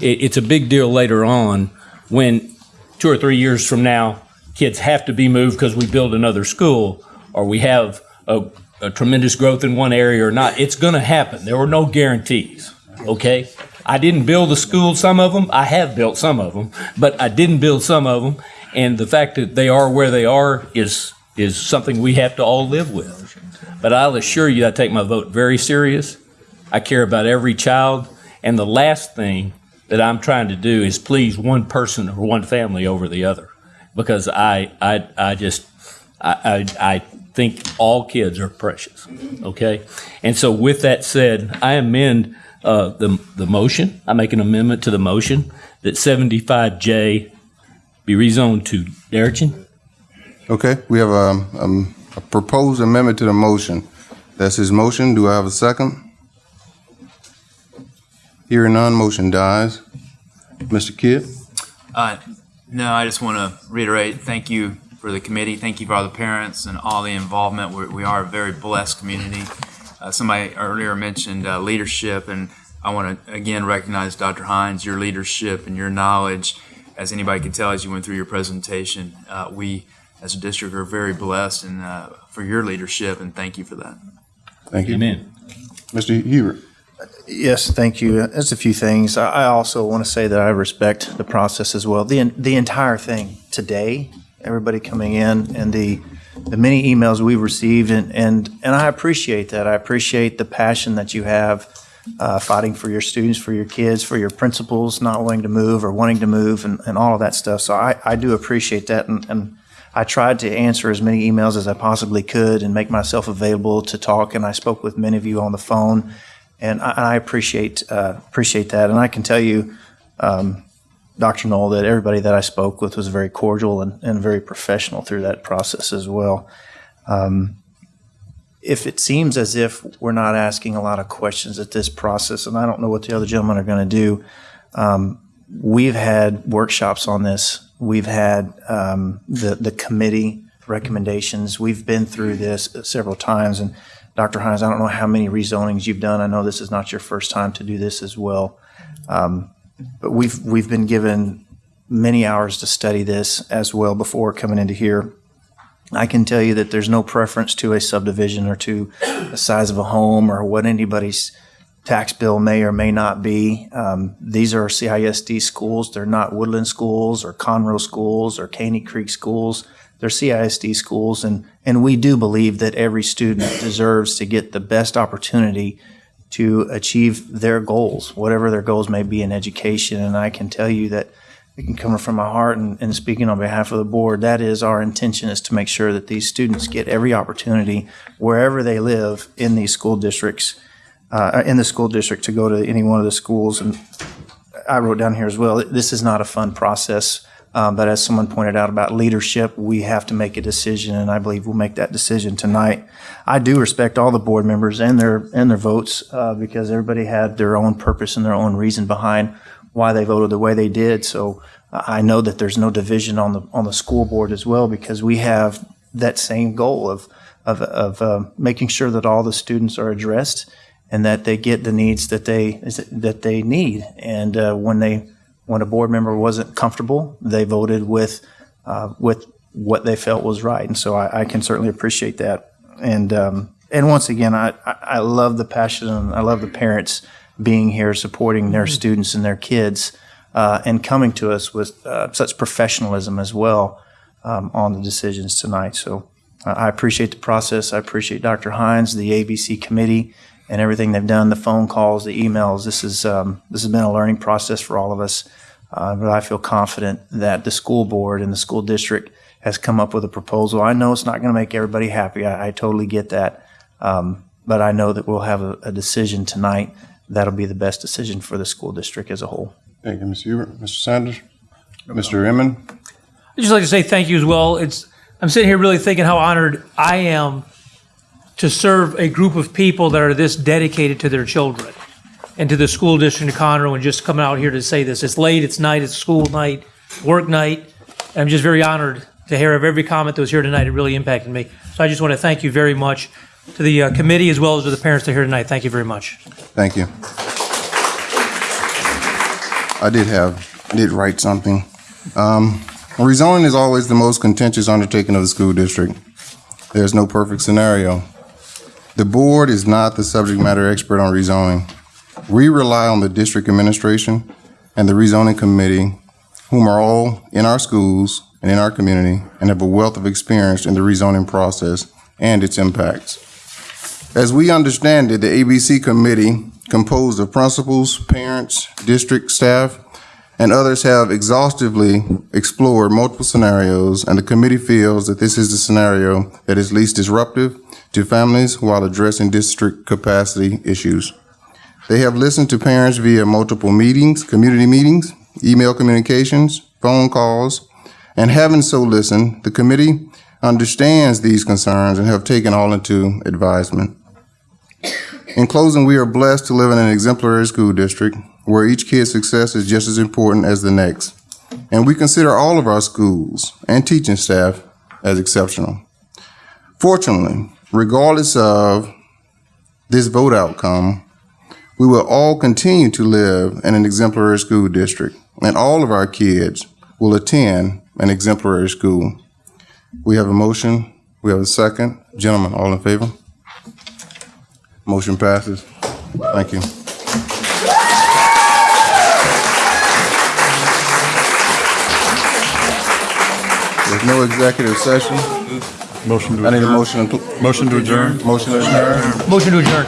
It, it's a big deal later on when two or three years from now, kids have to be moved because we build another school or we have a, a tremendous growth in one area or not. It's going to happen. There were no guarantees, okay? I didn't build the school, some of them. I have built some of them, but I didn't build some of them. And the fact that they are where they are is, is something we have to all live with. But I'll assure you, I take my vote very serious. I care about every child. And the last thing that I'm trying to do is please one person or one family over the other. Because I, I, I just, I, I, I think all kids are precious, okay? And so with that said, I amend uh, the, the motion. I make an amendment to the motion that 75J be rezoned to Darrington. Okay, we have a, um, a proposed amendment to the motion. That's his motion. Do I have a second? Hearing none, motion dies. Mr. Kidd? Uh, no, I just want to reiterate, thank you for the committee. Thank you for all the parents and all the involvement. We're, we are a very blessed community. Uh, somebody earlier mentioned uh, leadership, and I want to again recognize Dr. Hines, your leadership and your knowledge. As anybody can tell, as you went through your presentation, uh, we as a district are very blessed and uh, for your leadership, and thank you for that. Thank you. Amen. Mr. Hubert? Yes, thank you. There's a few things. I also want to say that I respect the process as well. The, the entire thing today, everybody coming in and the, the many emails we've received and, and, and I appreciate that. I appreciate the passion that you have uh, fighting for your students, for your kids, for your principals not wanting to move or wanting to move and, and all of that stuff. So I, I do appreciate that. And, and I tried to answer as many emails as I possibly could and make myself available to talk. And I spoke with many of you on the phone and I, I appreciate uh, appreciate that. And I can tell you, um, Dr. Null, that everybody that I spoke with was very cordial and, and very professional through that process as well. Um, if it seems as if we're not asking a lot of questions at this process, and I don't know what the other gentlemen are going to do, um, we've had workshops on this. We've had um, the the committee recommendations. We've been through this several times, and Dr. Hines, I don't know how many rezonings you've done. I know this is not your first time to do this as well. Um, but we've, we've been given many hours to study this as well before coming into here. I can tell you that there's no preference to a subdivision or to the size of a home or what anybody's tax bill may or may not be. Um, these are CISD schools. They're not Woodland schools or Conroe schools or Caney Creek schools. They're CISD schools, and, and we do believe that every student deserves to get the best opportunity to achieve their goals, whatever their goals may be in education. And I can tell you that, can coming from my heart and, and speaking on behalf of the board, that is our intention is to make sure that these students get every opportunity wherever they live in these school districts, uh, in the school district to go to any one of the schools. And I wrote down here as well, this is not a fun process. Um, but as someone pointed out about leadership, we have to make a decision, and I believe we'll make that decision tonight. I do respect all the board members and their and their votes uh, because everybody had their own purpose and their own reason behind why they voted the way they did. So I know that there's no division on the on the school board as well because we have that same goal of of, of uh, making sure that all the students are addressed and that they get the needs that they that they need. And uh, when they when a board member wasn't comfortable, they voted with uh, with what they felt was right. And so I, I can certainly appreciate that. And um, and once again, I, I love the passion and I love the parents being here, supporting their students and their kids, uh, and coming to us with uh, such professionalism as well um, on the decisions tonight. So I appreciate the process. I appreciate Dr. Hines, the ABC committee, and everything they've done, the phone calls, the emails. This is um, this has been a learning process for all of us. Uh, but I feel confident that the school board and the school district has come up with a proposal. I know it's not going to make everybody happy. I, I totally get that. Um, but I know that we'll have a, a decision tonight that'll be the best decision for the school district as a whole. Thank you, Mr. Hubert. Mr. Sanders? Mr. Inman? I'd just like to say thank you as well. It's I'm sitting here really thinking how honored I am to serve a group of people that are this dedicated to their children and to the school district of Conroe and just coming out here to say this. It's late, it's night, it's school night, work night. I'm just very honored to hear of every comment that was here tonight. It really impacted me. So I just want to thank you very much to the uh, committee as well as to the parents that are here tonight. Thank you very much. Thank you. I did have, I did write something. Um, rezoning is always the most contentious undertaking of the school district. There's no perfect scenario. The board is not the subject matter expert on rezoning. We rely on the district administration and the rezoning committee, whom are all in our schools and in our community and have a wealth of experience in the rezoning process and its impacts. As we understand it, the ABC committee, composed of principals, parents, district staff, and others have exhaustively explored multiple scenarios, and the committee feels that this is the scenario that is least disruptive to families while addressing district capacity issues. They have listened to parents via multiple meetings, community meetings, email communications, phone calls, and having so listened, the committee understands these concerns and have taken all into advisement. In closing, we are blessed to live in an exemplary school district where each kid's success is just as important as the next. And we consider all of our schools and teaching staff as exceptional. Fortunately, regardless of this vote outcome, we will all continue to live in an exemplary school district, and all of our kids will attend an exemplary school. We have a motion. We have a second. Gentlemen, all in favor? Motion passes. Thank you. There's no executive session. Motion to I need a adjourn. motion. to- Motion to adjourn. Motion to adjourn. Motion to adjourn.